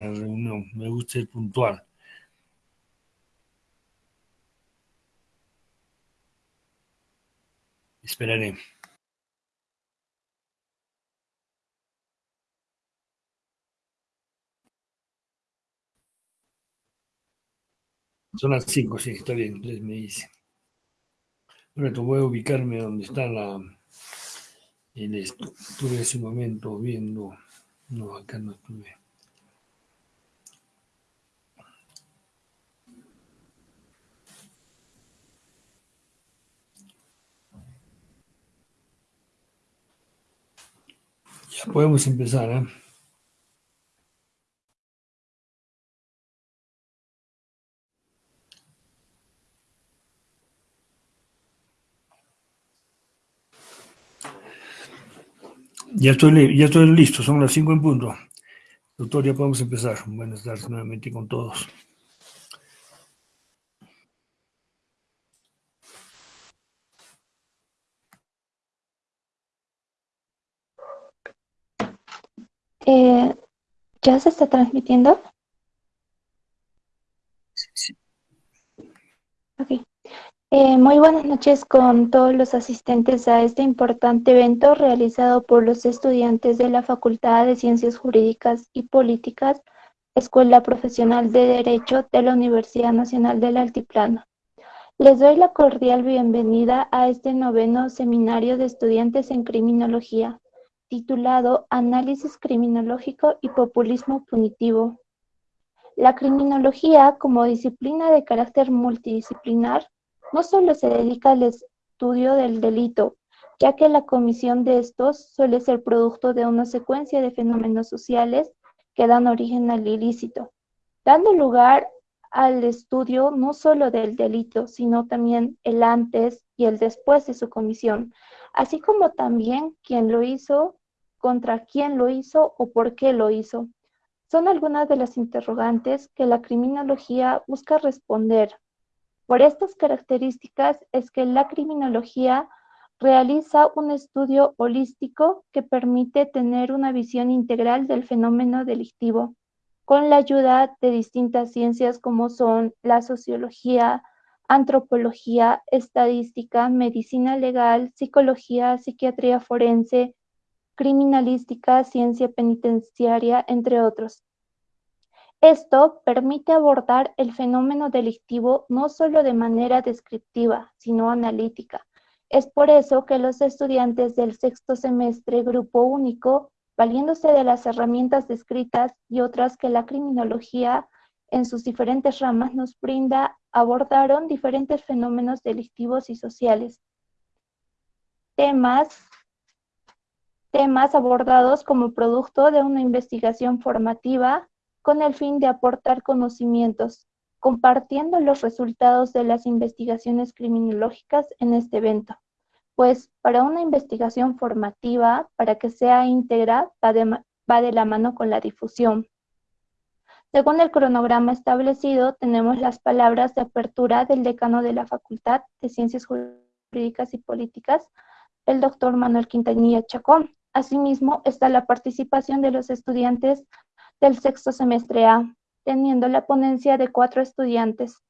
reunión. Me gusta ser puntual. Esperaré. Son las 5, sí, está bien, entonces me dice. Bueno, voy a ubicarme donde está la, el. Estuve hace un momento viendo, no, acá no estuve. Podemos empezar, ¿eh? Ya estoy, ya estoy listo, son las 5 en punto. Doctor, ya podemos empezar. Buenas tardes nuevamente con todos. Eh, ¿Ya se está transmitiendo? Sí. Ok. Eh, muy buenas noches con todos los asistentes a este importante evento realizado por los estudiantes de la Facultad de Ciencias Jurídicas y Políticas, Escuela Profesional de Derecho de la Universidad Nacional del Altiplano. Les doy la cordial bienvenida a este noveno seminario de estudiantes en criminología, titulado Análisis Criminológico y Populismo Punitivo. La criminología, como disciplina de carácter multidisciplinar, no solo se dedica al estudio del delito, ya que la comisión de estos suele ser producto de una secuencia de fenómenos sociales que dan origen al ilícito, dando lugar al estudio no solo del delito, sino también el antes y el después de su comisión, así como también quién lo hizo, contra quién lo hizo o por qué lo hizo. Son algunas de las interrogantes que la criminología busca responder por estas características es que la criminología realiza un estudio holístico que permite tener una visión integral del fenómeno delictivo, con la ayuda de distintas ciencias como son la sociología, antropología, estadística, medicina legal, psicología, psiquiatría forense, criminalística, ciencia penitenciaria, entre otros. Esto permite abordar el fenómeno delictivo no solo de manera descriptiva, sino analítica. Es por eso que los estudiantes del sexto semestre Grupo Único, valiéndose de las herramientas descritas y otras que la criminología en sus diferentes ramas nos brinda, abordaron diferentes fenómenos delictivos y sociales. Temas, temas abordados como producto de una investigación formativa con el fin de aportar conocimientos, compartiendo los resultados de las investigaciones criminológicas en este evento. Pues para una investigación formativa, para que sea íntegra, va de, la mano con la difusión. Según el cronograma establecido, tenemos las palabras de apertura del decano de la Facultad de Ciencias Jurídicas y Políticas, el doctor Manuel Quintanilla Chacón. Asimismo, está la participación de los estudiantes del sexto semestre A, teniendo la ponencia de cuatro estudiantes.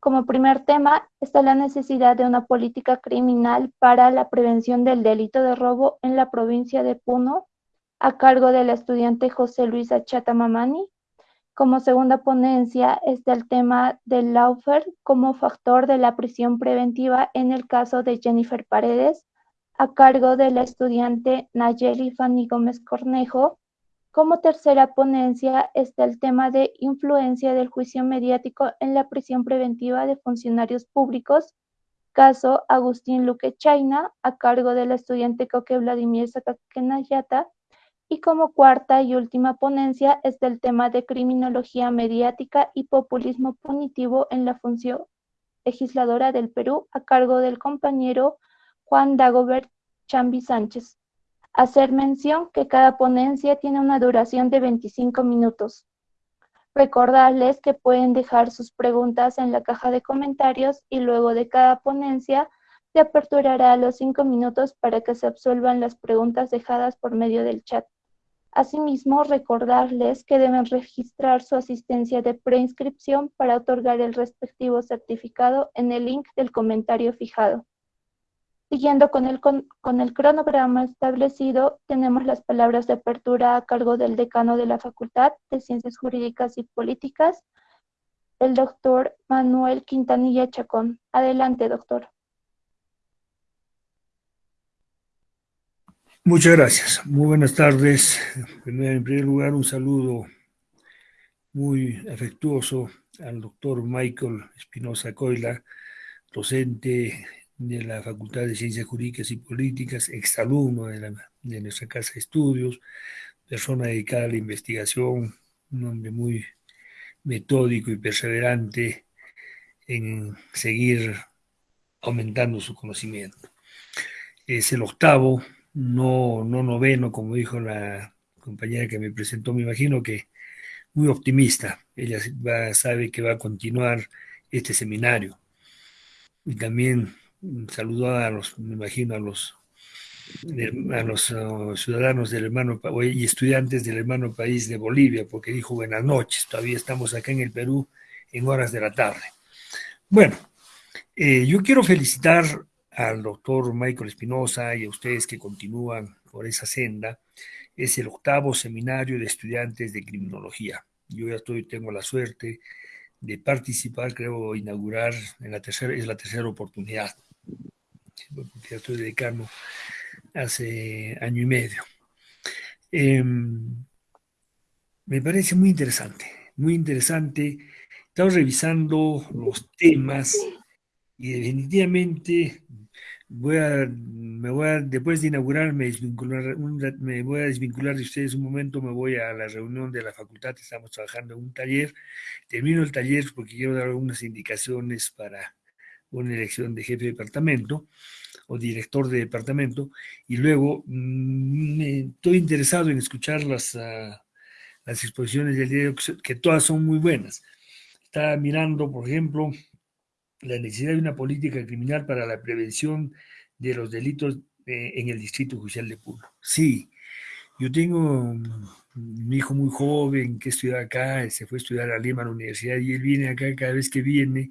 Como primer tema está la necesidad de una política criminal para la prevención del delito de robo en la provincia de Puno, a cargo del estudiante José Luis Achata Mamani. Como segunda ponencia está el tema del lawfare como factor de la prisión preventiva en el caso de Jennifer Paredes, a cargo de la estudiante Nayeli Fanny Gómez Cornejo, como tercera ponencia está el tema de influencia del juicio mediático en la prisión preventiva de funcionarios públicos, caso Agustín Luque Chaina, a cargo del estudiante Coque Vladimir Sakakenayata. Y como cuarta y última ponencia está el tema de criminología mediática y populismo punitivo en la función legisladora del Perú, a cargo del compañero Juan Dagobert Chambi Sánchez. Hacer mención que cada ponencia tiene una duración de 25 minutos. Recordarles que pueden dejar sus preguntas en la caja de comentarios y luego de cada ponencia se aperturará los cinco minutos para que se absuelvan las preguntas dejadas por medio del chat. Asimismo, recordarles que deben registrar su asistencia de preinscripción para otorgar el respectivo certificado en el link del comentario fijado. Siguiendo con el, con, el cronograma establecido, tenemos las palabras de apertura a cargo del decano de la Facultad de Ciencias Jurídicas y Políticas, el doctor Manuel Quintanilla Chacón. Adelante, doctor. Muchas gracias. Muy buenas tardes. En primer lugar, un saludo muy afectuoso al doctor Michael Espinosa Coila, docente de la Facultad de Ciencias Jurídicas y Políticas, exalumno de, de nuestra casa de estudios, persona dedicada a la investigación, un hombre muy metódico y perseverante en seguir aumentando su conocimiento. Es el octavo, no, no noveno, como dijo la compañera que me presentó, me imagino que muy optimista. Ella sabe que va a continuar este seminario. Y también saludó a los, me imagino, a los, a los uh, ciudadanos del hermano y estudiantes del hermano país de Bolivia, porque dijo buenas noches, todavía estamos acá en el Perú en horas de la tarde. Bueno, eh, yo quiero felicitar al doctor Michael Espinosa y a ustedes que continúan por esa senda. Es el octavo seminario de estudiantes de criminología. Yo ya estoy, tengo la suerte de participar, creo inaugurar en la tercera, es la tercera oportunidad porque estoy dedicando hace año y medio. Em, me parece muy interesante, muy interesante. Estamos revisando los temas y definitivamente voy a, me voy a, después de inaugurar, me, me voy a desvincular de ustedes un momento, me voy a la reunión de la facultad, estamos trabajando en un taller, termino el taller porque quiero dar algunas indicaciones para una elección de jefe de departamento o director de departamento, y luego mm, estoy interesado en escuchar las, ah, las exposiciones del diario, que todas son muy buenas. Estaba mirando, por ejemplo, la necesidad de una política criminal para la prevención de los delitos eh, en el Distrito Judicial de Puno. Sí, yo tengo un hijo muy joven que estudia acá, se fue a estudiar a Lima a la universidad y él viene acá cada vez que viene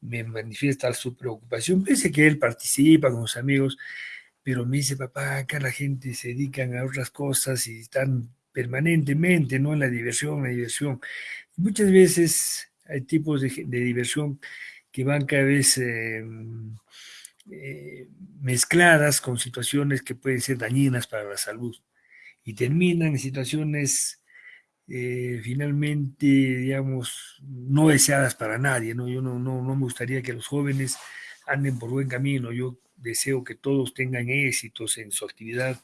me manifiesta su preocupación, pese que él participa con sus amigos, pero me dice, papá, acá la gente se dedican a otras cosas y están permanentemente, ¿no? En la diversión, la diversión. muchas veces hay tipos de, diversión que van cada vez eh, eh, mezcladas con situaciones que pueden ser dañinas para la salud y terminan en situaciones eh, finalmente, digamos, no deseadas para nadie, ¿no? Yo no, no, no me gustaría que los jóvenes anden por buen camino, yo deseo que todos tengan éxitos en su actividad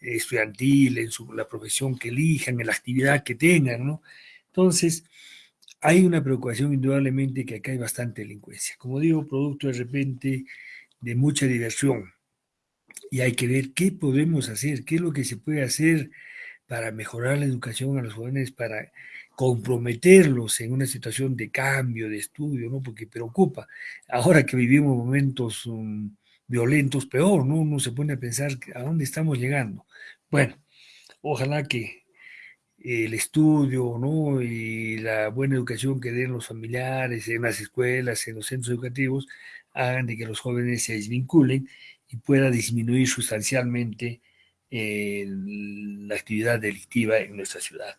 estudiantil, en su, la profesión que elijan, en la actividad que tengan, ¿no? Entonces, hay una preocupación indudablemente que acá hay bastante delincuencia. Como digo, producto de repente de mucha diversión. Y hay que ver qué podemos hacer, qué es lo que se puede hacer para mejorar la educación a los jóvenes, para comprometerlos en una situación de cambio, de estudio, ¿no? Porque preocupa. Ahora que vivimos momentos um, violentos, peor, ¿no? Uno se pone a pensar a dónde estamos llegando. Bueno, ojalá que el estudio, ¿no? Y la buena educación que den los familiares en las escuelas, en los centros educativos, hagan de que los jóvenes se desvinculen y pueda disminuir sustancialmente la actividad delictiva en nuestra ciudad.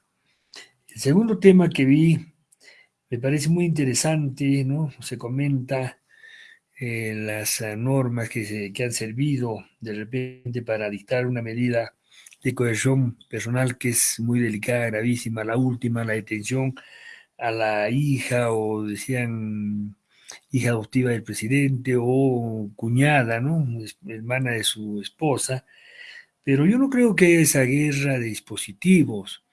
El segundo tema que vi me parece muy interesante, ¿no? Se comenta eh, las normas que, se, que han servido de repente para dictar una medida de coerción personal que es muy delicada, gravísima, la última, la detención a la hija o decían hija adoptiva del presidente o cuñada, ¿no? Hermana de su esposa, pero yo no creo que esa guerra de dispositivos.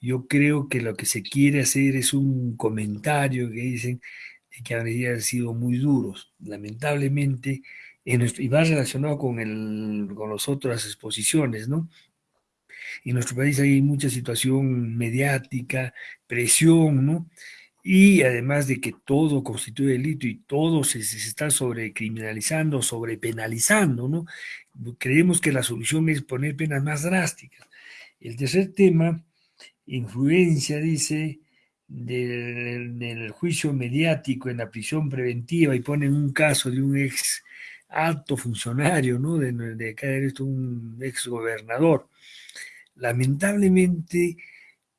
Yo creo que lo que se quiere hacer es un comentario que dicen que han sido muy duros. Lamentablemente, y va relacionado con, el, con las otras exposiciones, ¿no? En nuestro país hay mucha situación mediática, presión, ¿no? Y además de que todo constituye delito y todo se, se está sobrecriminalizando, sobrepenalizando, ¿no? Creemos que la solución es poner penas más drásticas. El tercer tema, influencia, dice, del, juicio mediático en la prisión preventiva y ponen un caso de un ex alto funcionario, ¿no? De, de caer esto un ex gobernador. Lamentablemente,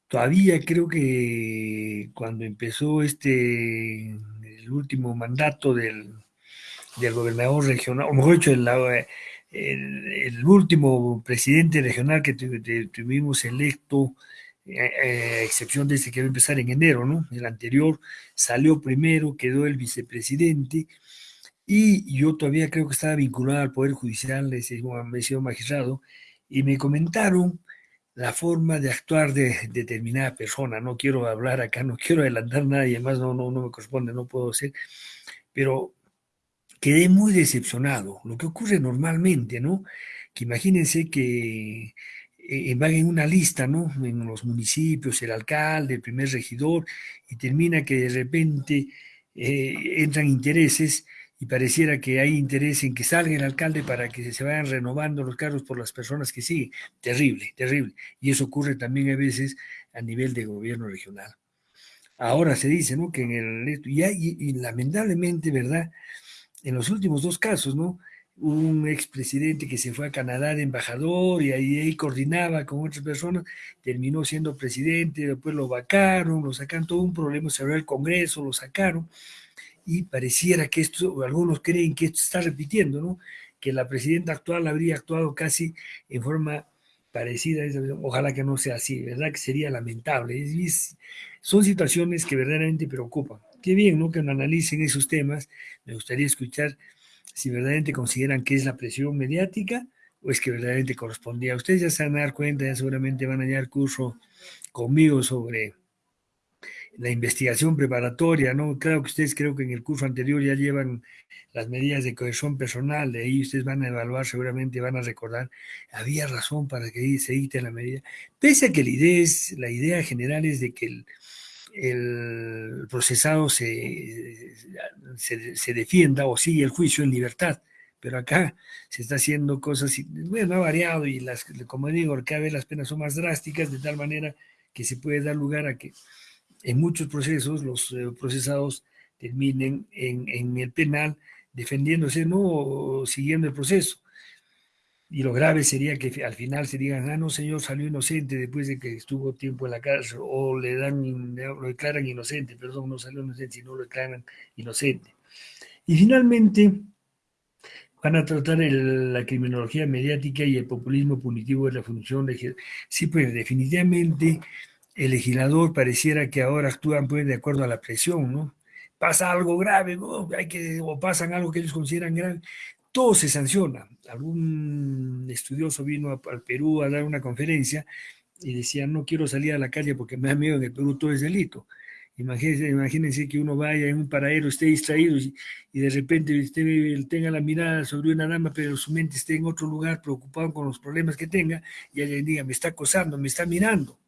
todavía creo que cuando empezó este, el último mandato del, del gobernador regional, o mejor dicho, el, el, último presidente regional que tuvimos electo, eh, a excepción de ese que va a empezar en enero, ¿no? El anterior salió primero, quedó el vicepresidente, y yo todavía creo que estaba vinculado al Poder Judicial, ese sido magistrado, y me comentaron la forma de actuar de determinada persona. No quiero hablar acá, no quiero adelantar nada y además no, no, no me corresponde, no puedo ser, pero quedé muy decepcionado. Lo que ocurre normalmente, ¿no? Que imagínense que eh, van en una lista, ¿no? En los municipios, el alcalde, el primer regidor, y termina que de repente eh, entran intereses y pareciera que hay interés en que salga el alcalde para que se vayan renovando los cargos por las personas que siguen. Terrible, terrible. Y eso ocurre también a veces a nivel de gobierno regional. Ahora se dice, ¿no? Que en el... Y lamentablemente, ¿verdad? En los últimos dos casos, ¿no? un expresidente que se fue a Canadá de embajador y ahí, ahí, coordinaba con otras personas, terminó siendo presidente, después lo vacaron, lo sacaron, todo un problema, se abrió el Congreso, lo sacaron y pareciera que esto, algunos creen que esto está repitiendo, ¿no? Que la presidenta actual habría actuado casi en forma parecida, ojalá que no sea así, ¿verdad? Que sería lamentable. son situaciones que verdaderamente preocupan. Qué bien, ¿no? Que analicen esos temas. Me gustaría escuchar si verdaderamente consideran que es la presión mediática o es que verdaderamente correspondía. Ustedes ya se van a dar cuenta, ya seguramente van a hallar curso conmigo sobre la investigación preparatoria, ¿no? Claro que ustedes creo que en el curso anterior ya llevan las medidas de cohesión personal, de ahí ustedes van a evaluar, seguramente van a recordar, había razón para que se dicte la medida, pese a que la idea, es, la idea general es de que el, el procesado se, se, defienda o sigue el juicio en libertad, pero acá se está haciendo cosas, bueno, ha variado y las, como digo, cada vez las penas son más drásticas, de tal manera que se puede dar lugar a que en muchos procesos los eh, procesados terminen en, en, el penal defendiéndose, no siguiendo el proceso. Y lo grave sería que al final se digan, ah, no, señor, salió inocente después de que estuvo tiempo en la cárcel, o le dan, lo declaran inocente, perdón, no salió inocente, sino lo declaran inocente. Y finalmente, van a tratar la criminología mediática y el populismo punitivo de la función de... Sí, pues definitivamente el legislador pareciera que ahora actúan pues, de acuerdo a la presión, ¿no? Pasa algo grave, hay que, o pasan algo que ellos consideran grave, todo se sanciona. Algún estudioso vino al Perú a dar una conferencia y decía, no quiero salir a la calle porque me da miedo, en el Perú todo es delito. Imagínense, imagínense que uno vaya en un paradero, esté distraído y, de repente usted tenga la mirada sobre una dama, pero su mente esté en otro lugar preocupado con los problemas que tenga y alguien diga, me está acosando, me está mirando.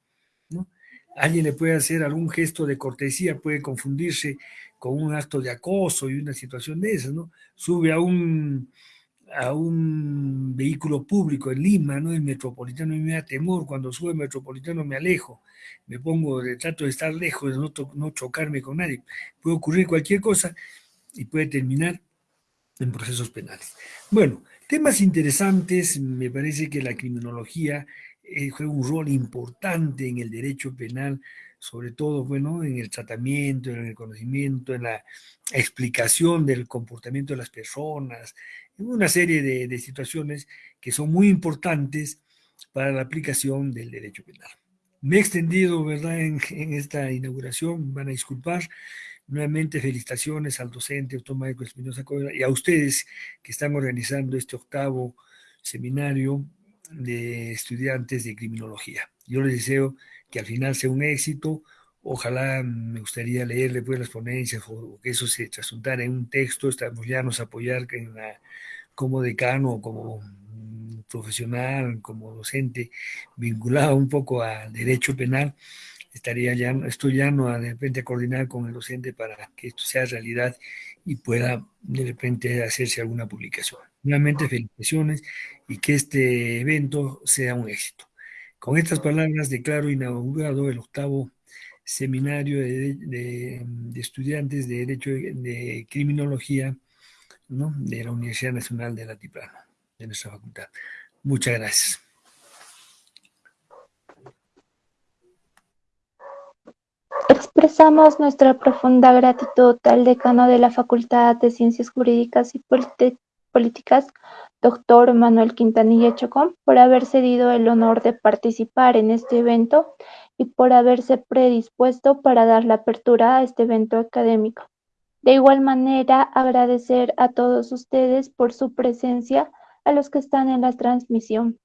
alguien le puede hacer algún gesto de cortesía, puede confundirse con un acto de acoso y una situación de esas, ¿no? Sube a un, a un vehículo público en Lima, ¿no? El metropolitano me da temor, cuando sube el metropolitano me alejo, me pongo, trato de estar lejos, de no, no chocarme con nadie. Puede ocurrir cualquier cosa y puede terminar en procesos penales. Bueno, temas interesantes, me parece que la criminología eh, juega un rol importante en el derecho penal, sobre todo, bueno, en el tratamiento, en el conocimiento, en la explicación del comportamiento de las personas, en una serie de, situaciones que son muy importantes para la aplicación del derecho penal. Me he extendido, ¿verdad?, en, esta inauguración, van a disculpar. Nuevamente, felicitaciones al docente Tomás Espinosa y a ustedes que están organizando este octavo seminario de estudiantes de criminología. Yo les deseo que al final sea un éxito. Ojalá me gustaría leer después las ponencias o, que eso se trasuntara en un texto, estamos ya nos apoyar en como decano, como profesional, como docente, vinculado un poco al derecho penal, estaría ya, estoy ya no de repente a coordinar con el docente para que esto sea realidad y pueda de repente hacerse alguna publicación. Nuevamente felicitaciones y que este evento sea un éxito. Con estas palabras declaro inaugurado el octavo seminario de, estudiantes de Derecho de Criminología de la Universidad Nacional de Altiplano, de nuestra facultad. Muchas gracias. Expresamos nuestra profunda gratitud al decano de la Facultad de Ciencias Jurídicas y Políticas, doctor Manuel Quintanilla Chocón, por haber cedido el honor de participar en este evento y por haberse predispuesto para dar la apertura a este evento académico. De igual manera, agradecer a todos ustedes por su presencia, a los que están en la transmisión.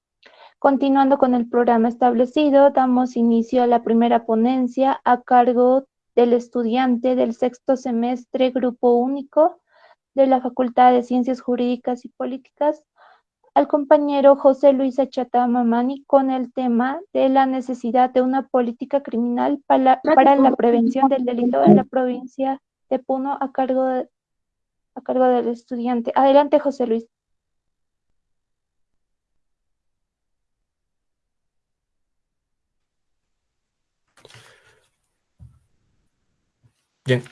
Continuando con el programa establecido, damos inicio a la primera ponencia a cargo del estudiante del sexto semestre Grupo Único de la Facultad de Ciencias Jurídicas y Políticas, al compañero José Luis Achata Mamani con el tema de la necesidad de una política criminal para, para la prevención del delito en la provincia de Puno a cargo, a cargo del estudiante. Adelante, José Luis. Bien,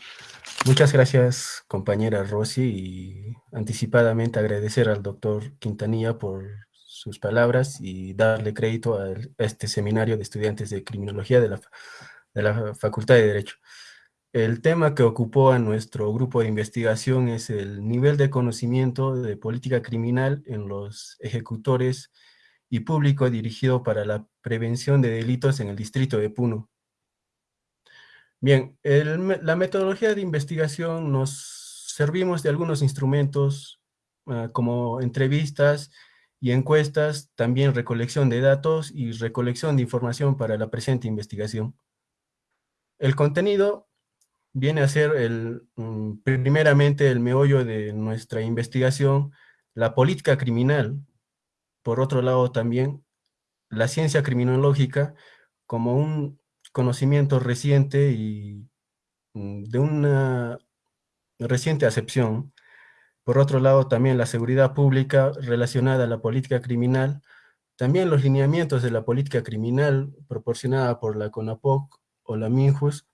muchas gracias compañera Rosy y anticipadamente agradecer al doctor Quintanilla por sus palabras y darle crédito a, este seminario de estudiantes de criminología de la, de la Facultad de Derecho. El tema que ocupó a nuestro grupo de investigación es el nivel de conocimiento de política criminal en los ejecutores y público dirigido para la prevención de delitos en el distrito de Puno. Bien, la metodología de investigación nos servimos de algunos instrumentos ah, como entrevistas y encuestas, también recolección de datos y recolección de información para la presente investigación. El contenido viene a ser el, mm, primeramente el meollo de nuestra investigación, la política criminal, por otro lado también la ciencia criminológica como un conocimiento reciente y mm, de una reciente acepción. Por otro lado, también la seguridad pública relacionada a la política criminal, también los lineamientos de la política criminal proporcionada por la CONAPOC o la MINJUS,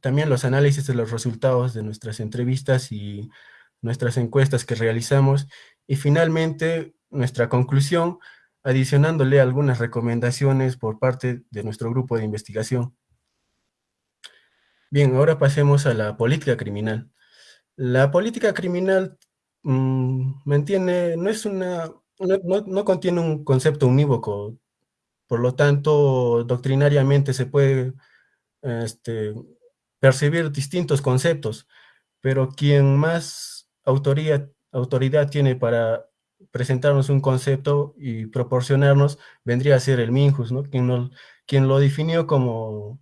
también los análisis de los resultados de nuestras entrevistas y nuestras encuestas que realizamos, y finalmente nuestra conclusión adicionándole algunas recomendaciones por parte de nuestro grupo de investigación. Bien, ahora pasemos a la política criminal. La política criminal, mm, ¿me entiende? No es una, no, contiene un concepto unívoco, por lo tanto, doctrinariamente se puede este, percibir distintos conceptos, pero quien más autoridad tiene para presentarnos un concepto y proporcionarnos, vendría a ser el Minjus, ¿no? quien, quien lo definió como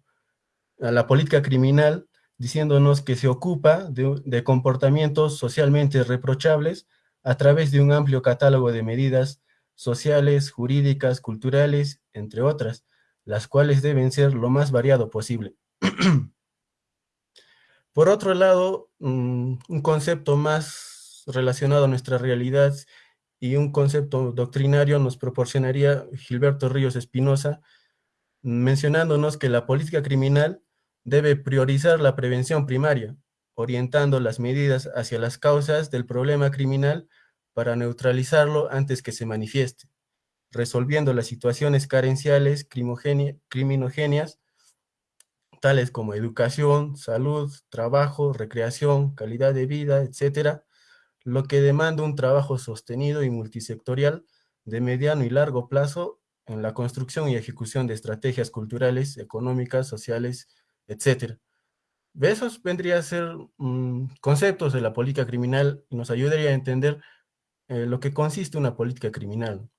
la política criminal, diciéndonos que se ocupa de, comportamientos socialmente reprochables a través de un amplio catálogo de medidas sociales, jurídicas, culturales, entre otras, las cuales deben ser lo más variado posible. Por otro lado, mm, un concepto más relacionado a nuestra realidad y un concepto doctrinario nos proporcionaría Gilberto Ríos Espinosa, mencionándonos que la política criminal debe priorizar la prevención primaria, orientando las medidas hacia las causas del problema criminal para neutralizarlo antes que se manifieste, resolviendo las situaciones carenciales criminogenias, tales como educación, salud, trabajo, recreación, calidad de vida, etcétera, lo que demanda un trabajo sostenido y multisectorial de mediano y largo plazo en la construcción y ejecución de estrategias culturales, económicas, sociales, etc. Esos vendrían a ser mm, conceptos de la política criminal y nos ayudaría a entender eh, lo que consiste una política criminal.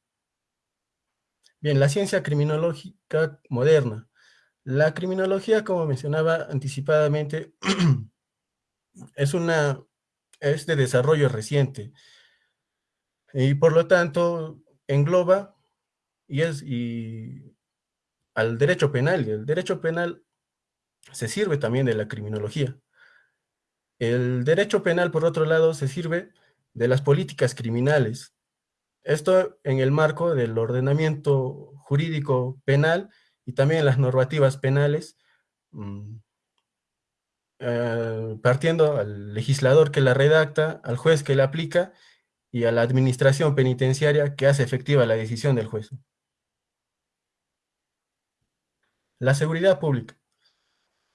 Bien, la ciencia criminológica moderna. La criminología, como mencionaba anticipadamente, es una es de desarrollo reciente y por lo tanto engloba y es y al derecho penal el derecho penal se sirve también de la criminología. El derecho penal, por otro lado, se sirve de las políticas criminales Esto en el marco del ordenamiento jurídico penal y también las normativas penales, mm, eh, partiendo al legislador que la redacta, al juez que la aplica y a la administración penitenciaria que hace efectiva la decisión del juez. La seguridad pública.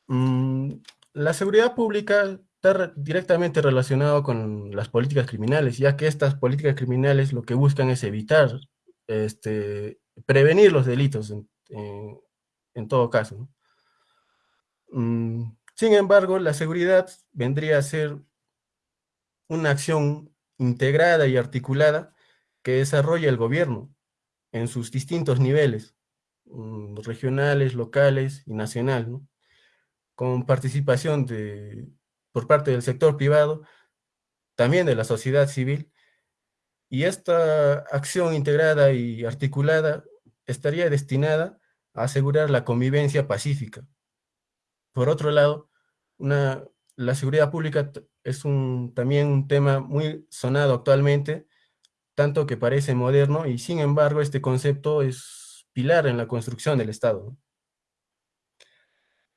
Mm, la seguridad pública está directamente relacionado con las políticas criminales, ya que estas políticas criminales lo que buscan es evitar, este, prevenir los delitos en, todo caso. Mm, sin embargo, la seguridad vendría a ser una acción integrada y articulada que desarrolla el gobierno en sus distintos niveles, mm, regionales, locales y nacional, con participación de, por parte del sector privado, también de la sociedad civil, y esta acción integrada y articulada estaría destinada a asegurar la convivencia pacífica. Por otro lado, la seguridad pública es también un tema muy sonado actualmente, tanto que parece moderno, y sin embargo este concepto es pilar en la construcción del Estado.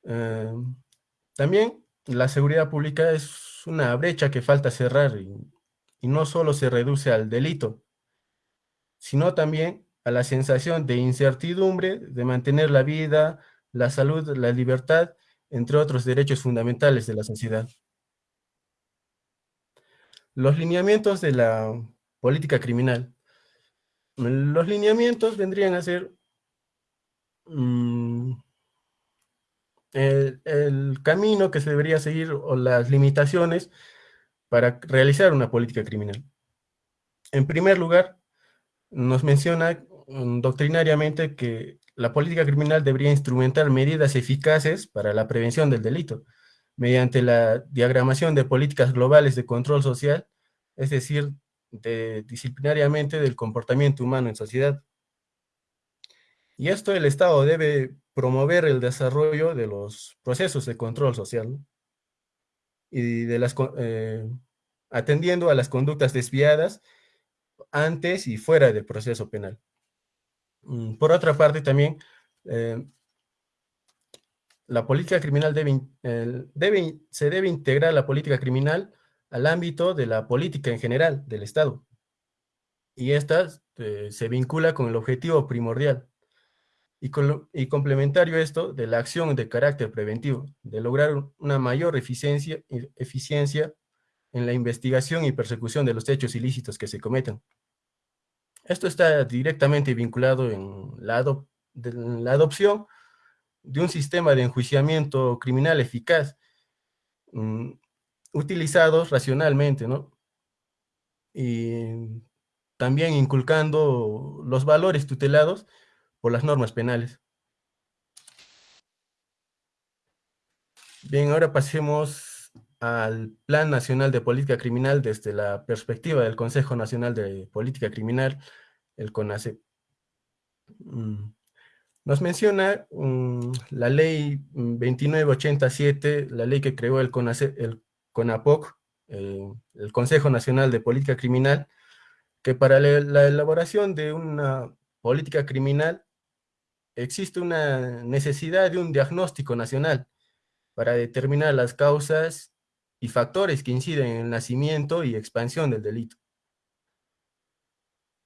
Eh, también la seguridad pública es una brecha que falta cerrar y, y no solo se reduce al delito, sino también a la sensación de incertidumbre de mantener la vida, la salud, la libertad, entre otros derechos fundamentales de la sociedad. Los lineamientos de la política criminal. Los lineamientos vendrían a ser mm, el, camino que se debería seguir o las limitaciones para realizar una política criminal. En primer lugar, nos menciona mm, doctrinariamente que la política criminal debería instrumentar medidas eficaces para la prevención del delito, mediante la diagramación de políticas globales de control social, es decir, disciplinariamente del comportamiento humano en sociedad. Y esto el Estado debe promover el desarrollo de los procesos de control social y de las, eh, atendiendo a las conductas desviadas antes y fuera del proceso penal. Mm, por otra parte, también eh, la política criminal debe, debe, se debe integrar la política criminal al ámbito de la política en general del Estado. Y esta eh, se vincula con el objetivo primordial y, y complementario esto de la acción de carácter preventivo, de lograr una mayor eficiencia, eficiencia en la investigación y persecución de los hechos ilícitos que se cometen. Esto está directamente vinculado en la, adopción de un sistema de enjuiciamiento criminal eficaz, mm, utilizados racionalmente, ¿no? Y también inculcando los valores tutelados por las normas penales. Bien, ahora pasemos al Plan Nacional de Política Criminal desde la perspectiva del Consejo Nacional de Política Criminal, el CONACE. Mm, nos menciona mm, la ley 2987, la ley que creó el, el CONAPOC, eh, el Consejo Nacional de Política Criminal, que para la elaboración de una política criminal existe una necesidad de un diagnóstico nacional para determinar las causas y factores que inciden en el nacimiento y expansión del delito.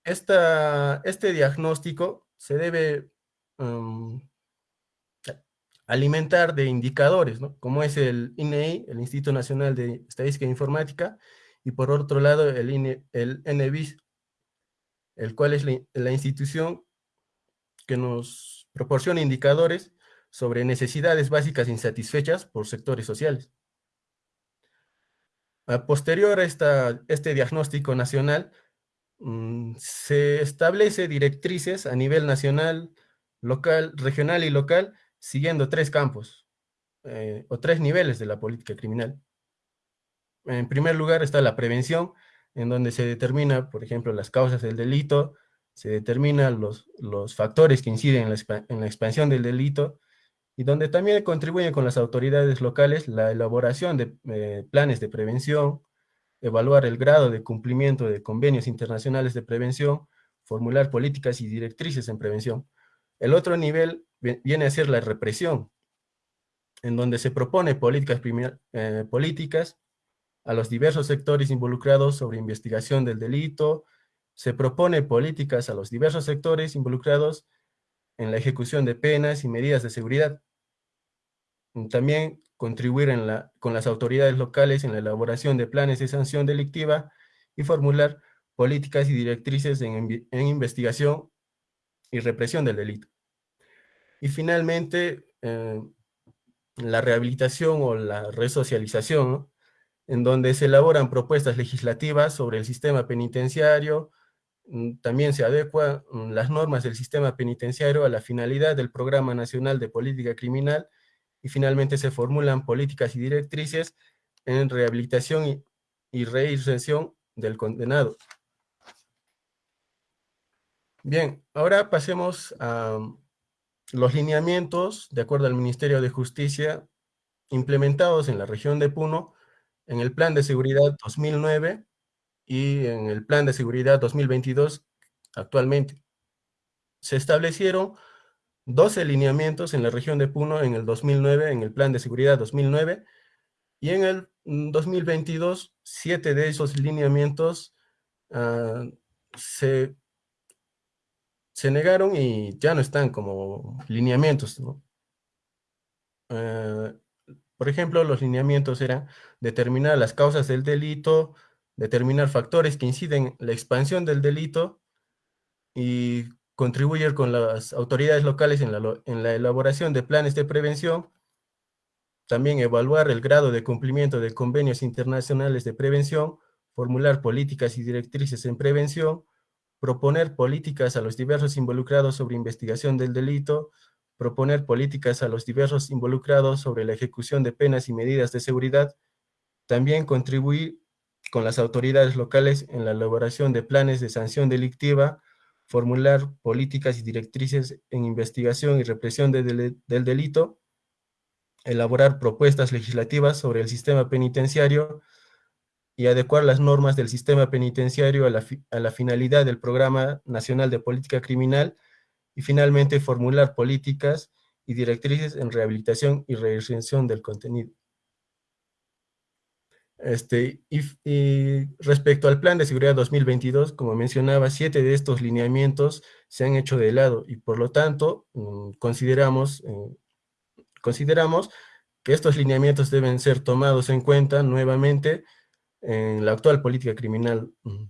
Este diagnóstico se debe um, alimentar de indicadores, como es el INEI, el Instituto Nacional de Estadística e Informática, y por otro lado el, INE, el NBIS, el cual es la institución que nos proporciona indicadores sobre necesidades básicas insatisfechas por sectores sociales. Posterior a este diagnóstico nacional, se establece directrices a nivel nacional, local, regional y local, siguiendo tres campos, eh, o tres niveles de la política criminal. En primer lugar está la prevención, en donde se determina, por ejemplo, las causas del delito, se determinan los, los factores que inciden en la, expansión del delito y donde también contribuyen con las autoridades locales la elaboración de eh, planes de prevención, evaluar el grado de cumplimiento de convenios internacionales de prevención, formular políticas y directrices en prevención. El otro nivel viene a ser la represión, en donde se propone políticas, eh, políticas a los diversos sectores involucrados sobre investigación del delito, se propone políticas a los diversos sectores involucrados en la ejecución de penas y medidas de seguridad. También contribuir con las autoridades locales en la elaboración de planes de sanción delictiva y formular políticas y directrices en, investigación y represión del delito. Y finalmente, eh, la rehabilitación o la resocialización, en donde se elaboran propuestas legislativas sobre el sistema penitenciario, mm, también se adecuan mm, las normas del sistema penitenciario a la finalidad del Programa Nacional de Política Criminal y finalmente se formulan políticas y directrices en rehabilitación y, reinserción del condenado. Bien, ahora pasemos a los lineamientos, de acuerdo al Ministerio de Justicia, implementados en la región de Puno, en el Plan de Seguridad 2009 y en el Plan de Seguridad 2022 actualmente. Se establecieron 12 lineamientos en la región de Puno en el 2009, en el Plan de Seguridad 2009, y en el 2022, 7 de esos lineamientos uh, se se negaron y ya no están como lineamientos. Eh, por ejemplo, los lineamientos eran determinar las causas del delito, determinar factores que inciden en la expansión del delito y contribuir con las autoridades locales en la, elaboración de planes de prevención, también evaluar el grado de cumplimiento de convenios internacionales de prevención, formular políticas y directrices en prevención, proponer políticas a los diversos involucrados sobre investigación del delito, proponer políticas a los diversos involucrados sobre la ejecución de penas y medidas de seguridad, también contribuir con las autoridades locales en la elaboración de planes de sanción delictiva, formular políticas y directrices en investigación y represión del delito, elaborar propuestas legislativas sobre el sistema penitenciario, y adecuar las normas del sistema penitenciario a la, finalidad del Programa Nacional de Política Criminal y finalmente formular políticas y directrices en rehabilitación y reinserción del contenido. Este, y, respecto al Plan de Seguridad 2022, como mencionaba, siete de estos lineamientos se han hecho de lado y por lo tanto mm, consideramos, eh, consideramos que estos lineamientos deben ser tomados en cuenta nuevamente en la actual política criminal mm,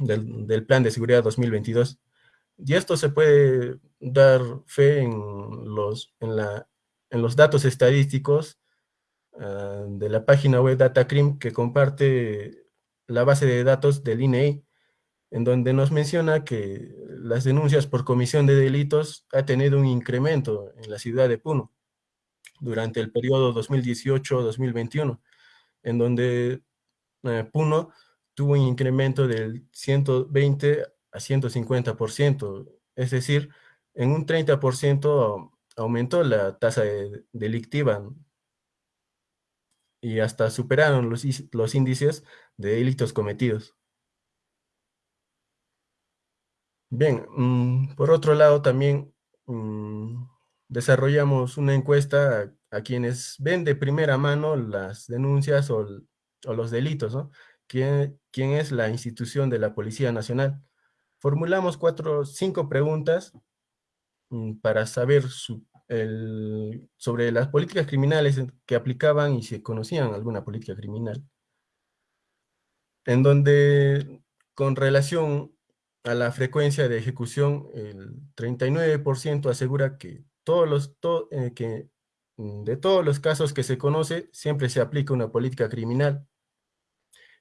del, Plan de Seguridad 2022. Y esto se puede dar fe en los, en la, en los datos estadísticos de la página web DataCrim que comparte la base de datos del INEI, en donde nos menciona que las denuncias por comisión de delitos ha tenido un incremento en la ciudad de Puno durante el periodo 2018-2021, en donde eh, Puno tuvo un incremento del 120 a 150%, es decir, en un 30% aumentó la tasa delictiva y hasta superaron los, los índices de delitos cometidos. Bien, mm, por otro lado también mm, desarrollamos una encuesta a, quienes ven de primera mano las denuncias o o los delitos, ¿no? ¿Quién, ¿Quién, es la institución de la Policía Nacional? Formulamos cuatro, cinco preguntas mm, para saber sobre las políticas criminales que aplicaban y si conocían alguna política criminal. En donde, con relación a la frecuencia de ejecución, el 39% asegura que, todos los, eh, que mm, de todos los casos que se conoce, siempre se aplica una política criminal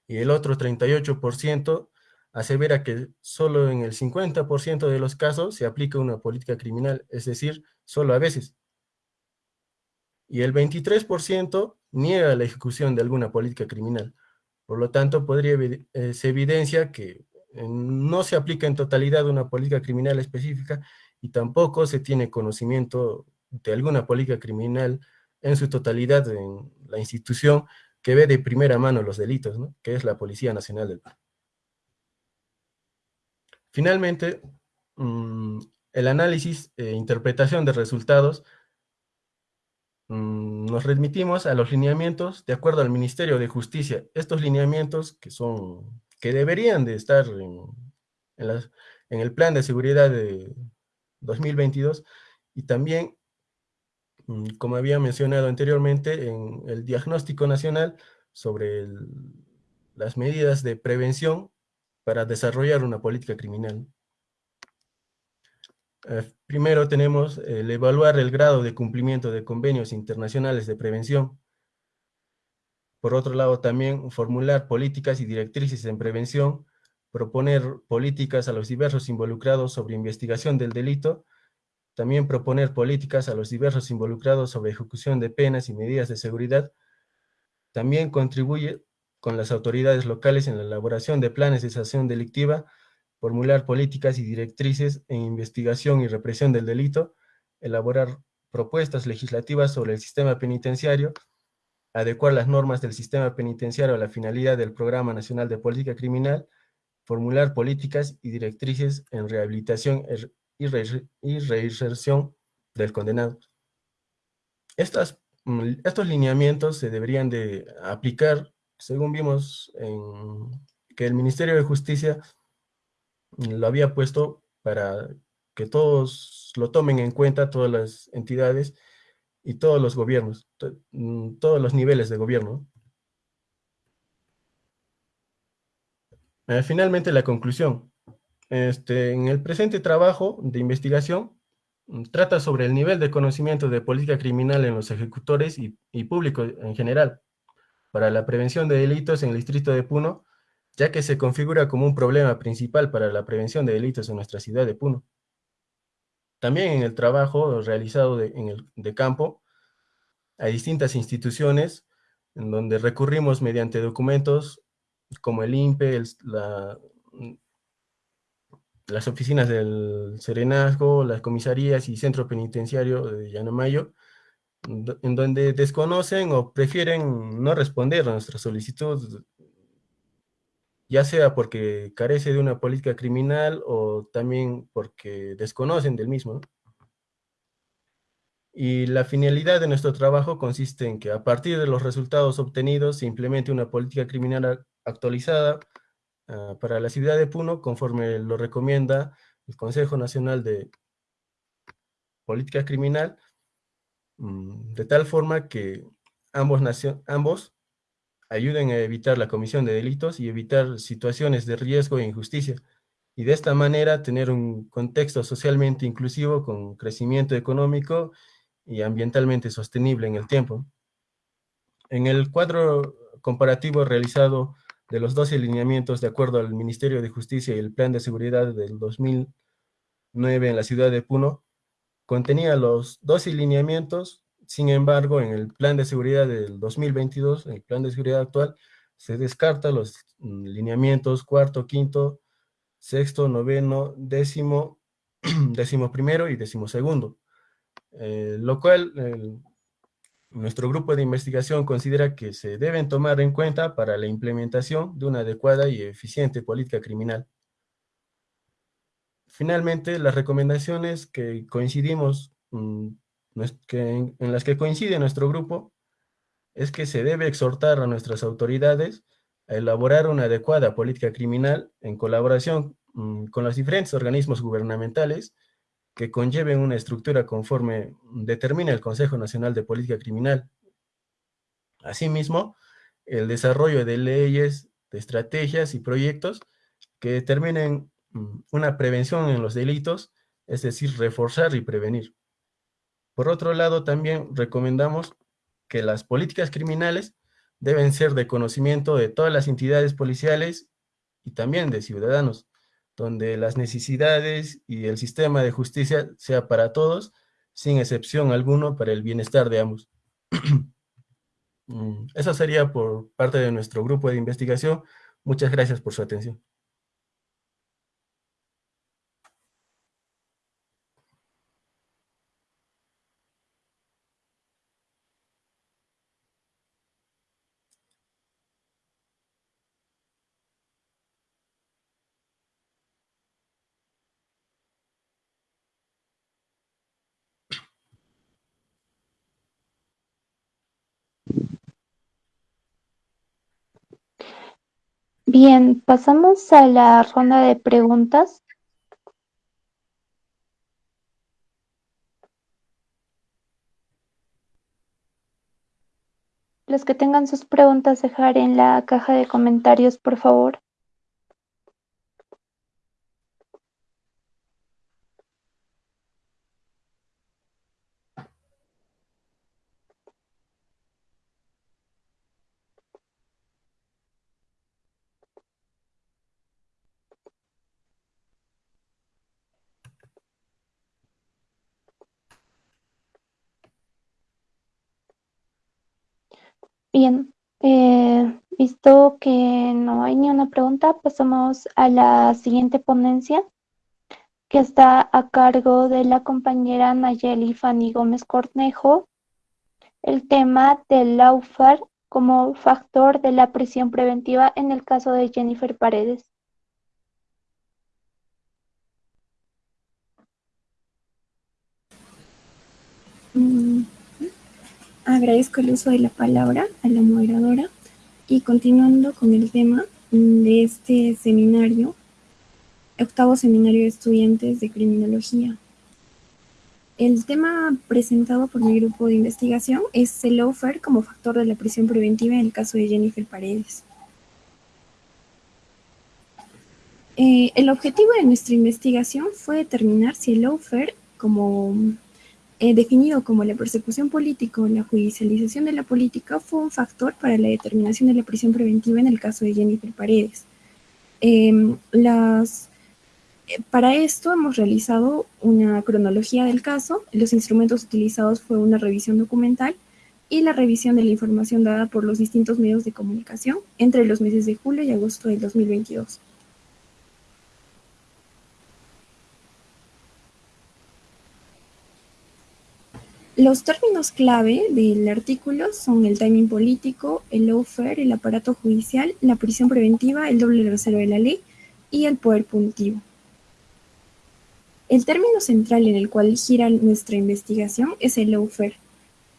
y el otro 38% asevera que solo en el 50% de los casos se aplica una política criminal, es decir, solo a veces. Y el 23% niega la ejecución de alguna política criminal. Por lo tanto, podría, eh, se evidencia que eh, no se aplica en totalidad una política criminal específica y tampoco se tiene conocimiento de alguna política criminal en su totalidad en la institución que ve de primera mano los delitos, que es la Policía Nacional del Perú. Finalmente, mm, el análisis e interpretación de resultados mm, nos remitimos a los lineamientos de acuerdo al Ministerio de Justicia. Estos lineamientos que son, que deberían de estar en, el plan de seguridad de 2022 y también, mm, como había mencionado anteriormente, en el diagnóstico nacional sobre las medidas de prevención para desarrollar una política criminal. Eh, primero tenemos el evaluar el grado de cumplimiento de convenios internacionales de prevención. Por otro lado, también formular políticas y directrices en prevención, proponer políticas a los diversos involucrados sobre investigación del delito, también proponer políticas a los diversos involucrados sobre ejecución de penas y medidas de seguridad, también contribuye con las autoridades locales en la elaboración de planes de sanción delictiva, formular políticas y directrices en investigación y represión del delito, elaborar propuestas legislativas sobre el sistema penitenciario, adecuar las normas del sistema penitenciario a la finalidad del Programa Nacional de Política Criminal, formular políticas y directrices en rehabilitación y, reinserción del condenado. Mm, estos lineamientos se deberían de aplicar según vimos en que el Ministerio de Justicia lo había puesto para que todos lo tomen en cuenta, todas las entidades y todos los gobiernos, mm, todos los niveles de gobierno. Eh, finalmente, la conclusión. Este, en el presente trabajo de investigación, mm, trata sobre el nivel de conocimiento de política criminal en los ejecutores y, y público en general para la prevención de delitos en el distrito de Puno, ya que se configura como un problema principal para la prevención de delitos en nuestra ciudad de Puno. También en el trabajo realizado de, en el, de campo, hay distintas instituciones en donde recurrimos mediante documentos como el INPE, la, las oficinas del Serenazgo, las comisarías y centro penitenciario de Llanomayo, en donde desconocen o prefieren no responder a nuestra solicitud, ya sea porque carece de una política criminal o también porque desconocen del mismo. Y la finalidad de nuestro trabajo consiste en que a partir de los resultados obtenidos se implemente una política criminal actualizada ah, para la ciudad de Puno, conforme lo recomienda el Consejo Nacional de Política Criminal, Mm, de tal forma que ambos, ambos ayuden a evitar la comisión de delitos y evitar situaciones de riesgo e injusticia, y de esta manera tener un contexto socialmente inclusivo con crecimiento económico y ambientalmente sostenible en el tiempo. En el cuadro comparativo realizado de los 12 lineamientos de acuerdo al Ministerio de Justicia y el Plan de Seguridad del 2009 en la ciudad de Puno, contenía los dos lineamientos, sin embargo, en el plan de seguridad del 2022, en el plan de seguridad actual, se descarta los mm, lineamientos cuarto, quinto, sexto, noveno, décimo, décimo primero y décimo segundo. Eh, lo cual nuestro grupo de investigación considera que se deben tomar en cuenta para la implementación de una adecuada y eficiente política criminal. Finalmente, las recomendaciones que coincidimos, mm, en, las que coincide nuestro grupo, es que se debe exhortar a nuestras autoridades a elaborar una adecuada política criminal en colaboración mm, con los diferentes organismos gubernamentales que conlleven una estructura conforme determina el Consejo Nacional de Política Criminal. Asimismo, el desarrollo de leyes, de estrategias y proyectos que determinen Mm, una prevención en los delitos, es decir, reforzar y prevenir. Por otro lado, también recomendamos que las políticas criminales deben ser de conocimiento de todas las entidades policiales y también de ciudadanos, donde las necesidades y el sistema de justicia sea para todos, sin excepción alguno para el bienestar de ambos. Mm, eso sería por parte de nuestro grupo de investigación. Muchas gracias por su atención. Bien, pasamos a la ronda de preguntas. Los que tengan sus preguntas dejar en la caja de comentarios, por favor. Bien, eh, visto que no hay ni una pregunta, pasamos a la siguiente ponencia, que está a cargo de la compañera Nayeli Fanny Gómez Cornejo. El tema del lawfare como factor de la prisión preventiva en el caso de Jennifer Paredes. Mm, Agradezco el uso de la palabra a la moderadora y continuando con el tema de este seminario, octavo seminario de estudiantes de criminología. El tema presentado por mi grupo de investigación es el offer como factor de la prisión preventiva en el caso de Jennifer Paredes. Eh, el objetivo de nuestra investigación fue determinar si el offer como eh, definido como la persecución política o la judicialización de la política, fue un factor para la determinación de la prisión preventiva en el caso de Jennifer Paredes. Em, eh, para esto hemos realizado una cronología del caso, los instrumentos utilizados fue una revisión documental y la revisión de la información dada por los distintos medios de comunicación entre los meses de julio y agosto del 2022. Los términos clave del artículo son el timing político, el lawfare, el aparato judicial, la prisión preventiva, el doble rasero de la ley y el poder punitivo. El término central en el cual gira nuestra investigación es el lawfare,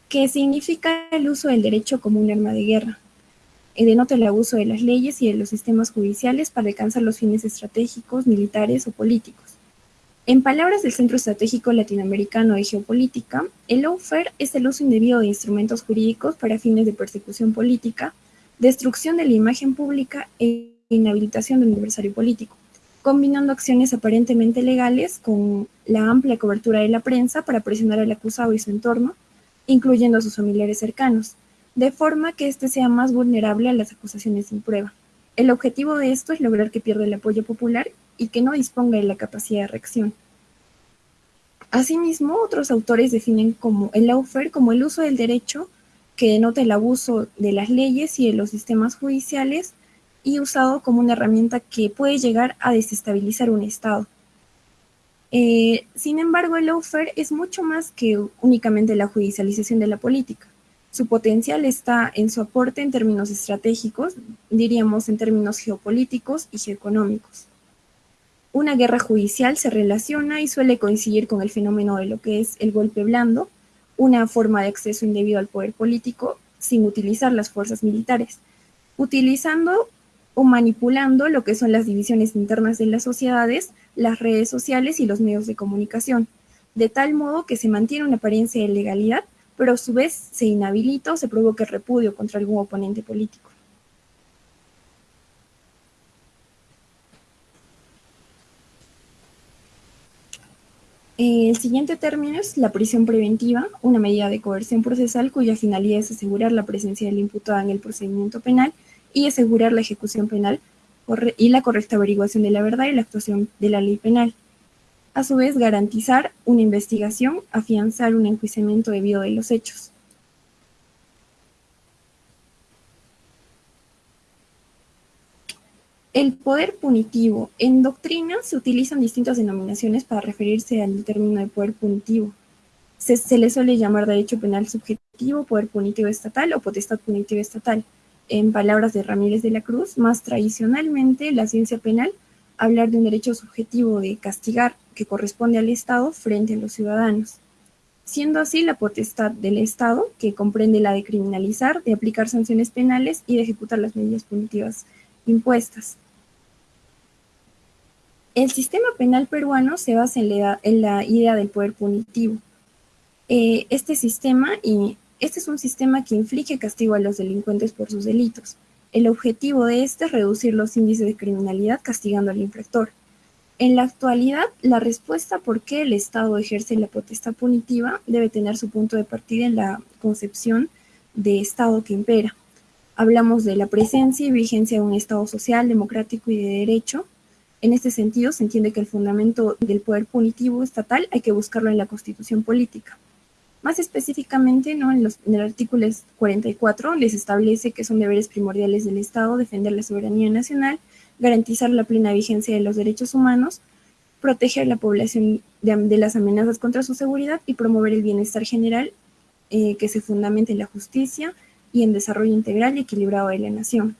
que significa el uso del derecho como un arma de guerra. Y denota el abuso de las leyes y de los sistemas judiciales para alcanzar los fines estratégicos, militares o políticos. En palabras del Centro Estratégico Latinoamericano de Geopolítica, el lawfare es el uso indebido de instrumentos jurídicos para fines de persecución política, destrucción de la imagen pública e inhabilitación del adversario político, combinando acciones aparentemente legales con la amplia cobertura de la prensa para presionar al acusado y su entorno, incluyendo a sus familiares cercanos, de forma que éste sea más vulnerable a las acusaciones sin prueba. El objetivo de esto es lograr que pierda el apoyo popular y que no disponga de la capacidad de reacción. Asimismo, otros autores definen como el lawfare como el uso del derecho que denota el abuso de las leyes y de los sistemas judiciales y usado como una herramienta que puede llegar a desestabilizar un Estado. Eh, sin embargo, el lawfare es mucho más que únicamente la judicialización de la política. Su potencial está en su aporte en términos estratégicos, diríamos en términos geopolíticos y geoeconómicos. Una guerra judicial se relaciona y suele coincidir con el fenómeno de lo que es el golpe blando, una forma de acceso indebido al poder político sin utilizar las fuerzas militares, utilizando o manipulando lo que son las divisiones internas de las sociedades, las redes sociales y los medios de comunicación, de tal modo que se mantiene una apariencia de legalidad pero a su vez se inhabilita o se provoca repudio contra algún oponente político. El siguiente término es la prisión preventiva, una medida de coerción procesal cuya finalidad es asegurar la presencia del imputado en el procedimiento penal y asegurar la ejecución penal y la correcta averiguación de la verdad y la actuación de la ley penal a su vez garantizar una investigación, afianzar un enjuiciamiento debido de los hechos. El poder punitivo. En doctrina se utilizan distintas denominaciones para referirse al término de poder punitivo. Se, le suele llamar derecho penal subjetivo, poder punitivo estatal o potestad punitiva estatal. En palabras de Ramírez de la Cruz, más tradicionalmente la ciencia penal hablar de un derecho subjetivo de castigar que corresponde al Estado frente a los ciudadanos, siendo así la potestad del Estado, que comprende la de criminalizar, de aplicar sanciones penales y de ejecutar las medidas punitivas impuestas. El sistema penal peruano se basa en la, idea del poder punitivo. Eh, este sistema, y este es un sistema que inflige castigo a los delincuentes por sus delitos. El objetivo de este es reducir los índices de criminalidad castigando al infractor. En la actualidad, la respuesta por qué el Estado ejerce la potestad punitiva debe tener su punto de partida en la concepción de Estado que impera. Hablamos de la presencia y vigencia de un Estado social, democrático y de derecho. En este sentido, se entiende que el fundamento del poder punitivo estatal hay que buscarlo en la constitución política. Más específicamente, ¿no? en, los, en el artículo 44 les establece que son deberes primordiales del Estado defender la soberanía nacional, garantizar la plena vigencia de los derechos humanos, proteger a la población de, las amenazas contra su seguridad y promover el bienestar general eh, que se fundamente en la justicia y en desarrollo integral y equilibrado de la nación.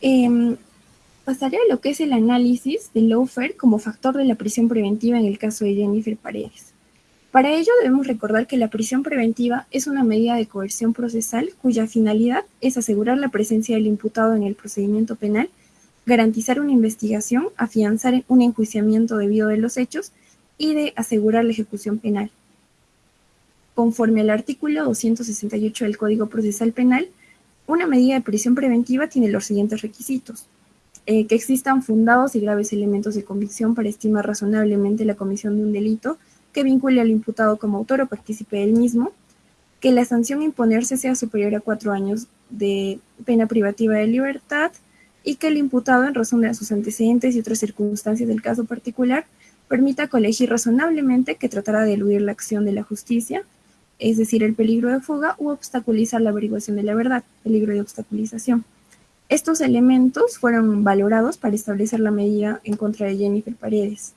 Eh, pasaré a lo que es el análisis del lawfare como factor de la prisión preventiva en el caso de Jennifer Paredes. Para ello debemos recordar que la prisión preventiva es una medida de coerción procesal cuya finalidad es asegurar la presencia del imputado en el procedimiento penal, garantizar una investigación, afianzar un enjuiciamiento debido de los hechos y de asegurar la ejecución penal. Conforme al artículo 268 del Código Procesal Penal, una medida de prisión preventiva tiene los siguientes requisitos. Eh, que existan fundados y graves elementos de convicción para estimar razonablemente la comisión de un delito que vincule al imputado como autor o partícipe del mismo, que la sanción imponerse sea superior a cuatro años de pena privativa de libertad y que el imputado, en razón de sus antecedentes y otras circunstancias del caso particular, permita colegir razonablemente que tratará de eludir la acción de la justicia, es decir, el peligro de fuga u obstaculizar la averiguación de la verdad, peligro de obstaculización. Estos elementos fueron valorados para establecer la medida en contra de Jennifer Paredes.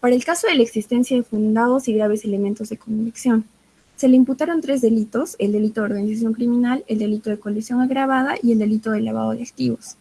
Para el caso de la existencia de fundados y graves elementos de convicción, se le imputaron tres delitos, el delito de organización criminal, el delito de colisión agravada y el delito de lavado de activos.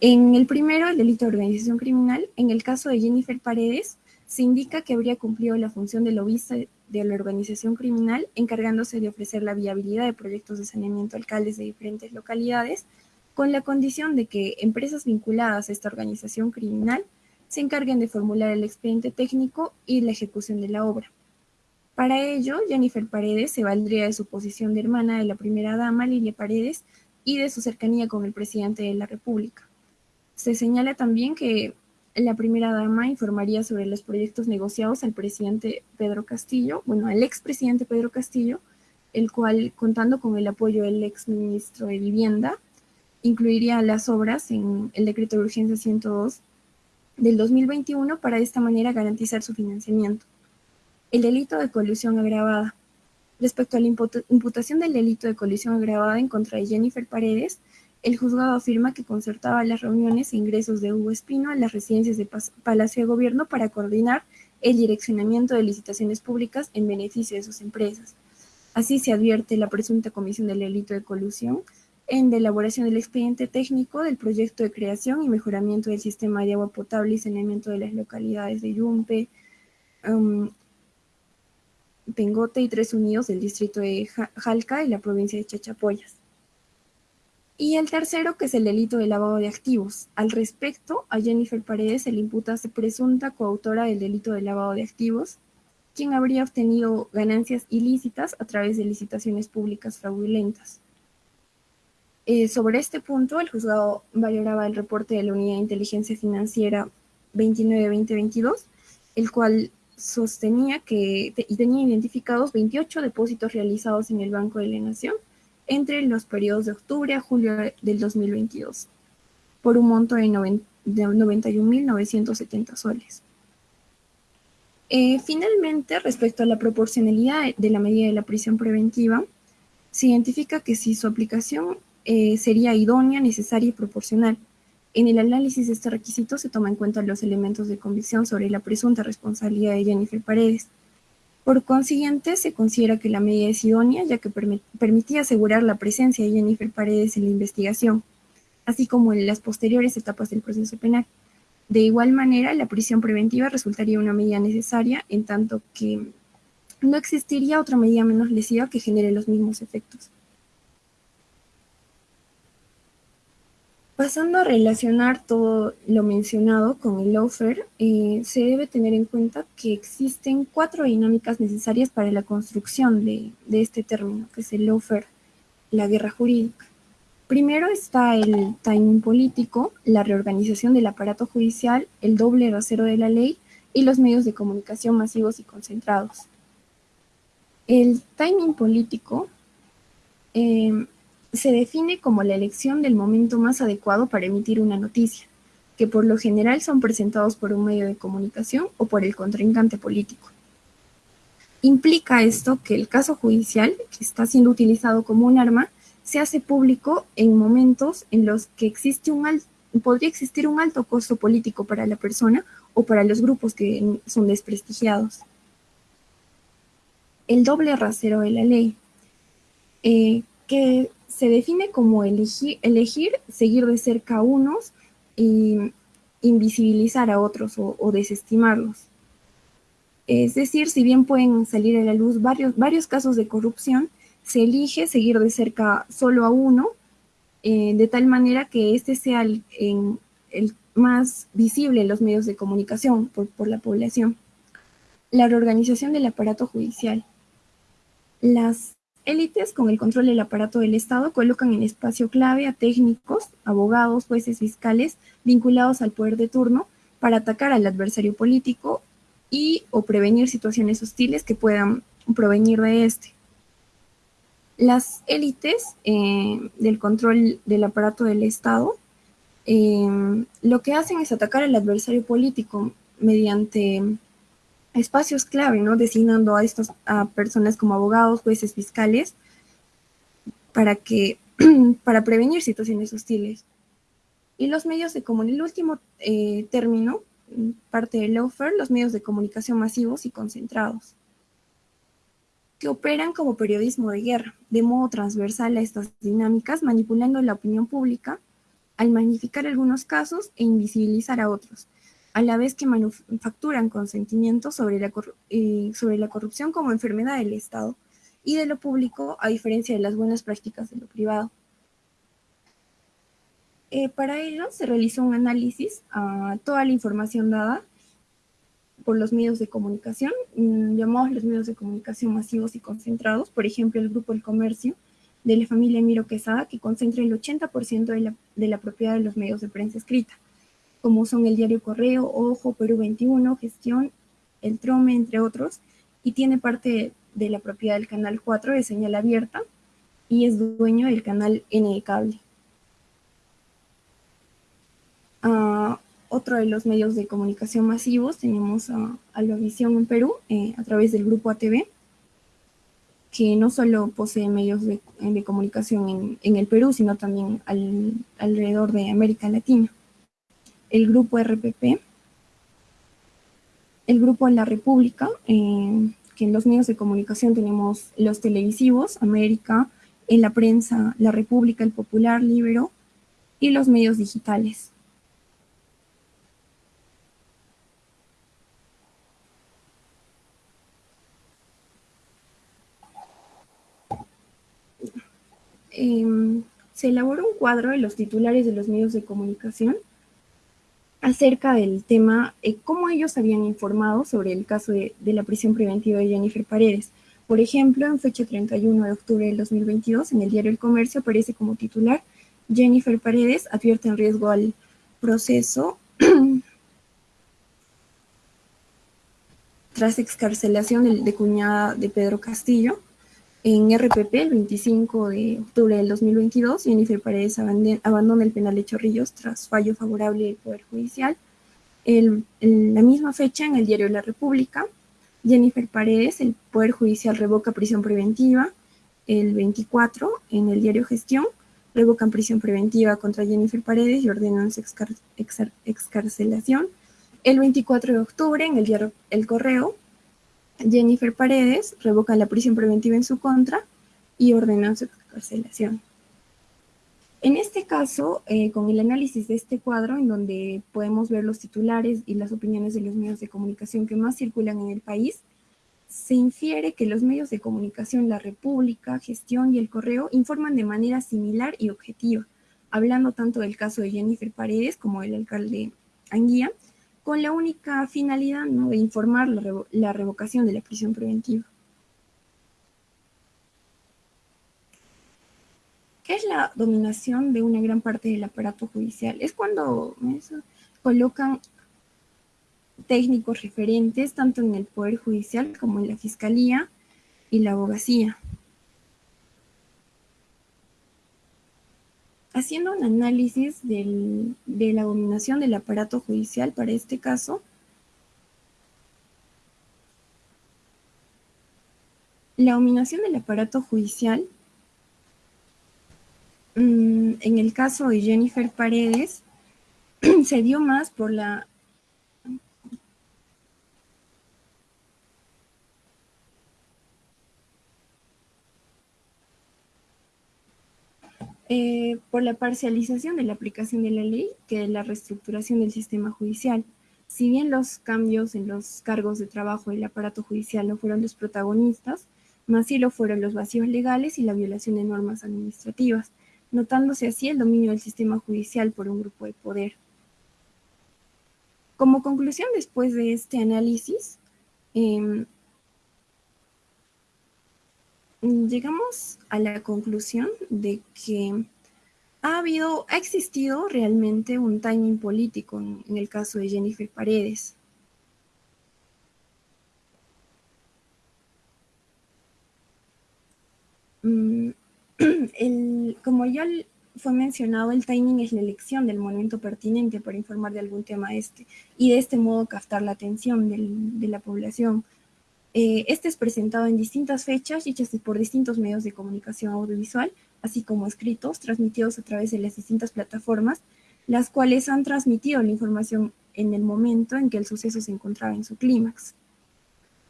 En el primero, el delito de organización criminal, en el caso de Jennifer Paredes, se indica que habría cumplido la función de lobista de la organización criminal, encargándose de ofrecer la viabilidad de proyectos de saneamiento a alcaldes de diferentes localidades, con la condición de que empresas vinculadas a esta organización criminal se encarguen de formular el expediente técnico y la ejecución de la obra. Para ello, Jennifer Paredes se valdría de su posición de hermana de la primera dama, Lilia Paredes, y de su cercanía con el presidente de la República. Se señala también que la primera dama informaría sobre los proyectos negociados al presidente Pedro Castillo, bueno, al expresidente Pedro Castillo, el cual, contando con el apoyo del ex ministro de Vivienda, incluiría las obras en el decreto de urgencia 102 del 2021 para de esta manera garantizar su financiamiento. El delito de colusión agravada. Respecto a la imputación del delito de colusión agravada en contra de Jennifer Paredes, el juzgado afirma que concertaba las reuniones e ingresos de Hugo Espino a las residencias de Palacio de Gobierno para coordinar el direccionamiento de licitaciones públicas en beneficio de sus empresas. Así se advierte la presunta comisión del delito de colusión en la elaboración del expediente técnico del proyecto de creación y mejoramiento del sistema de agua potable y saneamiento de las localidades de Yumpe, um, Pengote y Tres Unidos del distrito de Jalca y la provincia de Chachapoyas. Y el tercero, que es el delito de lavado de activos. Al respecto, a Jennifer Paredes se le imputa ser presunta coautora del delito de lavado de activos, quien habría obtenido ganancias ilícitas a través de licitaciones públicas fraudulentas. Eh, sobre este punto, el juzgado valoraba el reporte de la Unidad de Inteligencia Financiera 29-2022, el cual sostenía que tenía identificados 28 depósitos realizados en el Banco de la Nación entre los periodos de octubre a julio del 2022, por un monto de, 91.970 soles. Eh, finalmente, respecto a la proporcionalidad de la medida de la prisión preventiva, se identifica que si su aplicación eh, sería idónea, necesaria y proporcional. En el análisis de este requisito se toma en cuenta los elementos de convicción sobre la presunta responsabilidad de Jennifer Paredes. Por consiguiente, se considera que la medida es idónea, ya que permitía asegurar la presencia de Jennifer Paredes en la investigación, así como en las posteriores etapas del proceso penal. De igual manera, la prisión preventiva resultaría una medida necesaria en tanto que no existiría otra medida menos lesiva que genere los mismos efectos. Pasando a relacionar todo lo mencionado con el lawfare, eh, se debe tener en cuenta que existen cuatro dinámicas necesarias para la construcción de, este término, que es el lawfare, la guerra jurídica. Primero está el timing político, la reorganización del aparato judicial, el doble rasero de la ley y los medios de comunicación masivos y concentrados. El timing político eh, se define como la elección del momento más adecuado para emitir una noticia, que por lo general son presentados por un medio de comunicación o por el contrincante político. Implica esto que el caso judicial, que está siendo utilizado como un arma, se hace público en momentos en los que existe un podría existir un alto costo político para la persona o para los grupos que son desprestigiados. El doble rasero de la ley, eh, que se define como elegir, elegir seguir de cerca a unos y invisibilizar a otros o, desestimarlos. Es decir, si bien pueden salir a la luz varios, varios casos de corrupción, se elige seguir de cerca solo a uno, eh, de tal manera que este sea el, el, más visible en los medios de comunicación por, por la población. La reorganización del aparato judicial. Las élites con el control del aparato del Estado colocan en espacio clave a técnicos, abogados, jueces, fiscales vinculados al poder de turno para atacar al adversario político y o prevenir situaciones hostiles que puedan provenir de este. Las élites eh, del control del aparato del Estado eh, lo que hacen es atacar al adversario político mediante espacios clave, ¿no? Designando a estos a personas como abogados, jueces, fiscales, para que para prevenir situaciones hostiles. Y los medios de comunicación, el último eh, término, parte del offer, los medios de comunicación masivos y concentrados, que operan como periodismo de guerra, de modo transversal a estas dinámicas, manipulando la opinión pública al magnificar algunos casos e invisibilizar a otros, a la vez que manufacturan consentimientos sobre la, sobre la corrupción como enfermedad del Estado y de lo público, a diferencia de las buenas prácticas de lo privado. Eh, para ello se realizó un análisis a toda la información dada por los medios de comunicación, mm, llamados los medios de comunicación masivos y concentrados, por ejemplo, el Grupo El Comercio, de la familia Miro Quesada, que concentra el 80% de la, de la propiedad de los medios de prensa escrita como son el diario Correo, Ojo, Perú 21, Gestión, El Trome, entre otros, y tiene parte de la propiedad del canal 4 de señal abierta y es dueño del canal N de cable. Ah, otro de los medios de comunicación masivos tenemos a Albavisión en Perú eh, a través del grupo ATV, que no solo posee medios de, comunicación en, el Perú, sino también alrededor de América Latina el grupo RPP, el grupo La República, eh, que en los medios de comunicación tenemos los televisivos, América, en la prensa, La República, El Popular, Libero, y los medios digitales. Em, se elaboró un cuadro de los titulares de los medios de comunicación acerca del tema, eh, cómo ellos habían informado sobre el caso de, la prisión preventiva de Jennifer Paredes. Por ejemplo, en fecha 31 de octubre del 2022, en el diario El Comercio aparece como titular, Jennifer Paredes advierte en riesgo al proceso tras excarcelación de cuñada de Pedro Castillo. En RPP, el 25 de octubre del 2022, Jennifer Paredes abandona el penal de Chorrillos tras fallo favorable del Poder Judicial. en la misma fecha, en el diario La República, Jennifer Paredes, el Poder Judicial revoca prisión preventiva. El 24, en el diario Gestión, revocan prisión preventiva contra Jennifer Paredes y ordenan su excarcelación. El 24 de octubre, en el diario El Correo, Jennifer Paredes revoca la prisión preventiva en su contra y ordena su excarcelación. En este caso, eh, con el análisis de este cuadro, en donde podemos ver los titulares y las opiniones de los medios de comunicación que más circulan en el país, se infiere que los medios de comunicación, la República, Gestión y el Correo informan de manera similar y objetiva, hablando tanto del caso de Jennifer Paredes como del alcalde Anguía, con la única finalidad de informar la, la revocación de la prisión preventiva. ¿Qué es la dominación de una gran parte del aparato judicial? Es cuando colocan técnicos referentes tanto en el Poder Judicial como en la Fiscalía y la Abogacía. Haciendo un análisis de la dominación del aparato judicial para este caso, la dominación del aparato judicial mm, en el caso de Jennifer Paredes se dio más por la Eh, por la parcialización de la aplicación de la ley que de la reestructuración del sistema judicial. Si bien los cambios en los cargos de trabajo del aparato judicial no fueron los protagonistas, más sí lo fueron los vacíos legales y la violación de normas administrativas, notándose así el dominio del sistema judicial por un grupo de poder. Como conclusión después de este análisis, em, llegamos a la conclusión de que ha habido, ha existido realmente un timing político en, el caso de Jennifer Paredes. Mm, como ya fue mencionado, el timing es la elección del momento pertinente para informar de algún tema este y de este modo captar la atención de la población eh, este es presentado en distintas fechas hechas por distintos medios de comunicación audiovisual, así como escritos, transmitidos a través de las distintas plataformas, las cuales han transmitido la información en el momento en que el suceso se encontraba en su clímax.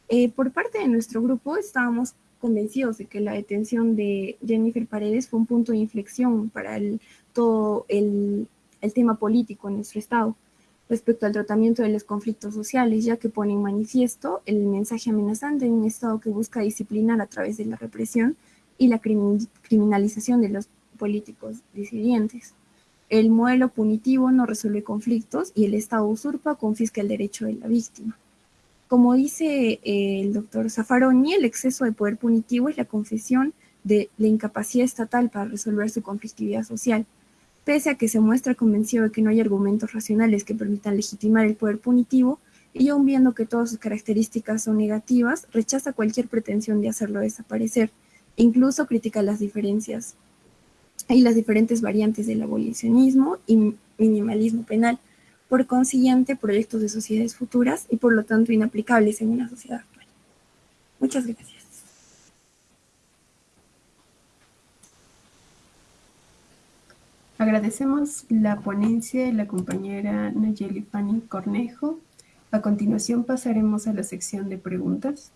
Eh, por parte de nuestro grupo estábamos convencidos de que la detención de Jennifer Paredes fue un punto de inflexión para todo el tema político en nuestro estado respecto al tratamiento de los conflictos sociales, ya que pone en manifiesto el mensaje amenazante en un Estado que busca disciplinar a través de la represión y la criminalización de los políticos disidentes. El modelo punitivo no resuelve conflictos y el Estado usurpa confisca el derecho de la víctima. Como dice eh, el doctor Zaffaroni, el exceso de poder punitivo es la confesión de la incapacidad estatal para resolver su conflictividad social Pese a que se muestra convencido de que no hay argumentos racionales que permitan legitimar el poder punitivo, y aun viendo que todas sus características son negativas, rechaza cualquier pretensión de hacerlo desaparecer. incluso critica las diferencias y las diferentes variantes del abolicionismo y minimalismo penal, por consiguiente proyectos de sociedades futuras y por lo tanto inaplicables en una sociedad actual. Muchas gracias. Agradecemos la ponencia de la compañera Nayeli Fanny Cornejo. A continuación pasaremos a la sección de preguntas.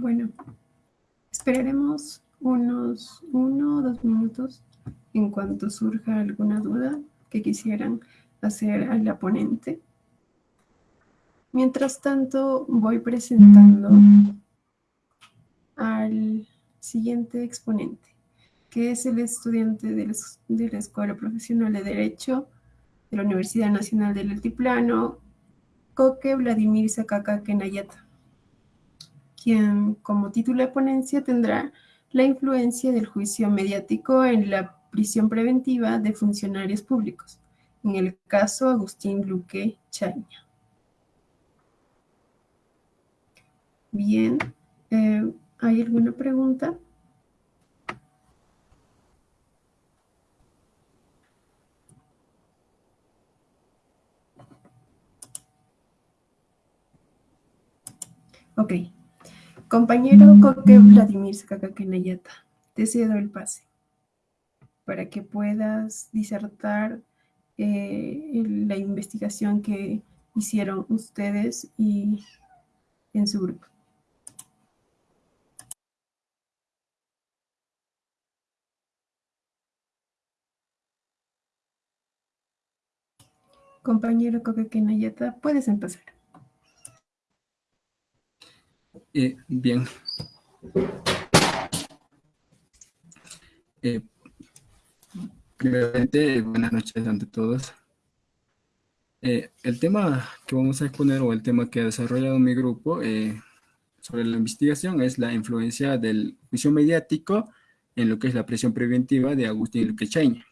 Bueno, esperaremos unos uno o dos minutos en cuanto surja alguna duda que quisieran hacer a la ponente. Mientras tanto, voy presentando al siguiente exponente, que es el estudiante de la Escuela Profesional de Derecho de la Universidad Nacional del Altiplano, Coque Vladimir Sakaka Kenayata quien como título de ponencia tendrá la influencia del juicio mediático en la prisión preventiva de funcionarios públicos, en el caso Agustín Luque Chaña. Bien, eh, ¿hay alguna pregunta? Ok. Compañero Coque Vladimir Nayata, te cedo el pase para que puedas disertar eh, la investigación que hicieron ustedes y en su grupo. Compañero Coque Nayata, puedes empezar. Eh, bien. Eh, primeramente, buenas noches ante todos. Eh, el tema que vamos a exponer o el tema que ha desarrollado mi grupo sobre la investigación es la influencia del juicio mediático en lo que es la presión preventiva de Agustín Luquechaña.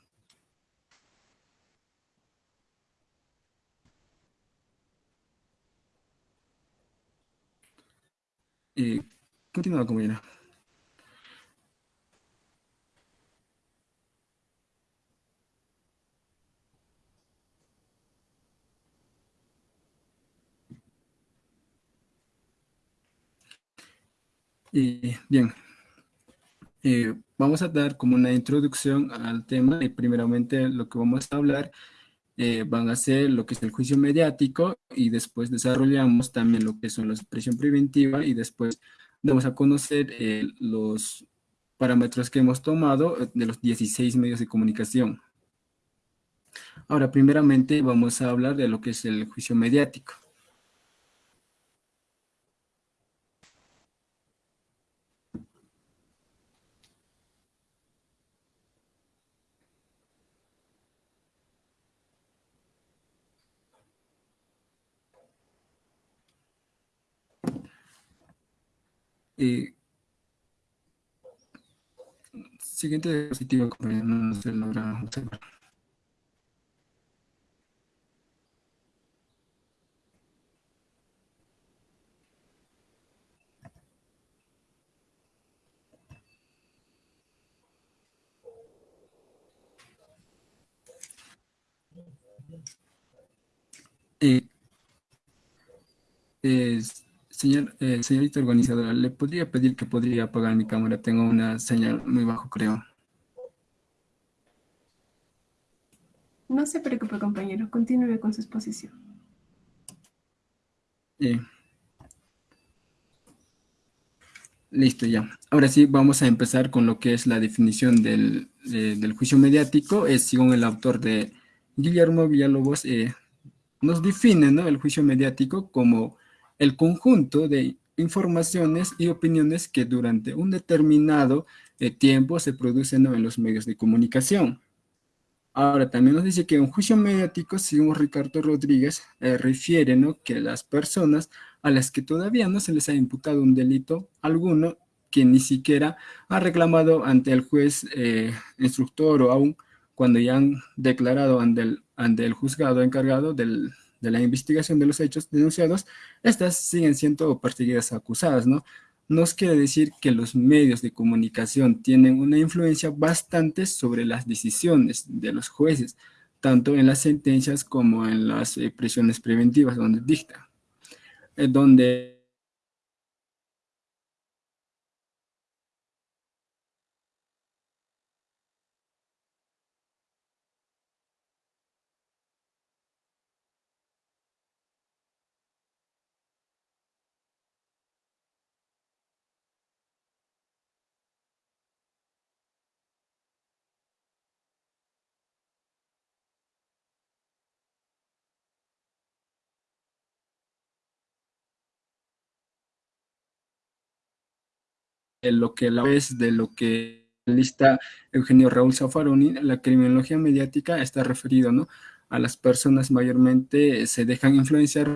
Eh, continúa, compañera. Eh, bien, eh, vamos a dar como una introducción al tema y primeramente lo que vamos a hablar eh, van a ser lo que es el juicio mediático y después desarrollamos también lo que son la presión preventiva y después vamos a conocer eh, los parámetros que hemos tomado eh, de los 16 medios de comunicación. Ahora, primeramente vamos a hablar de lo que es el juicio mediático. Eh, siguiente diapositiva, no se logra observar. Eh, es, Señor, eh, señorita organizadora, ¿le podría pedir que podría apagar mi cámara? Tengo una señal muy bajo, creo. No se preocupe, compañero. Continúe con su exposición. Listo, ya. Ahora sí, vamos a empezar con lo que es la definición del, juicio mediático. Es según el autor de Guillermo Villalobos, eh, nos define ¿no? el juicio mediático como el conjunto de informaciones y opiniones que durante un determinado eh, tiempo se producen en los medios de comunicación. Ahora, también nos dice que un juicio mediático, según Ricardo Rodríguez, eh, refiere que las personas a las que todavía no se les ha imputado un delito alguno, que ni siquiera ha reclamado ante el juez eh, instructor o aún cuando ya han declarado ante el, ante el juzgado encargado del, de la investigación de los hechos denunciados, estas siguen siendo perseguidas acusadas, ¿no? Nos quiere decir que los medios de comunicación tienen una influencia bastante sobre las decisiones de los jueces, tanto en las sentencias como en las eh, prisiones preventivas donde dicta, eh, donde de lo que la vez de lo que lista Eugenio Raúl Zaffaroni, la criminología mediática está referido ¿no? a las personas mayormente se dejan influenciar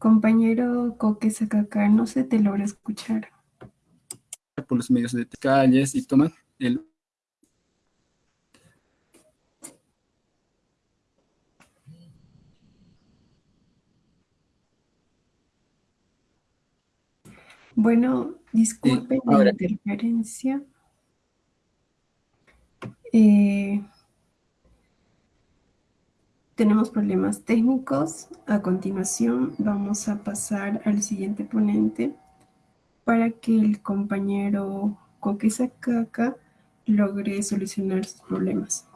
Compañero Coque Sacaca, no se te logra escuchar. Por los medios de calles y toma el Bueno, disculpen la interferencia. Eh, tenemos problemas técnicos. A continuación vamos a pasar al siguiente ponente para que el compañero Coque logre solucionar sus problemas.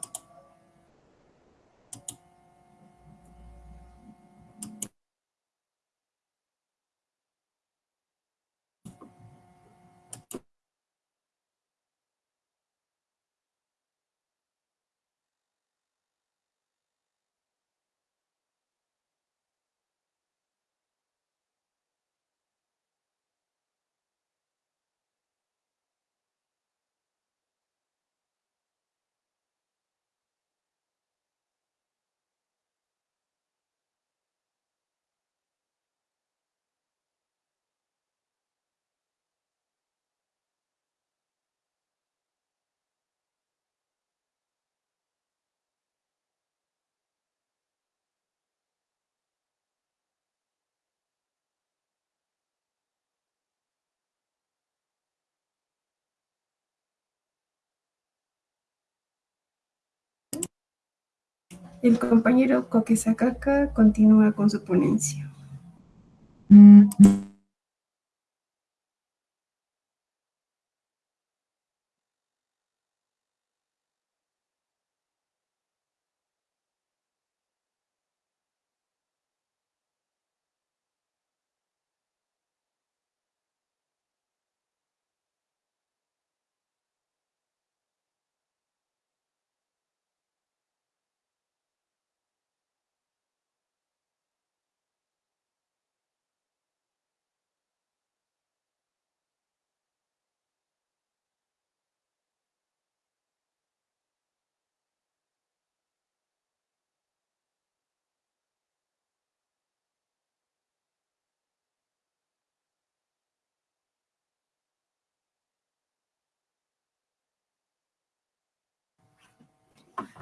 El compañero Coque Sacaca continúa con su ponencia.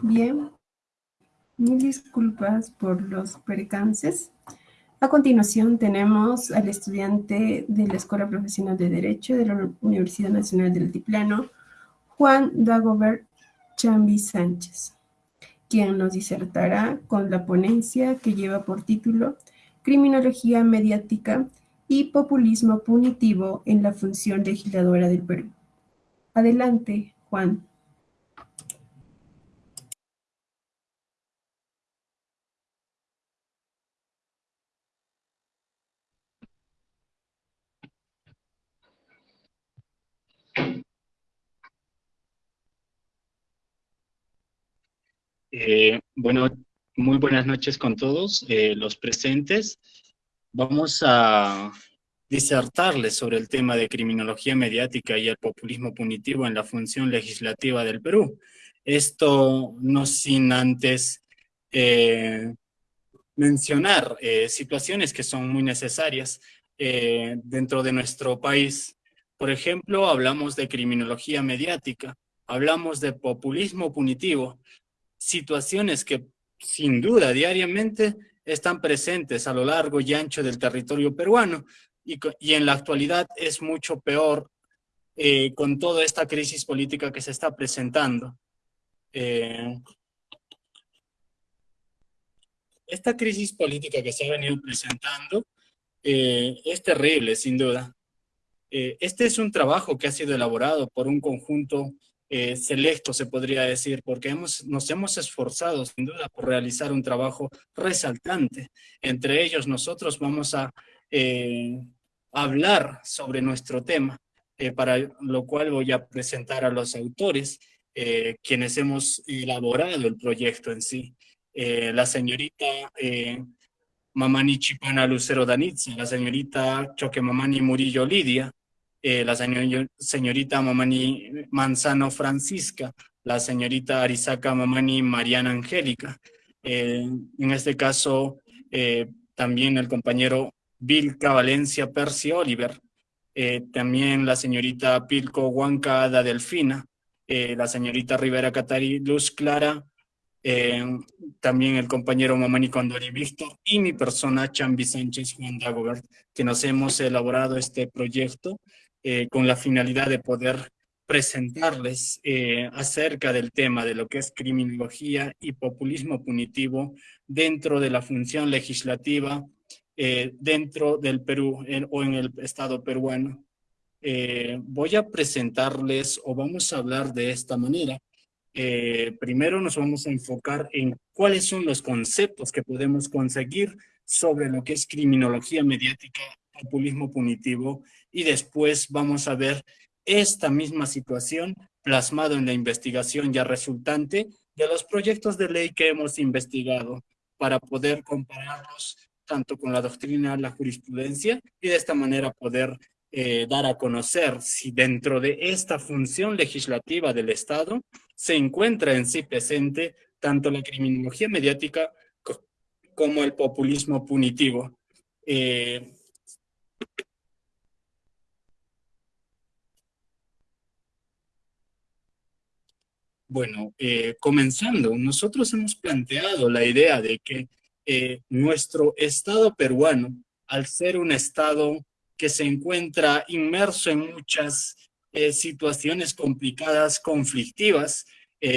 Bien, mil disculpas por los percances. A continuación tenemos al estudiante de la Escuela Profesional de Derecho de la Universidad Nacional del Altiplano, Juan Dagobert Chambi Sánchez, quien nos disertará con la ponencia que lleva por título Criminología mediática y populismo punitivo en la función legisladora del Perú. Adelante, Juan. Eh, bueno, muy buenas noches con todos eh, los presentes. Vamos a disertarles sobre el tema de criminología mediática y el populismo punitivo en la función legislativa del Perú. Esto no sin antes eh, mencionar situaciones que son muy necesarias dentro de nuestro país. Por ejemplo, hablamos de criminología mediática, hablamos de populismo punitivo, situaciones que sin duda diariamente están presentes a lo largo y ancho del territorio peruano y, y en la actualidad es mucho peor eh, con toda esta crisis política que se está presentando. Eh, esta crisis política que se ha venido presentando eh, es terrible, sin duda. Este es un trabajo que ha sido elaborado por un conjunto eh, selecto, se podría decir, porque hemos, nos hemos esforzado, sin duda, por realizar un trabajo resaltante. Entre ellos, nosotros vamos a eh, hablar sobre nuestro tema, eh, para lo cual voy a presentar a los autores, eh, quienes hemos elaborado el proyecto en sí. La señorita Mamani Chipana Lucero Danitza, la señorita Choque Mamani Murillo Lidia, eh, la señor, señorita Mamani Manzano Francisca, la señorita Arisaka Mamani Mariana Angélica. Eh, en este caso, eh, también el compañero Vilca Valencia Percy Oliver, también la señorita Pilco Huanca Ada Delfina, la señorita Rivera Catari Luz Clara, también el compañero Mamani Condori Víctor y mi persona Chambi Sánchez Juan Dagobert, que nos hemos elaborado este proyecto con la finalidad de poder presentarles acerca del tema de lo que es criminología y populismo punitivo dentro de la función legislativa eh, dentro del Perú o en el estado peruano. Eh, voy a presentarles o vamos a hablar de esta manera. Eh, primero nos vamos a enfocar en cuáles son los conceptos que podemos conseguir sobre lo que es criminología mediática, populismo punitivo y después vamos a ver esta misma situación plasmado en la investigación ya resultante de los proyectos de ley que hemos investigado para poder compararlos tanto con la doctrina, la jurisprudencia, y de esta manera poder eh, dar a conocer si dentro de esta función legislativa del Estado se encuentra en sí presente tanto la criminología mediática como el populismo punitivo. Eh, bueno, eh, comenzando, nosotros hemos planteado la idea de que eh, nuestro Estado peruano, al ser un Estado que se encuentra inmerso en muchas eh, situaciones complicadas, conflictivas,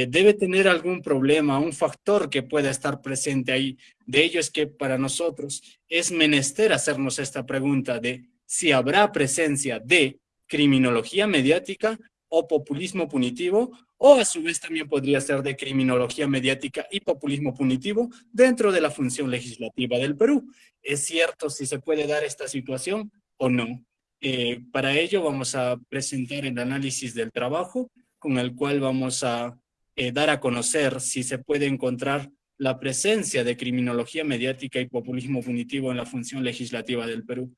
debe tener algún problema, un factor que pueda estar presente ahí. De ello es que para nosotros es menester hacernos esta pregunta de si habrá presencia de criminología mediática o populismo punitivo o a su vez también podría ser de criminología mediática y populismo punitivo dentro de la función legislativa del Perú. ¿Es cierto si se puede dar esta situación o no? Eh, para ello vamos a presentar el análisis del trabajo con el cual vamos a eh, dar a conocer si se puede encontrar la presencia de criminología mediática y populismo punitivo en la función legislativa del Perú.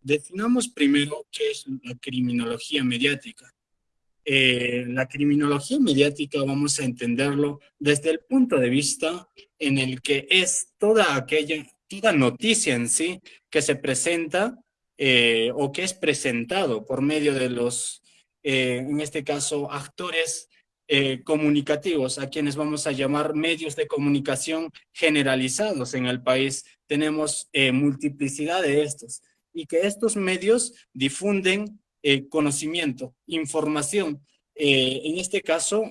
Definamos primero qué es la criminología mediática. Eh, la criminología mediática vamos a entenderlo desde el punto de vista en el que es toda aquella, toda noticia en sí que se presenta eh, o que es presentado por medio de los, eh, en este caso, actores comunicativos, a quienes vamos a llamar medios de comunicación generalizados en el país. Tenemos multiplicidad de estos y que estos medios difunden eh, conocimiento, información. Eh, en este caso,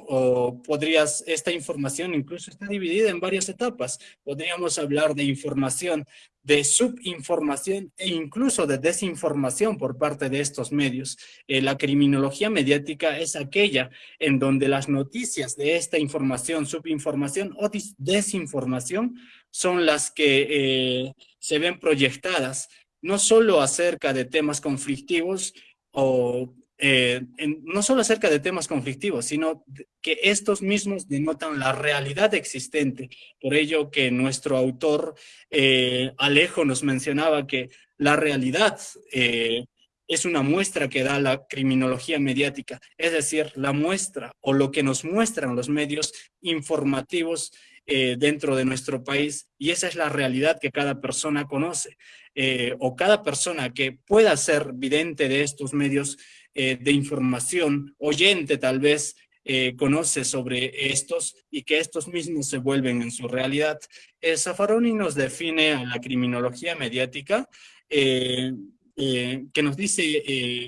podrías, esta información incluso está dividida en varias etapas. Podríamos hablar de información, de subinformación e incluso de desinformación por parte de estos medios. Eh, la criminología mediática es aquella en donde las noticias de esta información, subinformación o desinformación son las que se ven proyectadas no solo acerca de temas conflictivos o eh, no solo acerca de temas conflictivos, sino que estos mismos denotan la realidad existente. Por ello que nuestro autor eh, Alejo nos mencionaba que la realidad eh, es una muestra que da la criminología mediática, es decir, la muestra o lo que nos muestran los medios informativos dentro de nuestro país y esa es la realidad que cada persona conoce. Eh, o cada persona que pueda ser vidente de estos medios eh, de información, oyente tal vez, eh, conoce sobre estos y que estos mismos se vuelven en su realidad. Zaffaroni nos define a la criminología mediática que nos dice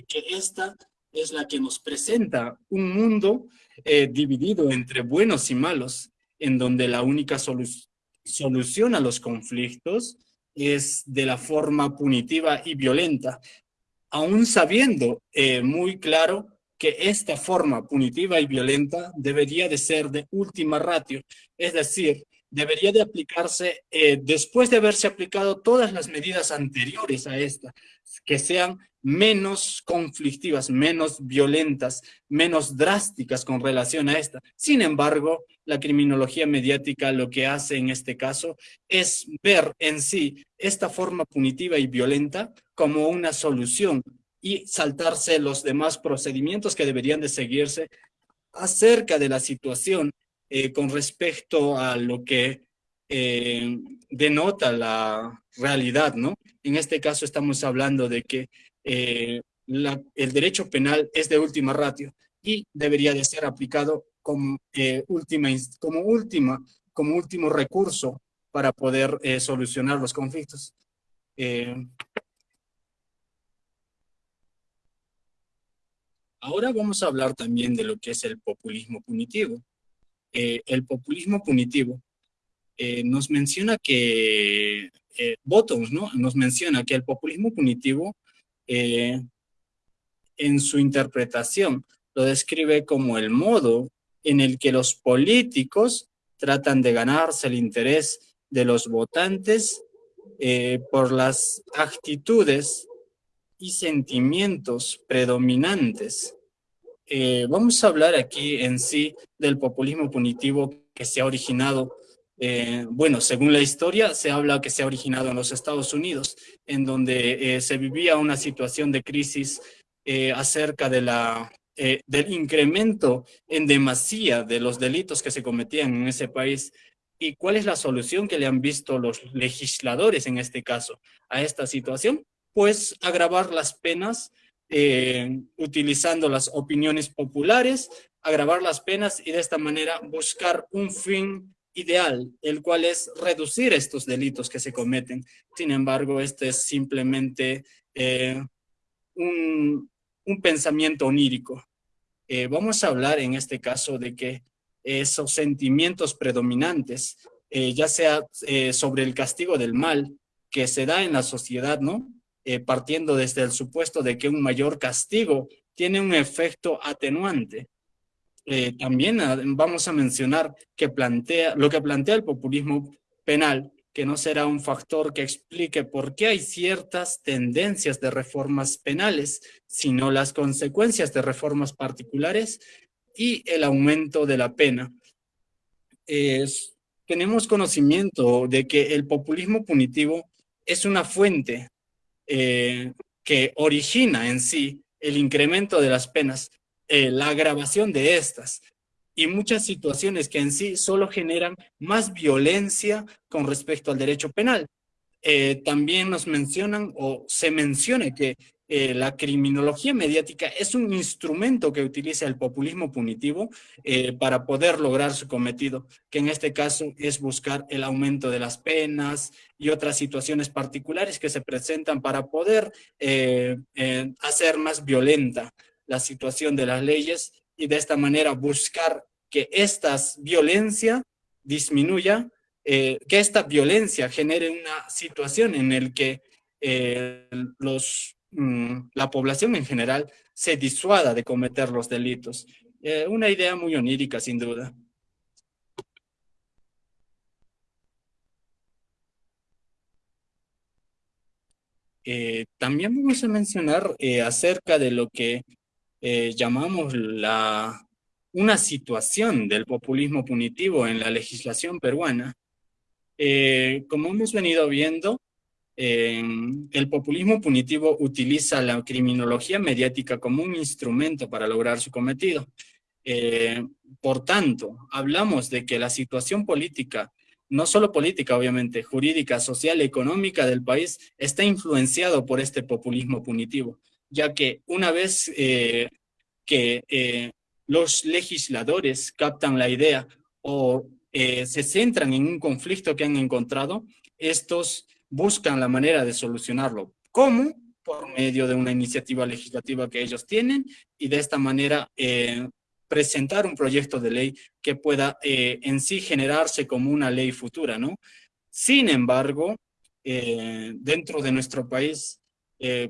que esta es la que nos presenta un mundo dividido entre buenos y malos, en donde la única solución a los conflictos es de la forma punitiva y violenta, aún sabiendo eh, muy claro que esta forma punitiva y violenta debería de ser de última ratio, es decir, debería de aplicarse eh, después de haberse aplicado todas las medidas anteriores a esta, que sean menos conflictivas, menos violentas, menos drásticas con relación a esta. Sin embargo, la criminología mediática lo que hace en este caso es ver en sí esta forma punitiva y violenta como una solución y saltarse los demás procedimientos que deberían de seguirse acerca de la situación con respecto a lo que denota la realidad, ¿no? En este caso estamos hablando de que el derecho penal es de última ratio y debería de ser aplicado como, última, como, última, como último recurso para poder solucionar los conflictos. Ahora vamos a hablar también de lo que es el populismo punitivo. Eh, el populismo punitivo eh, nos menciona que, eh, ¿no? Nos menciona que el populismo punitivo en su interpretación lo describe como el modo en el que los políticos tratan de ganarse el interés de los votantes por las actitudes y sentimientos predominantes. Eh, vamos a hablar aquí en sí del populismo punitivo que se ha originado, eh, bueno, según la historia, se habla que se ha originado en los Estados Unidos, en donde eh, se vivía una situación de crisis acerca de la, del incremento en demasía de los delitos que se cometían en ese país. ¿Y cuál es la solución que le han visto los legisladores en este caso a esta situación? pues agravar las penas eh, utilizando las opiniones populares, agravar las penas y de esta manera buscar un fin ideal, el cual es reducir estos delitos que se cometen. Sin embargo, este es simplemente eh, un, pensamiento onírico. Eh, vamos a hablar en este caso de que esos sentimientos predominantes, ya sea sobre el castigo del mal que se da en la sociedad, ¿no? Eh, partiendo desde el supuesto de que un mayor castigo tiene un efecto atenuante. Eh, también vamos a mencionar que plantea, lo que plantea el populismo penal, que no será un factor que explique por qué hay ciertas tendencias de reformas penales, sino las consecuencias de reformas particulares y el aumento de la pena. tenemos conocimiento de que el populismo punitivo es una fuente eh, que origina en sí el incremento de las penas, eh, la agravación de estas y muchas situaciones que en sí solo generan más violencia con respecto al derecho penal. Eh, también nos mencionan o se menciona que eh, la criminología mediática es un instrumento que utiliza el populismo punitivo para poder lograr su cometido, que en este caso es buscar el aumento de las penas y otras situaciones particulares que se presentan para poder hacer más violenta la situación de las leyes y de esta manera buscar que esta violencia disminuya, que esta violencia genere una situación en la que los Mm, la población en general se disuada de cometer los delitos. Eh, una idea muy onírica, sin duda. Eh, también vamos a mencionar eh, acerca de lo que llamamos la, una situación del populismo punitivo en la legislación peruana. como hemos venido viendo, el populismo punitivo utiliza la criminología mediática como un instrumento para lograr su cometido. Eh, por tanto, hablamos de que la situación política, no solo política obviamente, jurídica, social, económica del país, está influenciado por este populismo punitivo, ya que una vez eh, que eh, los legisladores captan la idea o se centran en un conflicto que han encontrado, estos buscan la manera de solucionarlo. ¿Cómo? Por medio de una iniciativa legislativa que ellos tienen y de esta manera eh, presentar un proyecto de ley que pueda eh, en sí generarse como una ley futura, ¿no? Sin embargo, eh, dentro de nuestro país,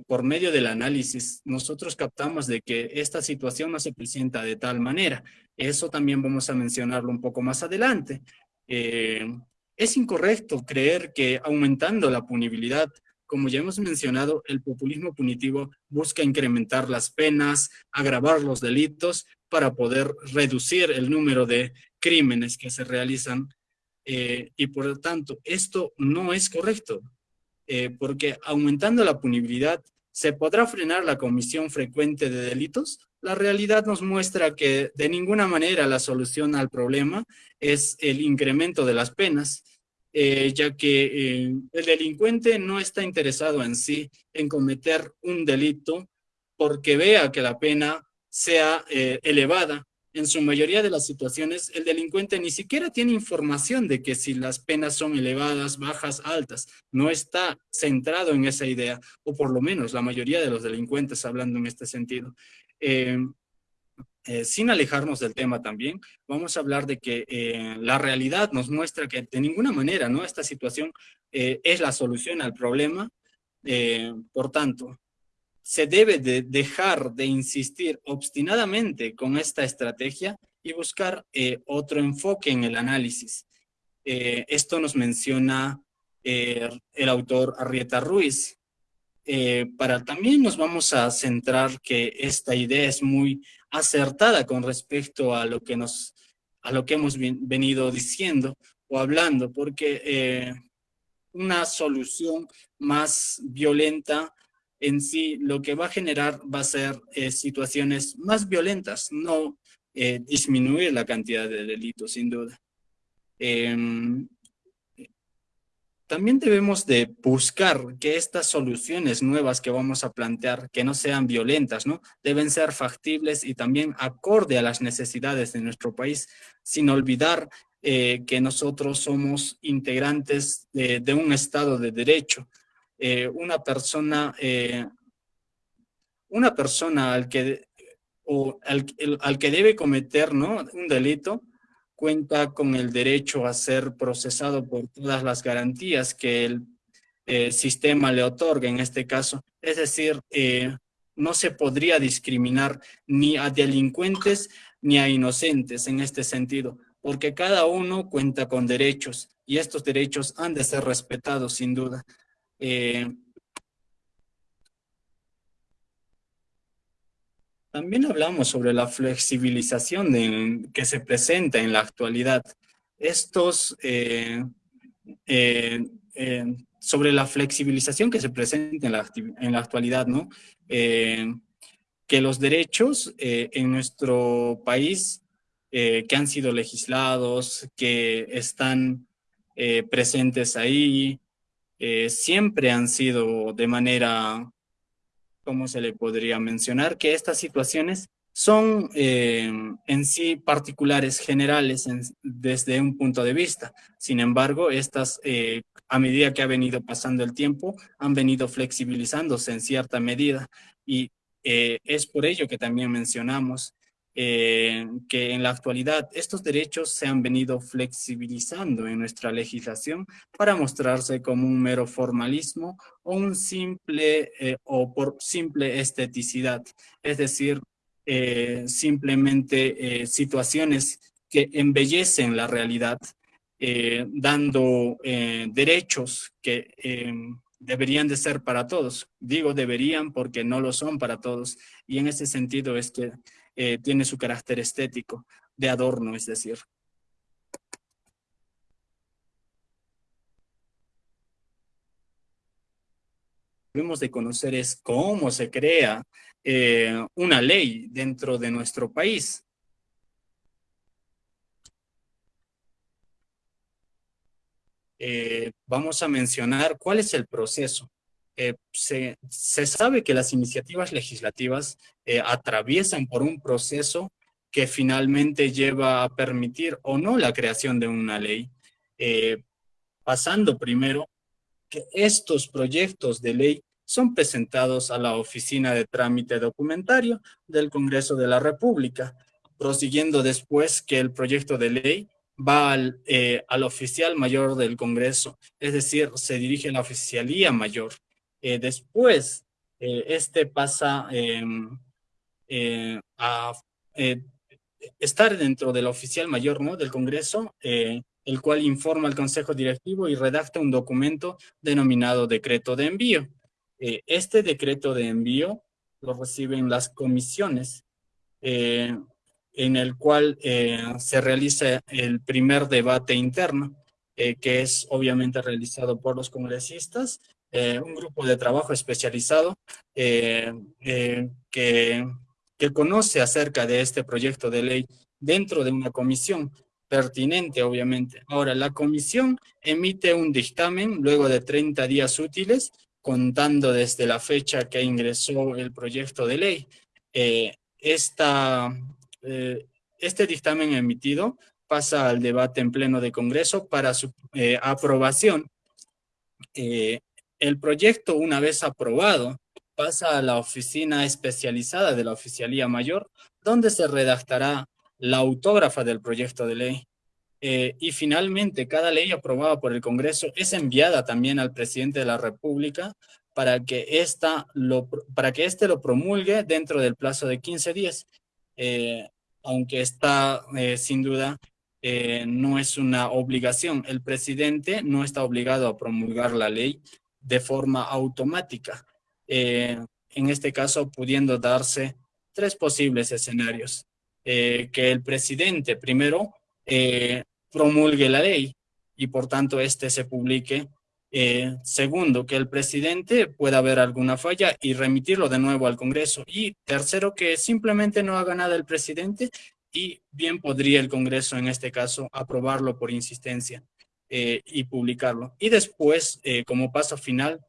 por medio del análisis, nosotros captamos de que esta situación no se presenta de tal manera. Eso también vamos a mencionarlo un poco más adelante. Es incorrecto creer que aumentando la punibilidad, como ya hemos mencionado, el populismo punitivo busca incrementar las penas, agravar los delitos para poder reducir el número de crímenes que se realizan eh, y por lo tanto esto no es correcto eh, porque aumentando la punibilidad se podrá frenar la comisión frecuente de delitos, la realidad nos muestra que de ninguna manera la solución al problema es el incremento de las penas, eh, ya que eh, el delincuente no está interesado en sí en cometer un delito porque vea que la pena sea elevada. En su mayoría de las situaciones, el delincuente ni siquiera tiene información de que si las penas son elevadas, bajas, altas. No está centrado en esa idea, o por lo menos la mayoría de los delincuentes hablando en este sentido. Eh, sin alejarnos del tema también, vamos a hablar de que eh, la realidad nos muestra que de ninguna manera ¿no? esta situación eh, es la solución al problema. por tanto, se debe de dejar de insistir obstinadamente con esta estrategia y buscar otro enfoque en el análisis. esto nos menciona el autor Arrieta Ruiz. para también nos vamos a centrar que esta idea es muy acertada con respecto a lo que, nos, a lo que hemos venido diciendo o hablando, porque eh, una solución más violenta en sí lo que va a generar va a ser eh, situaciones más violentas, no eh, disminuir la cantidad de delitos, sin duda. Em, también debemos de buscar que estas soluciones nuevas que vamos a plantear, que no sean violentas, ¿no? Deben ser factibles y también acorde a las necesidades de nuestro país, sin olvidar eh, que nosotros somos integrantes de, un Estado de Derecho. Eh, una persona, eh, una persona al que, o al, al que debe cometer ¿no? un delito, cuenta con el derecho a ser procesado por todas las garantías que el eh, sistema le otorga en este caso. Es decir, no se podría discriminar ni a delincuentes ni a inocentes en este sentido, porque cada uno cuenta con derechos y estos derechos han de ser respetados sin duda. Eh, También hablamos sobre la flexibilización que se presenta en la actualidad. Estos, eh, eh, eh, sobre la flexibilización que se presenta en la, en la actualidad, ¿no? que los derechos en nuestro país que han sido legislados, que están presentes ahí, siempre han sido de manera ¿cómo se le podría mencionar? Que estas situaciones son eh, en sí particulares, generales desde un punto de vista. Sin embargo, estas, eh, a medida que ha venido pasando el tiempo, han venido flexibilizándose en cierta medida y eh, es por ello que también mencionamos eh, que en la actualidad estos derechos se han venido flexibilizando en nuestra legislación para mostrarse como un mero formalismo o un simple eh, o por simple esteticidad, es decir, eh, simplemente situaciones que embellecen la realidad, dando derechos que deberían de ser para todos. Digo deberían porque no lo son para todos. Y en ese sentido es que eh, tiene su carácter estético, de adorno, es decir. Debemos de conocer es cómo se crea eh, una ley dentro de nuestro país. Eh, vamos a mencionar cuál es el proceso. Eh, se, sabe que las iniciativas legislativas eh, atraviesan por un proceso que finalmente lleva a permitir o no la creación de una ley, eh, pasando primero que estos proyectos de ley son presentados a la Oficina de Trámite Documentario del Congreso de la República, prosiguiendo después que el proyecto de ley va al, al oficial mayor del Congreso, es decir, se dirige a la oficialía mayor, eh, después, eh, este pasa em, eh, a estar dentro del oficial mayor ¿no? del Congreso, el cual informa al Consejo Directivo y redacta un documento denominado decreto de envío. este decreto de envío lo reciben las comisiones, en el cual se realiza el primer debate interno, que es obviamente realizado por los congresistas eh, un grupo de trabajo especializado eh, eh, que que conoce acerca de este proyecto de ley dentro de una comisión pertinente, obviamente. Ahora, la comisión emite un dictamen luego de 30 días útiles, contando desde la fecha que ingresó el proyecto de ley. Esta, este dictamen emitido pasa al debate en pleno de Congreso para su aprobación. El proyecto, una vez aprobado, pasa a la oficina especializada de la Oficialía Mayor, donde se redactará la autógrafa del proyecto de ley. Eh, y finalmente, cada ley aprobada por el Congreso es enviada también al presidente de la República para que, esta lo, para que éste lo promulgue dentro del plazo de 15 días. Eh, aunque está, eh, sin duda, no es una obligación. El presidente no está obligado a promulgar la ley de forma automática. en este caso, pudiendo darse tres posibles escenarios. que el presidente primero eh, promulgue la ley y por tanto este se publique. Eh, segundo, que el presidente pueda ver alguna falla y remitirlo de nuevo al Congreso. Y tercero, que simplemente no haga nada el presidente y bien podría el Congreso en este caso aprobarlo por insistencia eh, y publicarlo. Y después, como paso final,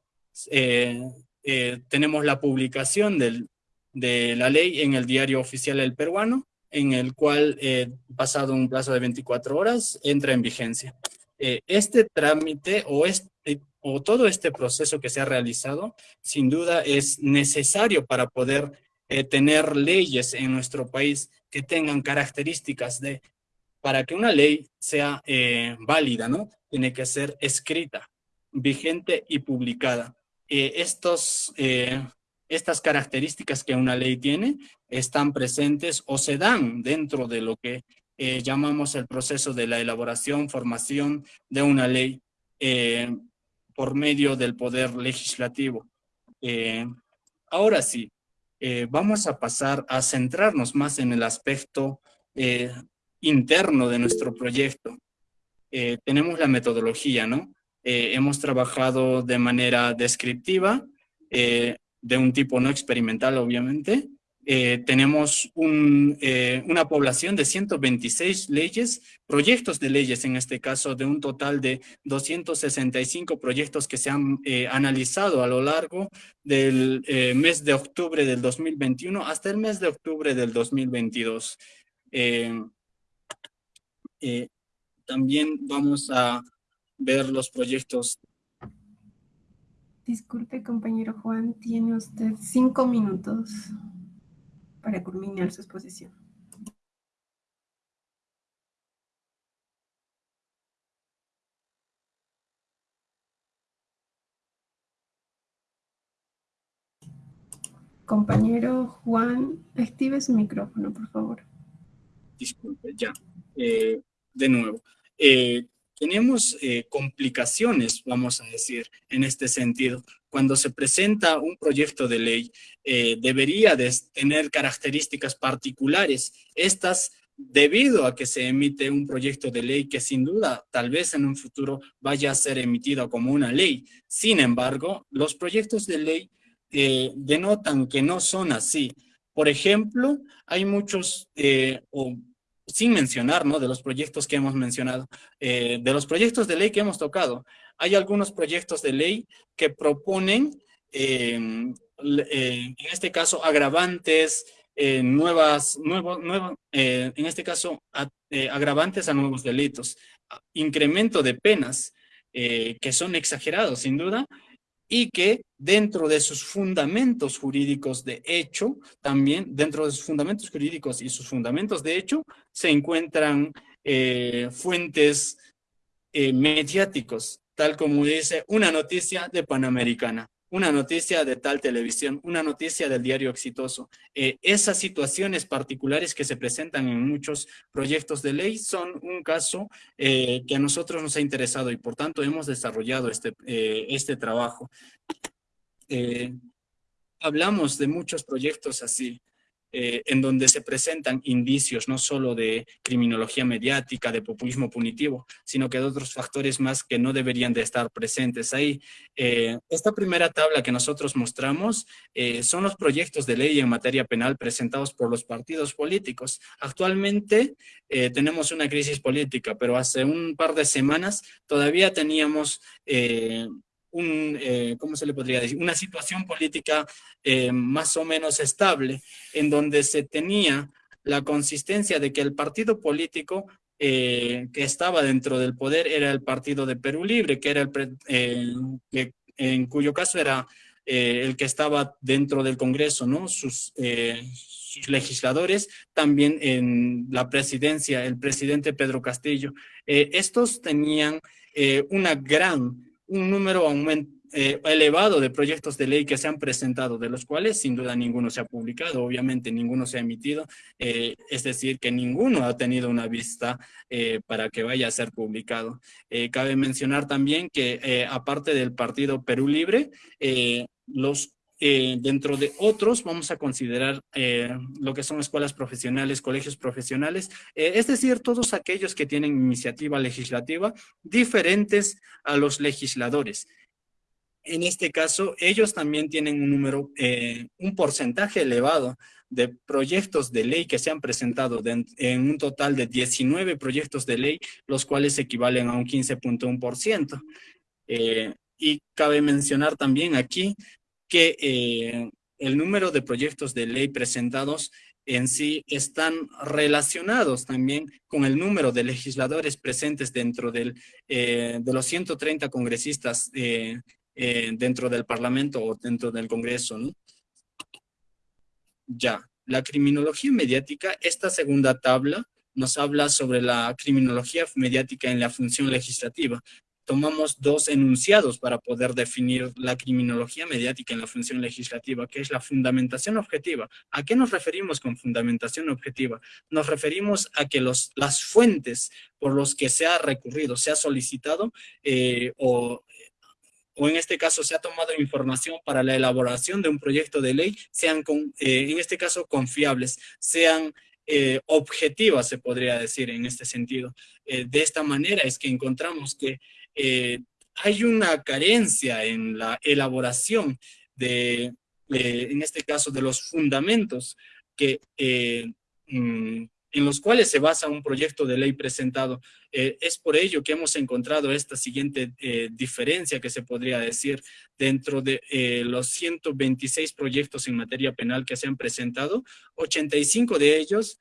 tenemos la publicación del, de la ley en el diario oficial del peruano en el cual, eh, pasado un plazo de 24 horas, entra en vigencia. Eh, este trámite o, este, o todo este proceso que se ha realizado, sin duda es necesario para poder eh, tener leyes en nuestro país que tengan características de, para que una ley sea válida, ¿no? Tiene que ser escrita, vigente y publicada. estos estas características que una ley tiene están presentes o se dan dentro de lo que eh, llamamos el proceso de la elaboración, formación de una ley eh, por medio del poder legislativo. Eh, ahora sí, vamos a pasar a centrarnos más en el aspecto interno de nuestro proyecto. tenemos la metodología, ¿no? hemos trabajado de manera descriptiva, de un tipo no experimental, obviamente. Eh, tenemos eh, una población de 126 leyes, proyectos de leyes en este caso, de un total de 265 proyectos que se han eh, analizado a lo largo del mes de octubre del 2021 hasta el mes de octubre del 2022. También vamos a ver los proyectos Disculpe, compañero Juan, tiene usted cinco minutos para culminar su exposición. Compañero Juan, active su micrófono, por favor. Disculpe, ya. Eh, de nuevo. Eh, tenemos eh, complicaciones, vamos a decir, en este sentido. Cuando se presenta un proyecto de ley, eh, debería de tener características particulares. Estas debido a que se emite un proyecto de ley que sin duda tal vez en un futuro vaya a ser emitido como una ley. Sin embargo, los proyectos de ley eh, denotan que no son así. Por ejemplo, hay muchos, sin mencionar, ¿no? De los proyectos que hemos mencionado, eh, de los proyectos de ley que hemos tocado. Hay algunos proyectos de ley que proponen, em, eh, en este caso, agravantes, eh, nuevas, nuevo, nuevo, en este caso, agravantes a nuevos delitos, incremento de penas, que son exagerados, sin duda, y que dentro de sus fundamentos jurídicos de hecho, también dentro de sus fundamentos jurídicos y sus fundamentos de hecho, se encuentran eh, fuentes eh, mediáticos, tal como dice una noticia de Panamericana, una noticia de tal televisión, una noticia del diario exitoso. Eh, esas situaciones particulares que se presentan en muchos proyectos de ley son un caso que a nosotros nos ha interesado y por tanto hemos desarrollado este, este trabajo. hablamos de muchos proyectos así. Eh, en donde se presentan indicios no solo de criminología mediática, de populismo punitivo, sino que de otros factores más que no deberían de estar presentes ahí. Eh, esta primera tabla que nosotros mostramos eh, son los proyectos de ley en materia penal presentados por los partidos políticos. Actualmente tenemos una crisis política, pero hace un par de semanas todavía teníamos un, eh, ¿cómo se le podría decir? Una situación política eh, más o menos estable, en donde se tenía la consistencia de que el partido político eh, que estaba dentro del poder era el partido de Perú Libre, que era el, que, en cuyo caso era el que estaba dentro del Congreso, ¿no? Sus, sus legisladores, también en la presidencia, el presidente Pedro Castillo. estos tenían una gran un número eh, elevado de proyectos de ley que se han presentado, de los cuales sin duda ninguno se ha publicado, obviamente ninguno se ha emitido, eh, es decir, que ninguno ha tenido una vista eh, para que vaya a ser publicado. cabe mencionar también que aparte del partido Perú Libre, los eh, dentro de otros vamos a considerar eh, lo que son escuelas profesionales, colegios profesionales, eh, es decir, todos aquellos que tienen iniciativa legislativa diferentes a los legisladores. En este caso, ellos también tienen un número, un porcentaje elevado de proyectos de ley que se han presentado en un total de 19 proyectos de ley, los cuales equivalen a un 15.1%. y cabe mencionar también aquí que eh, el número de proyectos de ley presentados en sí están relacionados también con el número de legisladores presentes dentro del, eh, de los 130 congresistas eh, dentro del Parlamento o dentro del Congreso. Ya, la criminología mediática, esta segunda tabla nos habla sobre la criminología mediática en la función legislativa tomamos dos enunciados para poder definir la criminología mediática en la función legislativa, que es la fundamentación objetiva. ¿A qué nos referimos con fundamentación objetiva? Nos referimos a que los, las fuentes por los que se ha recurrido, se ha solicitado eh, o o en este caso se ha tomado información para la elaboración de un proyecto de ley, sean con, eh, en este caso confiables, sean eh, objetivas, se podría decir en este sentido. de esta manera es que encontramos que eh, hay una carencia en la elaboración de, eh, en este caso, de los fundamentos que eh, mm, en los cuales se basa un proyecto de ley presentado. Eh, es por ello que hemos encontrado esta siguiente eh, diferencia que se podría decir dentro de eh, los 126 proyectos en materia penal que se han presentado, 85 de ellos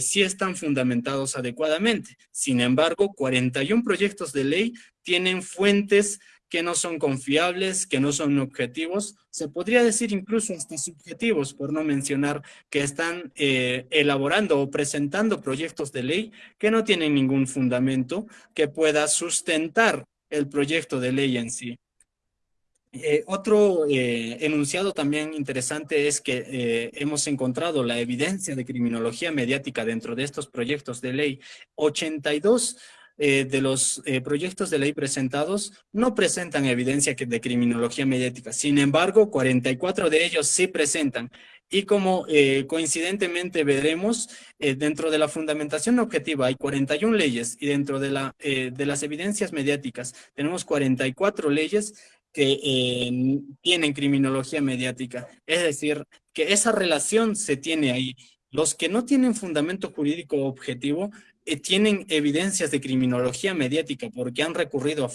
sí están fundamentados adecuadamente. Sin embargo, 41 proyectos de ley tienen fuentes que no son confiables, que no son objetivos, se podría decir incluso hasta subjetivos, por no mencionar que están eh, elaborando o presentando proyectos de ley que no tienen ningún fundamento que pueda sustentar el proyecto de ley en sí. Eh, otro eh, enunciado también interesante es que hemos encontrado la evidencia de criminología mediática dentro de estos proyectos de ley. 82 eh, de los eh, proyectos de ley presentados no presentan evidencia de criminología mediática. Sin embargo, 44 de ellos sí presentan. Y como eh, coincidentemente veremos, dentro de la fundamentación objetiva hay 41 leyes y dentro de, la, de las evidencias mediáticas tenemos 44 leyes que tienen criminología mediática. Es decir, que esa relación se tiene ahí. Los que no tienen fundamento jurídico objetivo tienen evidencias de criminología mediática porque han recurrido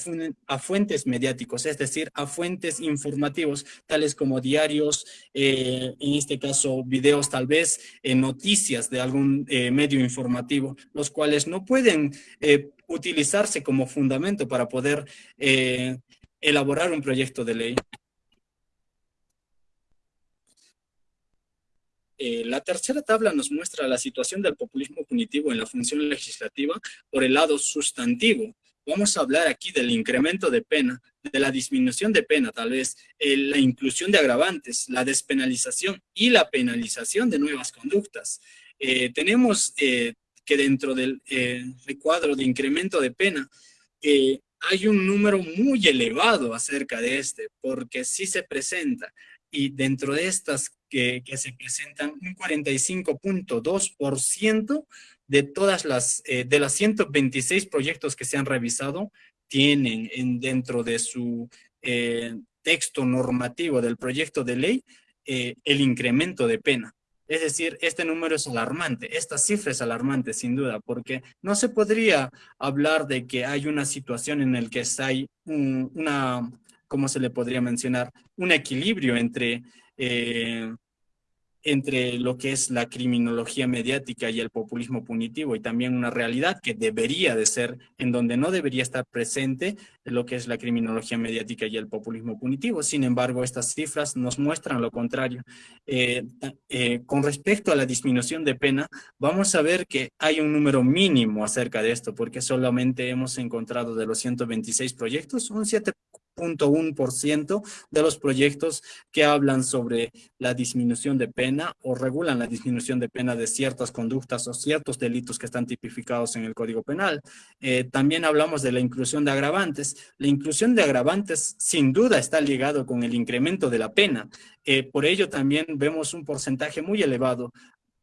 a, fuentes mediáticos, es decir, a fuentes informativos, tales como diarios, eh, en este caso videos tal vez, eh, noticias de algún medio informativo, los cuales no pueden utilizarse como fundamento para poder elaborar un proyecto de ley. Eh, la tercera tabla nos muestra la situación del populismo punitivo en la función legislativa por el lado sustantivo. Vamos a hablar aquí del incremento de pena, de la disminución de pena, tal vez, eh, la inclusión de agravantes, la despenalización y la penalización de nuevas conductas. Eh, tenemos que dentro del recuadro de incremento de pena, hay un número muy elevado acerca de este, porque sí se presenta y dentro de estas que, que se presentan, un 45.2% de todas las, eh, de las 126 proyectos que se han revisado, tienen en, dentro de su eh, texto normativo del proyecto de ley eh, el incremento de pena. Es decir, este número es alarmante, esta cifra es alarmante sin duda, porque no se podría hablar de que hay una situación en la que hay una, ¿cómo se le podría mencionar? Un equilibrio entre eh, entre lo que es la criminología mediática y el populismo punitivo y también una realidad que debería de ser, en donde no debería estar presente lo que es la criminología mediática y el populismo punitivo. Sin embargo, estas cifras nos muestran lo contrario. Eh, eh, con respecto a la disminución de pena, vamos a ver que hay un número mínimo acerca de esto, porque solamente hemos encontrado de los 126 proyectos, un 7 ciento de los proyectos que hablan sobre la disminución de pena o regulan la disminución de pena de ciertas conductas o ciertos delitos que están tipificados en el Código Penal. Eh, también hablamos de la inclusión de agravantes. La inclusión de agravantes sin duda está ligado con el incremento de la pena. Eh, por ello también vemos un porcentaje muy elevado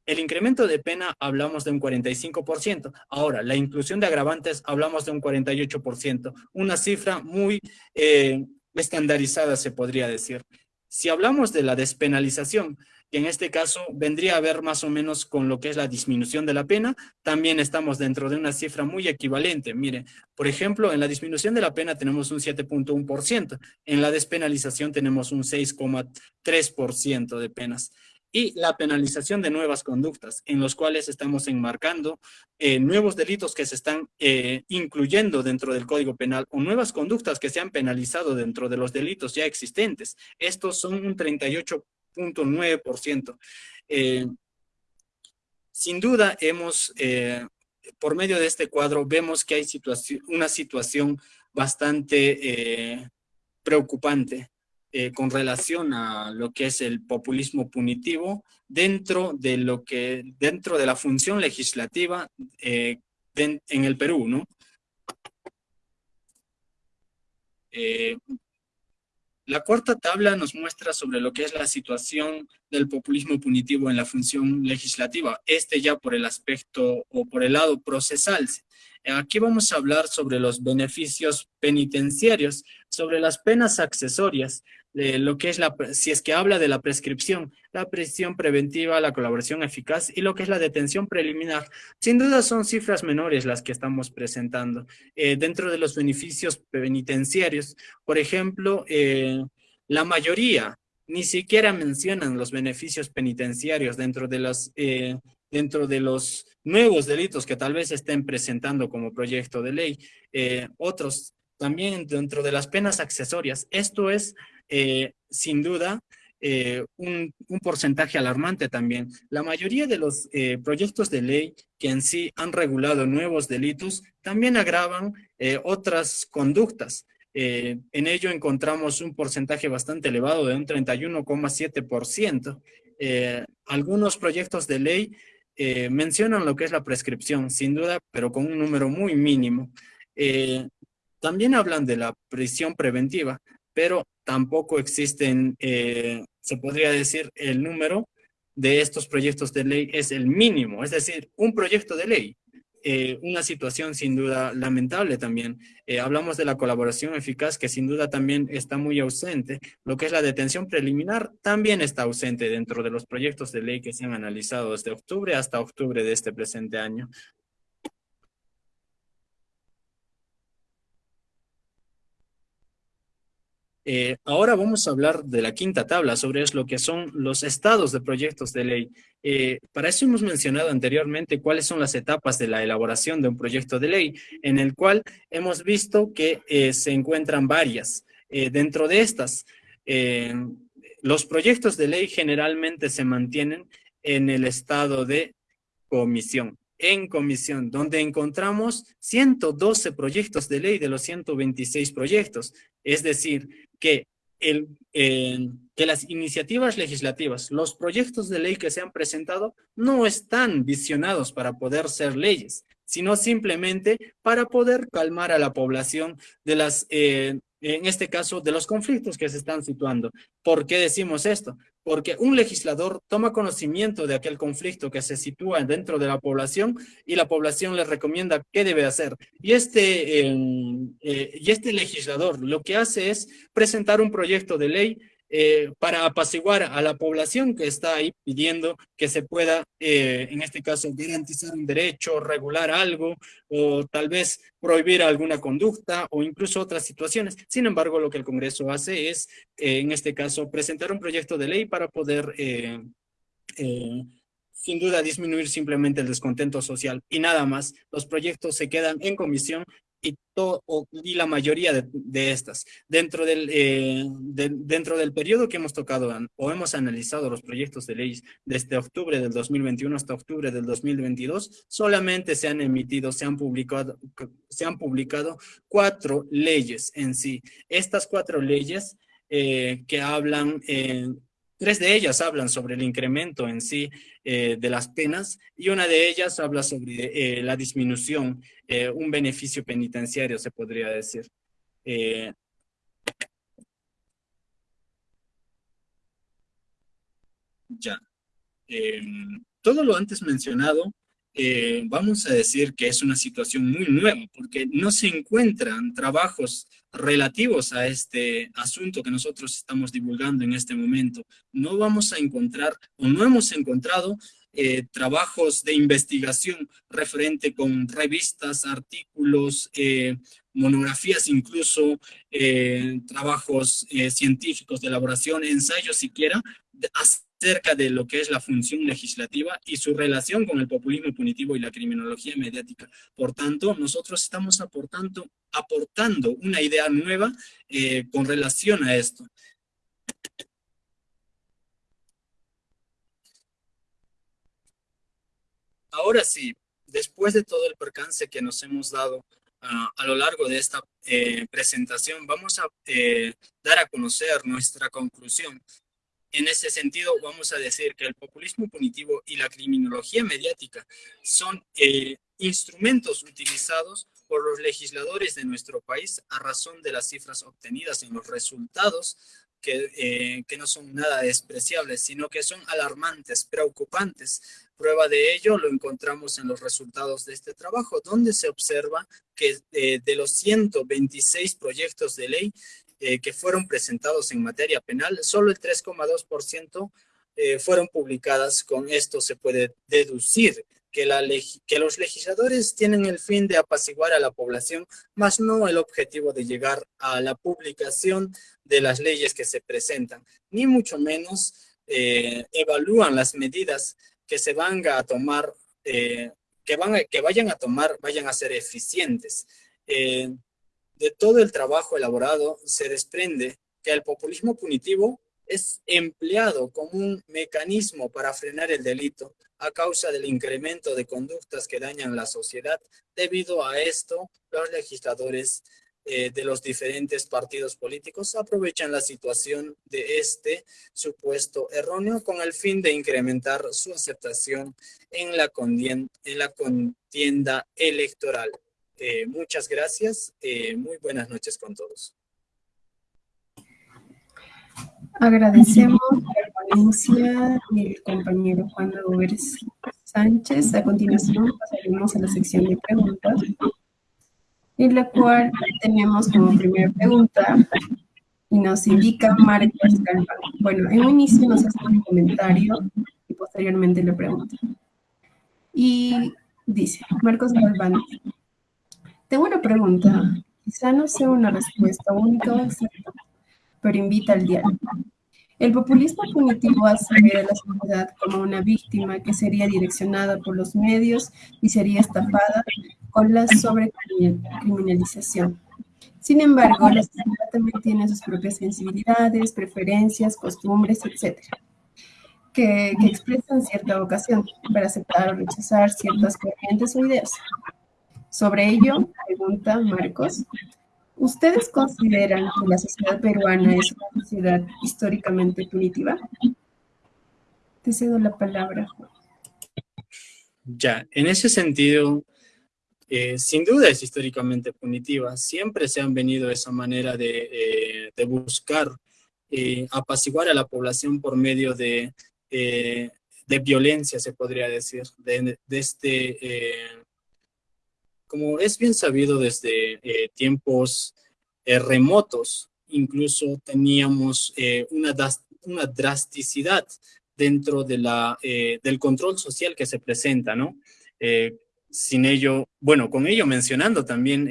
el incremento de pena hablamos de un 45%. Ahora, la inclusión de agravantes hablamos de un 48%. Una cifra muy eh, estandarizada, se podría decir. Si hablamos de la despenalización, que en este caso vendría a ver más o menos con lo que es la disminución de la pena, también estamos dentro de una cifra muy equivalente. Mire, por ejemplo, en la disminución de la pena tenemos un 7.1%, en la despenalización tenemos un 6.3% de penas y la penalización de nuevas conductas, en los cuales estamos enmarcando eh, nuevos delitos que se están eh, incluyendo dentro del Código Penal o nuevas conductas que se han penalizado dentro de los delitos ya existentes. Estos son un 38.9%. Eh, sin duda, hemos, por medio de este cuadro, vemos que hay una situación bastante preocupante eh, con relación a lo que es el populismo punitivo dentro de lo que dentro de la función legislativa eh, en el Perú, ¿no? Eh, la cuarta tabla nos muestra sobre lo que es la situación del populismo punitivo en la función legislativa, este ya por el aspecto o por el lado procesal. Aquí vamos a hablar sobre los beneficios penitenciarios, sobre las penas accesorias, lo que es la, si es que habla de la prescripción, la prisión preventiva, la colaboración eficaz y lo que es la detención preliminar. Sin duda son cifras menores las que estamos presentando. Eh, dentro de los beneficios penitenciarios, por ejemplo, eh, la mayoría ni siquiera mencionan los beneficios penitenciarios dentro de los, eh, dentro de los nuevos delitos que tal vez estén presentando como proyecto de ley. otros también dentro de las penas accesorias. Esto es eh, sin duda, eh, un, porcentaje alarmante también. La mayoría de los eh, proyectos de ley que en sí han regulado nuevos delitos también agravan otras conductas. en ello encontramos un porcentaje bastante elevado de un 31,7%. algunos proyectos de ley mencionan lo que es la prescripción, sin duda, pero con un número muy mínimo. también hablan de la prisión preventiva, pero tampoco existen, eh, se podría decir, el número de estos proyectos de ley es el mínimo, es decir, un proyecto de ley. Eh, una situación sin duda lamentable también. Eh, hablamos de la colaboración eficaz que sin duda también está muy ausente. Lo que es la detención preliminar también está ausente dentro de los proyectos de ley que se han analizado desde octubre hasta octubre de este presente año. Eh, ahora vamos a hablar de la quinta tabla sobre lo que son los estados de proyectos de ley. Eh, para eso hemos mencionado anteriormente cuáles son las etapas de la elaboración de un proyecto de ley, en el cual hemos visto que eh, se encuentran varias. dentro de estas, los proyectos de ley generalmente se mantienen en el estado de comisión en comisión, donde encontramos 112 proyectos de ley de los 126 proyectos. Es decir, que, el, que las iniciativas legislativas, los proyectos de ley que se han presentado, no están visionados para poder ser leyes, sino simplemente para poder calmar a la población de las, eh, en este caso, de los conflictos que se están situando. ¿Por qué decimos esto? Porque un legislador toma conocimiento de aquel conflicto que se sitúa dentro de la población y la población le recomienda qué debe hacer. Y este, eh, y este legislador lo que hace es presentar un proyecto de ley eh, para apaciguar a la población que está ahí pidiendo que se pueda, eh, en este caso, garantizar un derecho, regular algo, o tal vez prohibir alguna conducta, o incluso otras situaciones. Sin embargo, lo que el Congreso hace es, eh, en este caso, presentar un proyecto de ley para poder sin duda disminuir simplemente el descontento social y nada más. Los proyectos se quedan en comisión y, y la mayoría de, estas. Dentro del, eh, dentro del periodo que hemos tocado o hemos analizado los proyectos de ley desde octubre del 2021 hasta octubre del 2022, solamente se han emitido, se han publicado, se han publicado cuatro leyes en sí. Estas cuatro leyes eh, que hablan eh, Tres de ellas hablan sobre el incremento en sí eh, de las penas y una de ellas habla sobre eh, la disminución, eh, un beneficio penitenciario se podría decir. ya. Em, todo lo antes mencionado vamos a decir que es una situación muy nueva, porque no se encuentran trabajos relativos a este asunto que nosotros estamos divulgando en este momento. No vamos a encontrar, o no hemos encontrado, eh, trabajos de investigación referente con revistas, artículos, eh, monografías incluso, trabajos científicos de elaboración, ensayos siquiera, acerca de lo que es la función legislativa y su relación con el populismo punitivo y la criminología mediática. Por tanto, nosotros estamos aportando, una idea nueva eh, con relación a esto. Ahora sí, después de todo el percance que nos hemos dado ah, a lo largo de esta eh, presentación, vamos a eh, dar a conocer nuestra conclusión en ese sentido, vamos a decir que el populismo punitivo y la criminología mediática son eh, instrumentos utilizados por los legisladores de nuestro país a razón de las cifras obtenidas en los resultados que, eh, que no son nada despreciables, sino que son alarmantes, preocupantes. Prueba de ello lo encontramos en los resultados de este trabajo, donde se observa que eh, de los 126 proyectos de ley eh, que fueron presentados en materia penal, solo el 3,2% eh, fueron publicadas. Con esto se puede deducir que, la que los legisladores tienen el fin de apaciguar a la población, más no el objetivo de llegar a la publicación de las leyes que se presentan, ni mucho menos eh, evalúan las medidas que se van a tomar, que, van que vayan a tomar, vayan a ser eficientes de todo el trabajo elaborado se desprende que el populismo punitivo es empleado como un mecanismo para frenar el delito a causa del incremento de conductas que dañan la sociedad. Debido a esto, los legisladores eh, de los diferentes partidos políticos aprovechan la situación de este supuesto erróneo con el fin de incrementar su aceptación en la, en la contienda electoral. Eh, muchas gracias. Eh, muy buenas noches con todos. Agradecemos la ponencia del compañero Juan Robert Sánchez. A continuación pasaremos a la sección de preguntas, en la cual tenemos como primera pregunta y nos indica Marcos Galván. Bueno, en un inicio nos hace un comentario y posteriormente le pregunta. Y dice, Marcos Galván, tengo una pregunta. Quizá no sea una respuesta única o exacta, pero invita al diálogo. El populismo punitivo hace ver a la sociedad como una víctima que sería direccionada por los medios y sería estafada con la sobrecriminalización. Sin embargo, la sociedad también tiene sus propias sensibilidades, preferencias, costumbres, etc., que, que expresan cierta vocación para aceptar o rechazar ciertas corrientes o ideas. Sobre ello, pregunta Marcos, ¿ustedes consideran que la sociedad peruana es una sociedad históricamente punitiva? Te cedo la palabra, Ya, en ese sentido, eh, sin duda es históricamente punitiva. Siempre se han venido esa manera de, de buscar apaciguar a la población por medio de, de violencia, se podría decir, de, de este como es bien sabido desde eh, tiempos eh, remotos, incluso teníamos eh, una, una drasticidad dentro de la, del control social que se presenta, ¿no? sin ello, bueno, con ello mencionando también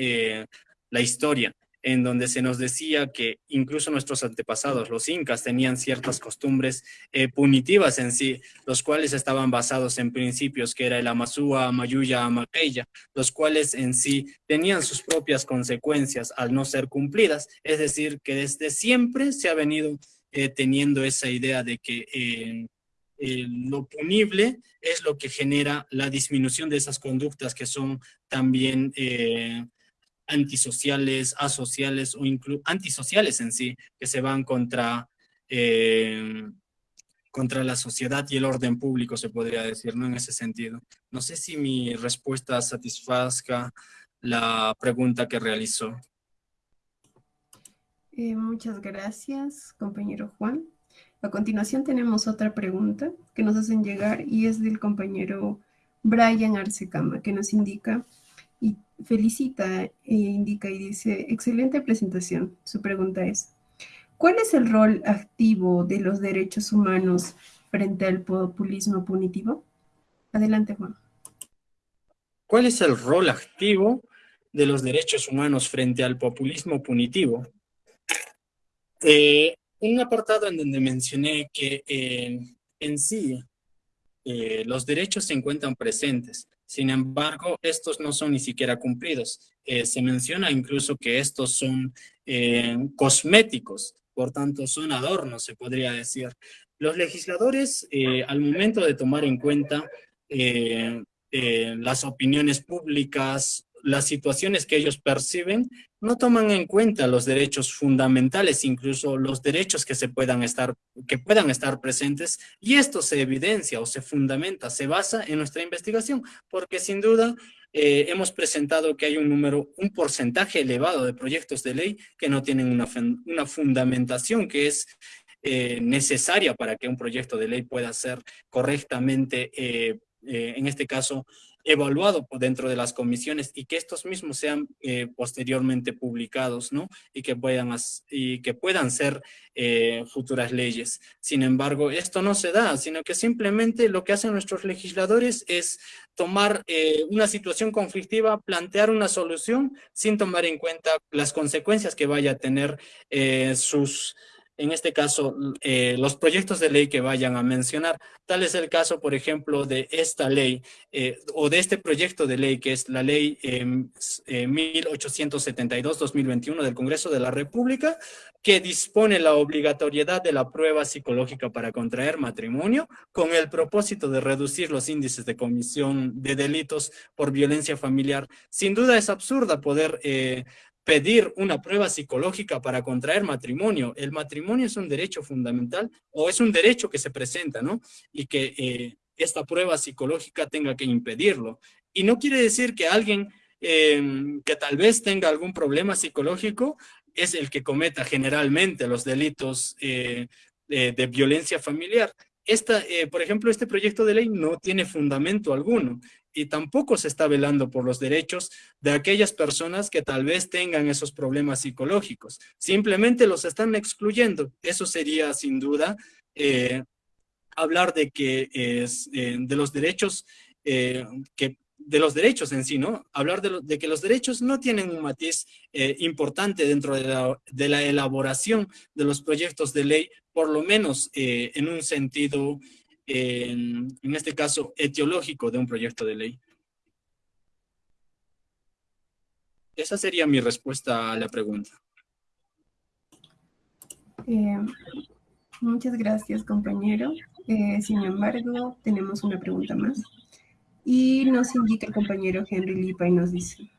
la historia en donde se nos decía que incluso nuestros antepasados, los incas, tenían ciertas costumbres eh, punitivas en sí, los cuales estaban basados en principios que era el Amasúa, Mayuya, Amaqueya, los cuales en sí tenían sus propias consecuencias al no ser cumplidas, es decir, que desde siempre se ha venido eh, teniendo esa idea de que eh, lo punible es lo que genera la disminución de esas conductas que son también antisociales, asociales o incluso antisociales en sí, que se van contra, eh, contra la sociedad y el orden público, se podría decir, ¿no? En ese sentido. No sé si mi respuesta satisfazca la pregunta que realizó. Eh, muchas gracias, compañero Juan. A continuación tenemos otra pregunta que nos hacen llegar y es del compañero Brian Arcecama, que nos indica y felicita e indica y dice, excelente presentación. Su pregunta es, ¿cuál es el rol activo de los derechos humanos frente al populismo punitivo? Adelante, Juan. ¿Cuál es el rol activo de los derechos humanos frente al populismo punitivo? Eh, un apartado en donde mencioné que eh, en sí eh, los derechos se encuentran presentes, sin embargo, estos no son ni siquiera cumplidos. Eh, se menciona incluso que estos son eh, cosméticos, por tanto son adornos, se podría decir. Los legisladores, eh, al momento de tomar en cuenta las opiniones públicas, las situaciones que ellos perciben, no toman en cuenta los derechos fundamentales, incluso los derechos que, se puedan, estar, que puedan estar presentes, y esto se evidencia o se fundamenta, se basa en nuestra investigación, porque sin duda eh, hemos presentado que hay un número, un porcentaje elevado de proyectos de ley que no tienen una, una fundamentación que es eh, necesaria para que un proyecto de ley pueda ser correctamente, eh, en este caso, evaluado dentro de las comisiones y que estos mismos sean eh, posteriormente publicados, ¿no? Y que puedan, y que puedan ser eh, futuras leyes. Sin embargo, esto no se da, sino que simplemente lo que hacen nuestros legisladores es tomar eh, una situación conflictiva, plantear una solución sin tomar en cuenta las consecuencias que vaya a tener sus en este caso, eh, los proyectos de ley que vayan a mencionar. Tal es el caso, por ejemplo, de esta ley eh, o de este proyecto de ley, que es la ley 1872-2021 eh, del Congreso de la República, que dispone la obligatoriedad de la prueba psicológica para contraer matrimonio con el propósito de reducir los índices de comisión de delitos por violencia familiar. Sin duda es absurda poder pedir una prueba psicológica para contraer matrimonio. El matrimonio es un derecho fundamental o es un derecho que se presenta, ¿no? Y que eh, esta prueba psicológica tenga que impedirlo. Y no quiere decir que alguien em, que tal vez tenga algún problema psicológico es el que cometa generalmente los delitos eh, de, violencia familiar. Esta, eh, por ejemplo, este proyecto de ley no tiene fundamento alguno y tampoco se está velando por los derechos de aquellas personas que tal vez tengan esos problemas psicológicos. Simplemente los están excluyendo. Eso sería sin duda eh, hablar de que es, eh, de los derechos eh, que de los derechos en sí, ¿no? Hablar de, que los derechos no tienen un matiz importante dentro de la, de la, elaboración de los proyectos de ley, por lo menos en un sentido en, este caso, etiológico de un proyecto de ley. Esa sería mi respuesta a la pregunta. Eh, muchas gracias, compañero. Eh, sin embargo, tenemos una pregunta más. Y nos indica el compañero Henry Lipa y nos dice,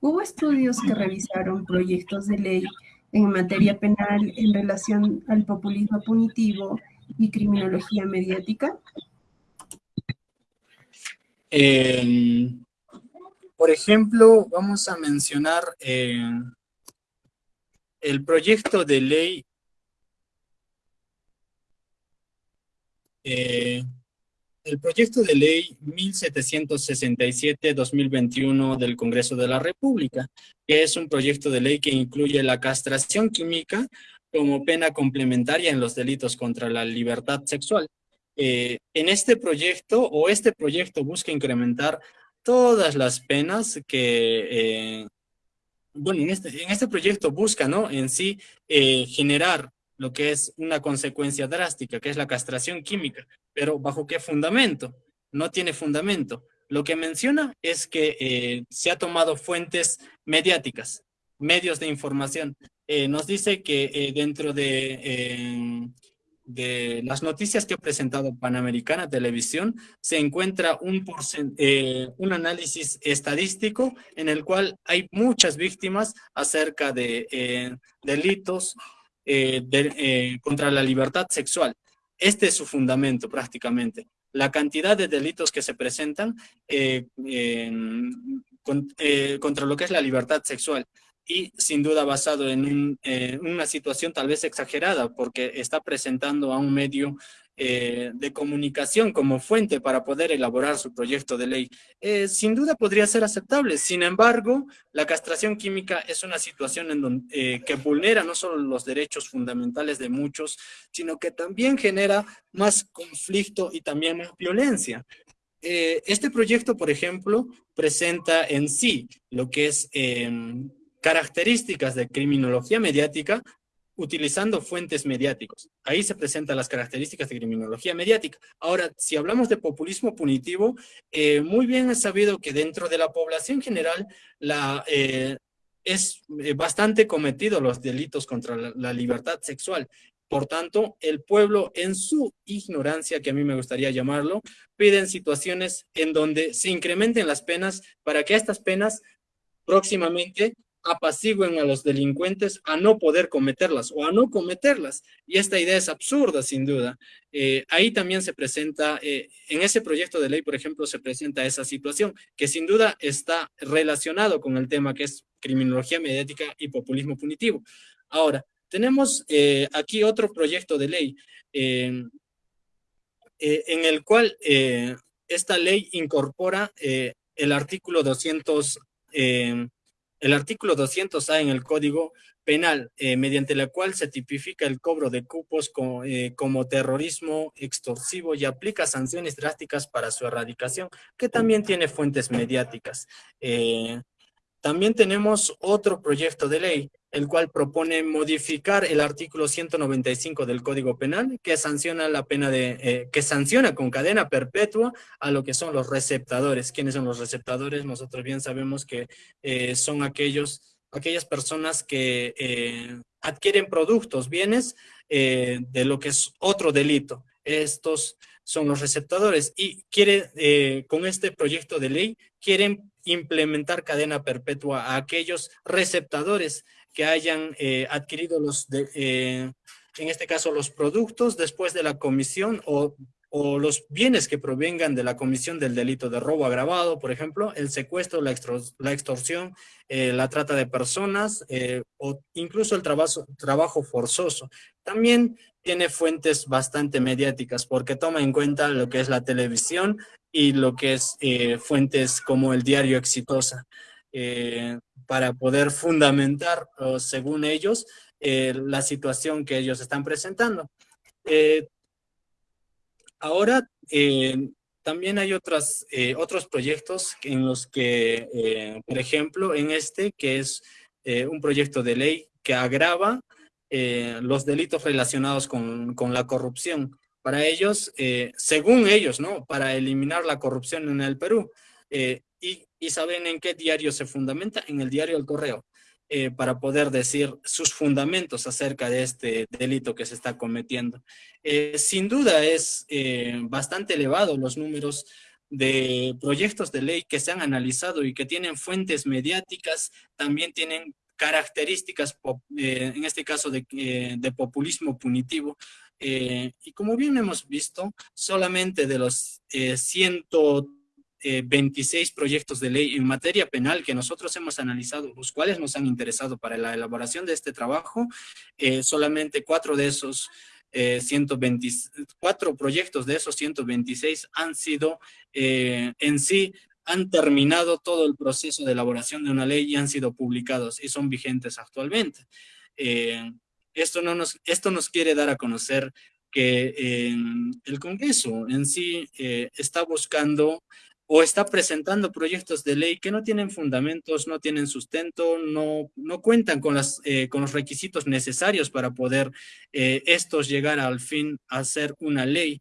¿hubo estudios que revisaron proyectos de ley en materia penal en relación al populismo punitivo y criminología mediática? por ejemplo, vamos a mencionar el proyecto de ley el proyecto de ley 1767-2021 del Congreso de la República, que es un proyecto de ley que incluye la castración química como pena complementaria en los delitos contra la libertad sexual. Eh, en este proyecto, o este proyecto busca incrementar todas las penas que, eh, bueno, en este, en este proyecto busca, ¿no? En sí, eh, generar lo que es una consecuencia drástica, que es la castración química. Pero ¿bajo qué fundamento? No tiene fundamento. Lo que menciona es que se ha tomado fuentes mediáticas, medios de información. Nos dice que dentro de de las noticias que ha presentado Panamericana Televisión, se encuentra un, eh, un análisis estadístico en el cual hay muchas víctimas acerca de eh, delitos eh, contra la libertad sexual. Este es su fundamento prácticamente. La cantidad de delitos que se presentan contra lo que es la libertad sexual y sin duda basado en eh, una situación tal vez exagerada porque está presentando a un medio eh, de comunicación como fuente para poder elaborar su proyecto de ley. Eh, sin duda podría ser aceptable, sin embargo, la castración química es una situación en donde, que vulnera no solo los derechos fundamentales de muchos, sino que también genera más conflicto y también más violencia. este proyecto, por ejemplo, presenta en sí lo que es em, características de criminología mediática utilizando fuentes mediáticos. Ahí se presentan las características de criminología mediática. Ahora, si hablamos de populismo punitivo, eh, muy bien es sabido que dentro de la población general la, eh, es eh, bastante cometido los delitos contra la, libertad sexual. Por tanto, el pueblo en su ignorancia, que a mí me gustaría llamarlo, piden situaciones en donde se incrementen las penas para que estas penas próximamente apaciguen a los delincuentes a no poder cometerlas o a no cometerlas. Y esta idea es absurda, sin duda. Eh, ahí también se presenta, eh, en ese proyecto de ley, por ejemplo, se presenta esa situación, que sin duda está relacionado con el tema que es criminología mediática y populismo punitivo. Ahora, tenemos eh, aquí otro proyecto de ley en el cual esta ley incorpora el artículo 200 el artículo 200A en el Código Penal, eh, mediante la cual se tipifica el cobro de cupos eh, como, terrorismo extorsivo y aplica sanciones drásticas para su erradicación, que también tiene fuentes mediáticas. Eh, también tenemos otro proyecto de ley, el cual propone modificar el artículo 195 del Código Penal, que sanciona la pena de, eh, que sanciona con cadena perpetua a lo que son los receptadores. ¿Quiénes son los receptadores? Nosotros bien sabemos que eh, son aquellos, aquellas personas que eh, adquieren productos, bienes, de lo que es otro delito. Estos son los receptadores y quiere, con este proyecto de ley, quieren implementar cadena perpetua a aquellos receptadores que hayan eh, adquirido los, eh, en este caso, los productos después de la comisión o, o, los bienes que provengan de la comisión del delito de robo agravado, por ejemplo, el secuestro, la, extorsión, eh, la trata de personas o incluso el trabajo, trabajo forzoso. También tiene fuentes bastante mediáticas porque toma en cuenta lo que es la televisión y lo que es eh, fuentes como el diario Exitosa, eh, para poder fundamentar, según ellos, eh, la situación que ellos están presentando. ahora, también hay otras, otros proyectos en los que, por ejemplo, en este, que es un proyecto de ley que agrava los delitos relacionados con, con la corrupción para ellos, eh, según ellos, ¿no? Para eliminar la corrupción en el Perú. Eh, y, saben en qué diario se fundamenta, en el diario El Correo, eh, para poder decir sus fundamentos acerca de este delito que se está cometiendo. sin duda es bastante elevado los números de proyectos de ley que se han analizado y que tienen fuentes mediáticas, también tienen características, en este caso de, de populismo punitivo, eh, y como bien hemos visto, solamente de los eh, 100, 26 proyectos de ley en materia penal que nosotros hemos analizado, los cuales nos han interesado para la elaboración de este trabajo, solamente cuatro de esos 124 proyectos de esos 126 han sido en sí han terminado todo el proceso de elaboración de una ley y han sido publicados y son vigentes actualmente. Eh, esto, no nos, esto nos quiere dar a conocer que eh, el Congreso en sí eh, está buscando o está presentando proyectos de ley que no tienen fundamentos, no tienen sustento, no, no cuentan con, las, con los requisitos necesarios para poder estos llegar al fin a ser una ley.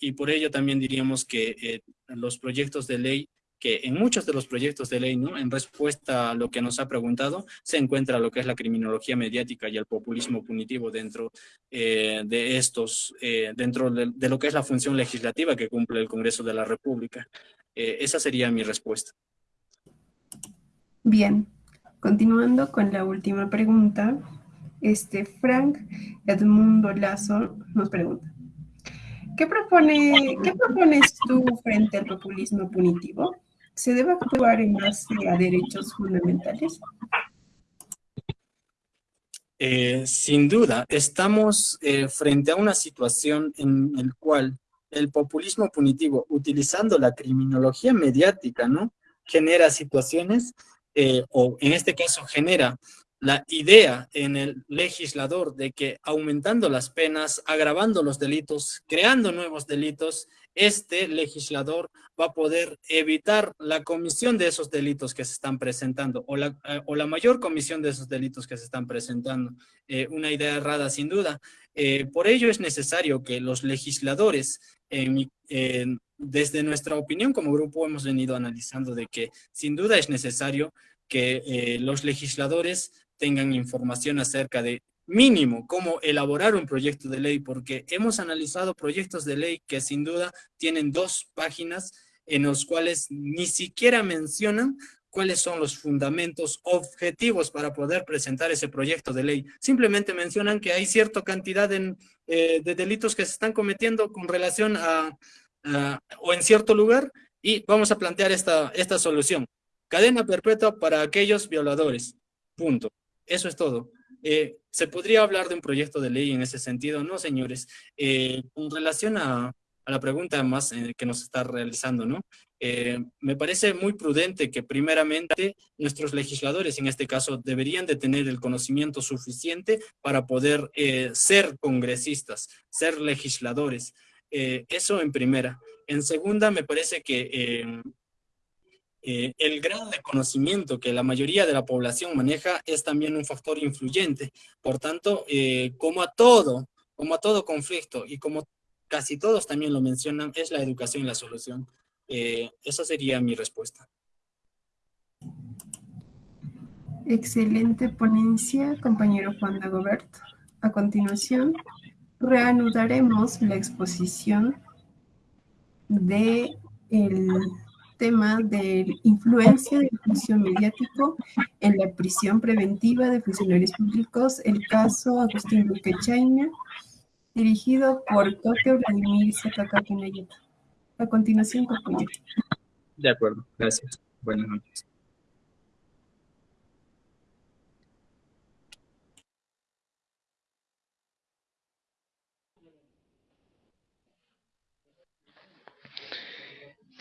Y por ello también diríamos que eh, los proyectos de ley, que en muchos de los proyectos de ley, ¿no? en respuesta a lo que nos ha preguntado, se encuentra lo que es la criminología mediática y el populismo punitivo dentro eh, de estos, eh, dentro de, lo que es la función legislativa que cumple el Congreso de la República. esa sería mi respuesta. Bien, continuando con la última pregunta, este Frank Edmundo Lazo nos pregunta, ¿Qué, propone, ¿Qué propones tú frente al populismo punitivo? ¿Se debe actuar en base a derechos fundamentales? Eh, sin duda, estamos eh, frente a una situación en la cual el populismo punitivo, utilizando la criminología mediática, ¿no? Genera situaciones, eh, o en este caso genera la idea en el legislador de que aumentando las penas, agravando los delitos, creando nuevos delitos, este legislador va a poder evitar la comisión de esos delitos que se están presentando o la, eh, o la mayor comisión de esos delitos que se están presentando. Eh, una idea errada sin duda. Eh, por ello es necesario que los legisladores, desde nuestra opinión como grupo hemos venido analizando de que sin duda es necesario que los legisladores tengan información acerca de mínimo cómo elaborar un proyecto de ley, porque hemos analizado proyectos de ley que sin duda tienen dos páginas en los cuales ni siquiera mencionan cuáles son los fundamentos objetivos para poder presentar ese proyecto de ley. Simplemente mencionan que hay cierta cantidad eh, de delitos que se están cometiendo con relación a, o en cierto lugar y vamos a plantear esta, esta solución. Cadena perpetua para aquellos violadores. Punto. Eso es todo. Eh, ¿Se podría hablar de un proyecto de ley en ese sentido? No, señores. Eh, con relación a, la pregunta más eh, que nos está realizando, ¿no? me parece muy prudente que primeramente nuestros legisladores, en este caso, deberían de tener el conocimiento suficiente para poder ser congresistas, ser legisladores. eso en primera. En segunda, me parece que eh, el grado de conocimiento que la mayoría de la población maneja es también un factor influyente. Por tanto, eh, como a todo, como a todo conflicto y como casi todos también lo mencionan, es la educación la solución. Eh, esa sería mi respuesta. Excelente ponencia, compañero Juan Dagoberto. A continuación, reanudaremos la exposición de el tema de influencia del juicio mediático en la prisión preventiva de funcionarios públicos, el caso Agustín Luque Chaina, dirigido por Coque Vladimir Zacacapinayeta. A continuación, compañero. De acuerdo, gracias. Buenas noches.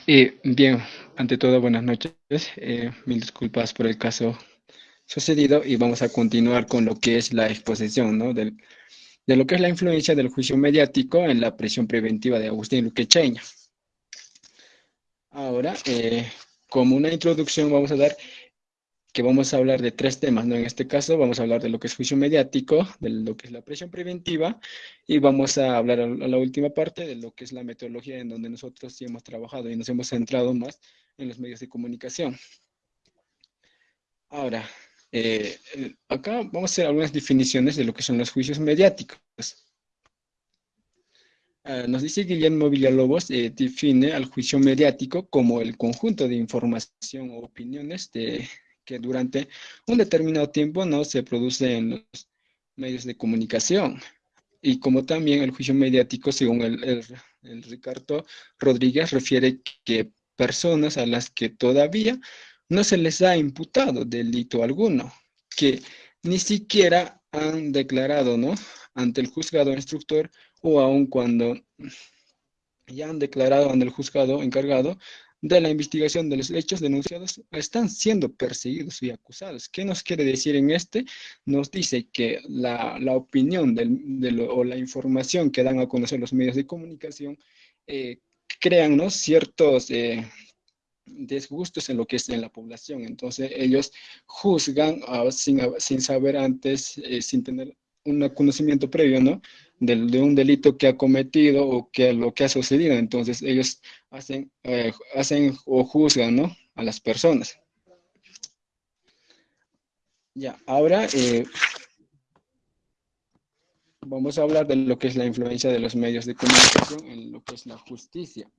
Bien, ante todo, buenas noches. Eh, mil disculpas por el caso sucedido y vamos a continuar con lo que es la exposición ¿no? de lo que es la influencia del juicio mediático en la prisión preventiva de Agustín Luquecheña. Ahora, eh, como una introducción, vamos a dar que vamos a hablar de tres temas, ¿no? En este caso vamos a hablar de lo que es juicio mediático, de lo que es la presión preventiva y vamos a hablar a la última parte de lo que es la metodología en donde nosotros sí hemos trabajado y nos hemos centrado más en los medios de comunicación. Ahora, eh, acá vamos a hacer algunas definiciones de lo que son los juicios mediáticos. Ah, nos dice Guillermo Villalobos, eh, define al juicio mediático como el conjunto de información o opiniones de que durante un determinado tiempo no se produce en los medios de comunicación. Y como también el juicio mediático, según el, Ricardo Rodríguez refiere que personas a las que todavía no se les ha imputado delito alguno, que ni siquiera han declarado, ¿no? Ante el juzgado instructor o aun cuando ya han declarado ante el juzgado encargado de la investigación de los hechos denunciados están siendo perseguidos y acusados. ¿Qué nos quiere decir en este? Nos dice que la, opinión o la información que dan a conocer los medios de comunicación eh, crean ciertos eh, desgustos en lo que es en la población. Entonces ellos juzgan ah, sin, sin, saber antes, eh, sin tener un conocimiento previo, ¿no? De, un delito que ha cometido o que lo que ha sucedido. Entonces ellos hacen, eh, hacen o juzgan, ¿no? A las personas. Ya, ahora eh, vamos a hablar de lo que es la influencia de los medios de comunicación en lo que es la justicia.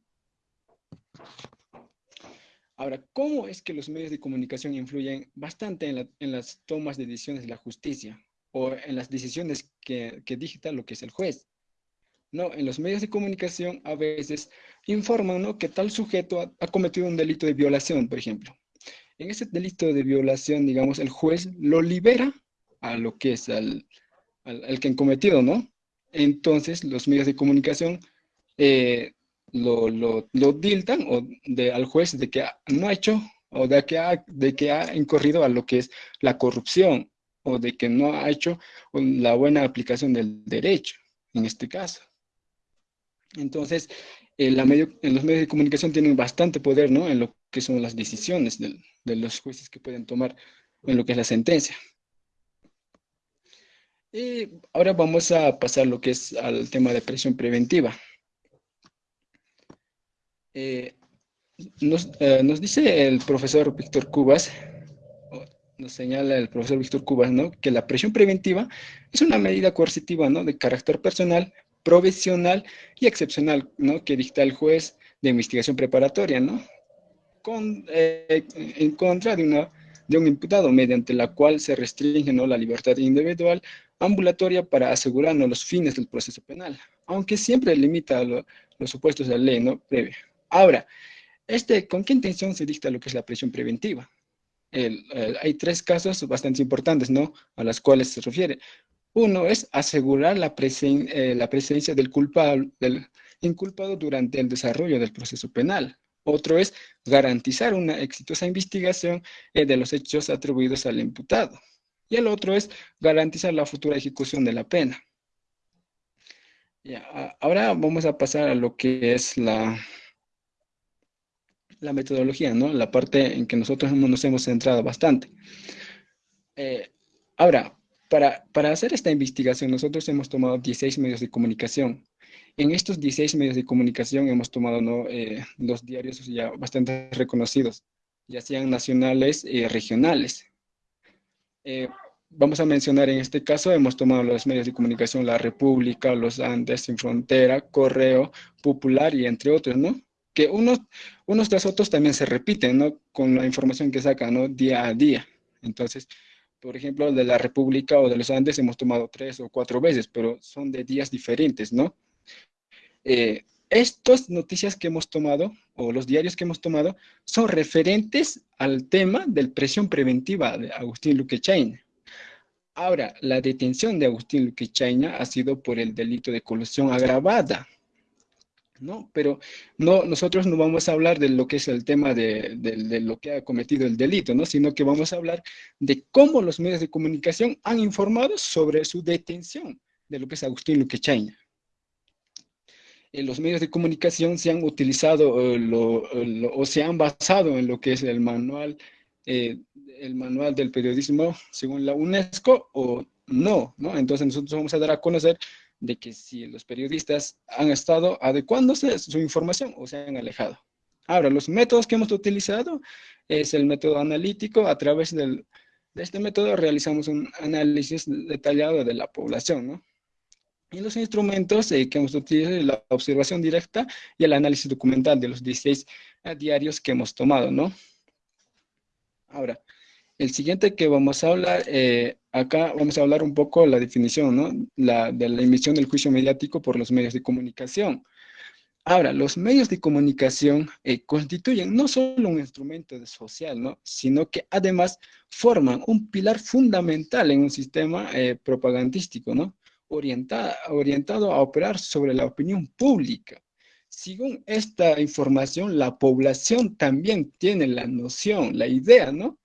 Ahora, ¿cómo es que los medios de comunicación influyen bastante en, las tomas de decisiones de la justicia o en las decisiones que, que dicta lo que es el juez? No, en los medios de comunicación a veces informan que tal sujeto ha, cometido un delito de violación, por ejemplo. En ese delito de violación, digamos, el juez lo libera a lo que es al, al, que han cometido, ¿no? Entonces, los medios de comunicación eh, lo, lo, lo diltan o de, al juez de que no ha hecho o de que ha, de que ha incurrido a lo que es la corrupción o de que no ha hecho la buena aplicación del derecho, en este caso. Entonces, los medios de comunicación tienen bastante poder ¿no? en lo que son las decisiones de, los jueces que pueden tomar en lo que es la sentencia. Y ahora vamos a pasar lo que es al tema de presión preventiva. Eh, eh, nos, dice el profesor Víctor Cubas, nos señala el profesor Víctor Cubas, ¿no? Que la presión preventiva es una medida coercitiva, ¿no? De carácter personal, provisional y excepcional, ¿no? Que dicta el juez de investigación preparatoria, ¿no? Con, eh, en contra de, una, de un imputado, mediante la cual se restringe ¿no? la libertad individual ambulatoria para asegurarnos los fines del proceso penal, aunque siempre limita los supuestos de la ley ¿no? previa. Ahora, este, ¿con qué intención se dicta lo que es la presión preventiva? Hay tres casos bastante importantes, ¿no? A las cuales se refiere. Uno es asegurar la, eh, la presencia del culpable, del inculpado durante el desarrollo del proceso penal. Otro es garantizar una exitosa investigación eh, de los hechos atribuidos al imputado. Y el otro es garantizar la futura ejecución de la pena. ahora vamos a pasar a lo que es la, la metodología, ¿no? La parte en que nosotros nos hemos centrado bastante. Eh, ahora, para, para, hacer esta investigación, nosotros hemos tomado 16 medios de comunicación. En estos 16 medios de comunicación hemos tomado ¿no? Eh, los diarios ya bastante reconocidos, ya sean nacionales y regionales. Eh, vamos a mencionar en este caso, hemos tomado los medios de comunicación La República, Los Andes, Sin Frontera, Correo, Popular y entre otros, ¿no? Que unos, unos tras otros también se repiten, ¿no? Con la información que sacan, ¿no? Día a día. Entonces, por ejemplo, de la República o de los Andes hemos tomado tres o cuatro veces, pero son de días diferentes, ¿no? Eh, estas noticias que hemos tomado, o los diarios que hemos tomado, son referentes al tema de presión preventiva de Agustín Luque Ahora, la detención de Agustín Luque ha sido por el delito de colusión agravada, ¿no? Pero no, nosotros no vamos a hablar de lo que es el tema de, lo que ha cometido el delito, ¿no? Sino que vamos a hablar de cómo los medios de comunicación han informado sobre su detención de lo que es Agustín Luquechaña. En los medios de comunicación se han utilizado eh, o se han basado en lo que es el manual, eh, el manual del periodismo según la UNESCO o no, ¿no? Entonces nosotros vamos a dar a conocer de que si los periodistas han estado adecuándose su información o se han alejado. Ahora, los métodos que hemos utilizado es el método analítico. A través de este método realizamos un análisis detallado de la población, ¿no? Y los instrumentos eh, que hemos utilizado la observación directa y el análisis documental de los 16 eh, diarios que hemos tomado, ¿no? Ahora, el siguiente que vamos a hablar, eh, acá vamos a hablar un poco la definición, ¿no? De la emisión del juicio mediático por los medios de comunicación. Ahora, los medios de comunicación eh, constituyen no solo un instrumento social, ¿no? sino que además forman un pilar fundamental en un sistema eh, propagandístico, ¿no? orientado a operar sobre la opinión pública. Según esta información, la población también tiene la noción, la idea, ¿no?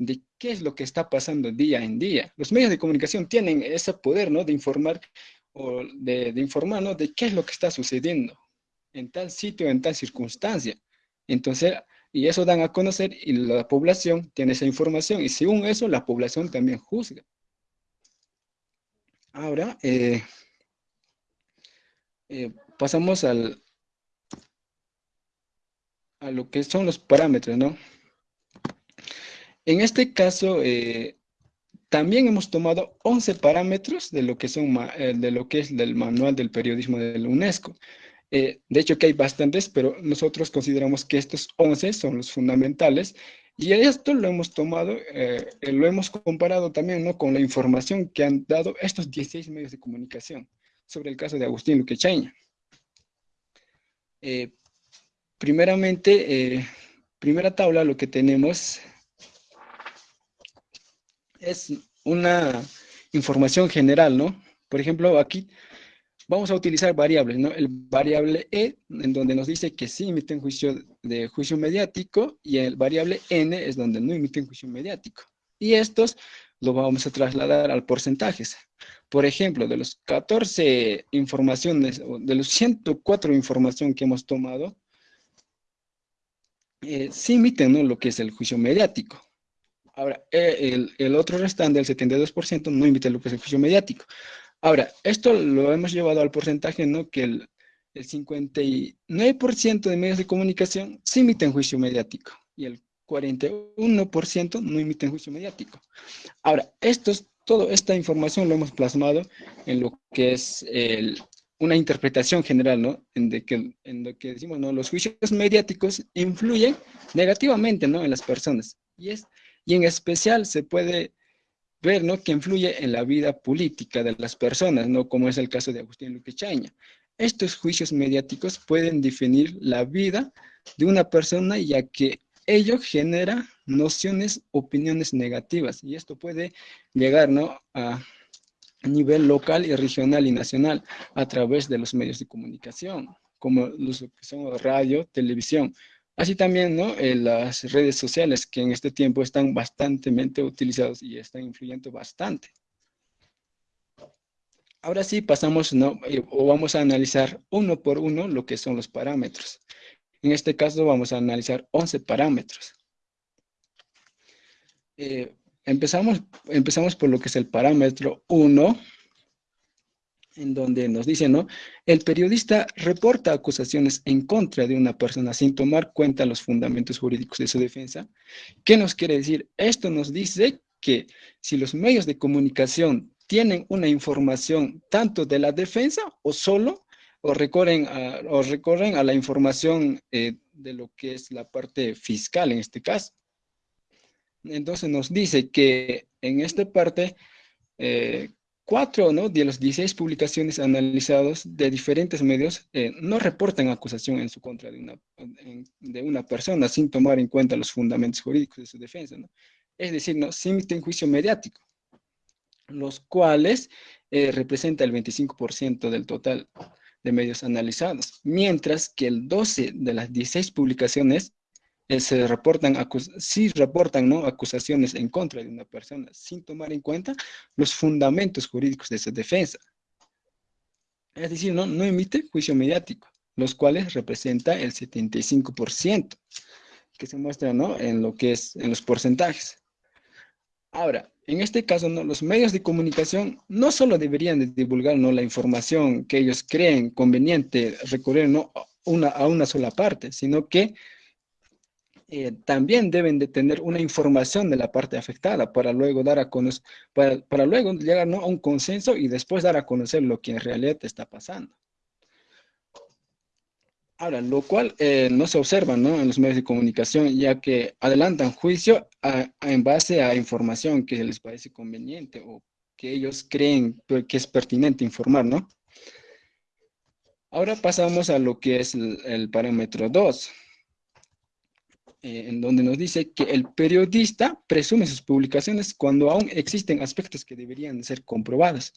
De qué es lo que está pasando día en día. Los medios de comunicación tienen ese poder, ¿no? De informar, o de, de informar, ¿no? De qué es lo que está sucediendo en tal sitio, en tal circunstancia. Entonces, y eso dan a conocer y la población tiene esa información y según eso la población también juzga. Ahora, eh, eh, pasamos al, a lo que son los parámetros, ¿no? En este caso, eh, también hemos tomado 11 parámetros de lo que, son, de lo que es del manual del periodismo de la UNESCO. de hecho, que hay bastantes, pero nosotros consideramos que estos 11 son los fundamentales y esto lo hemos tomado, eh, lo hemos comparado también ¿no? con la información que han dado estos 16 medios de comunicación sobre el caso de Agustín Luquechaña. Eh, primeramente, eh, primera tabla, lo que tenemos es una información general, ¿no? Por ejemplo, aquí Vamos a utilizar variables, ¿no? El variable E, en donde nos dice que sí emiten juicio de juicio mediático, y el variable N es donde no emiten juicio mediático. Y estos los vamos a trasladar al porcentajes. Por ejemplo, de los 14 informaciones, de los 104 información que hemos tomado, eh, sí emiten ¿no? lo que es el juicio mediático. Ahora, eh, el, el, otro restante, el 72%, no es el juicio mediático. Ahora, esto lo hemos llevado al porcentaje, ¿no? Que el, 59% de medios de comunicación sí emiten juicio mediático y el 41% no emiten juicio mediático. Ahora, estos, toda esta información lo hemos plasmado en lo que es una interpretación general, ¿no? En, de que, en lo que decimos, ¿no? Los juicios mediáticos influyen negativamente, ¿no? En las personas. Y, es, y en especial se puede ver, ¿no? Que influye en la vida política de las personas, ¿no? Como es el caso de Agustín Luque Chaña. Estos juicios mediáticos pueden definir la vida de una persona ya que ello genera nociones, opiniones negativas y esto puede llegar, ¿no? A, nivel local y regional y nacional a través de los medios de comunicación, como los que son radio, televisión, Así también, ¿no? Eh, las redes sociales que en este tiempo están bastante utilizadas y están influyendo bastante. Ahora sí pasamos, ¿no? Eh, o vamos a analizar uno por uno lo que son los parámetros. En este caso vamos a analizar 11 parámetros. Eh, empezamos, empezamos por lo que es el parámetro 1, en donde nos dice, ¿no? El periodista reporta acusaciones en contra de una persona sin tomar cuenta los fundamentos jurídicos de su defensa. ¿Qué nos quiere decir? Esto nos dice que si los medios de comunicación tienen una información tanto de la defensa o solo, o recorren a, o recorren a la información eh, de lo que es la parte fiscal en este caso. Entonces nos dice que en esta parte, eh, Cuatro ¿no? de las 16 publicaciones analizadas de diferentes medios eh, no reportan acusación en su contra de una, de una persona sin tomar en cuenta los fundamentos jurídicos de su defensa. Es decir, no, se juicio mediático, los cuales eh, representa el 25% del total de medios analizados, mientras que el 12 de las 16 publicaciones eh, se reportan, sí reportan ¿no? acusaciones en contra de una persona sin tomar en cuenta los fundamentos jurídicos de su defensa. Es decir, no, no emite juicio mediático, los cuales representa el 75% que se muestra ¿no? en lo que es en los porcentajes. Ahora, en este caso, ¿no? los medios de comunicación no solo deberían de divulgar ¿no? la información que ellos creen conveniente recurrir ¿no? una, a una sola parte, sino que eh, también deben de tener una información de la parte afectada para luego dar a conocer, para, luego llegar a un consenso y después dar a conocer lo que en realidad está pasando. Ahora, lo cual eh, no se observa en los medios de comunicación, ya que adelantan juicio en base a información que les parece conveniente o que ellos creen que es pertinente informar, ¿no? Ahora pasamos a lo que es el, parámetro 2, eh, en donde nos dice que el periodista presume sus publicaciones cuando aún existen aspectos que deberían ser comprobados.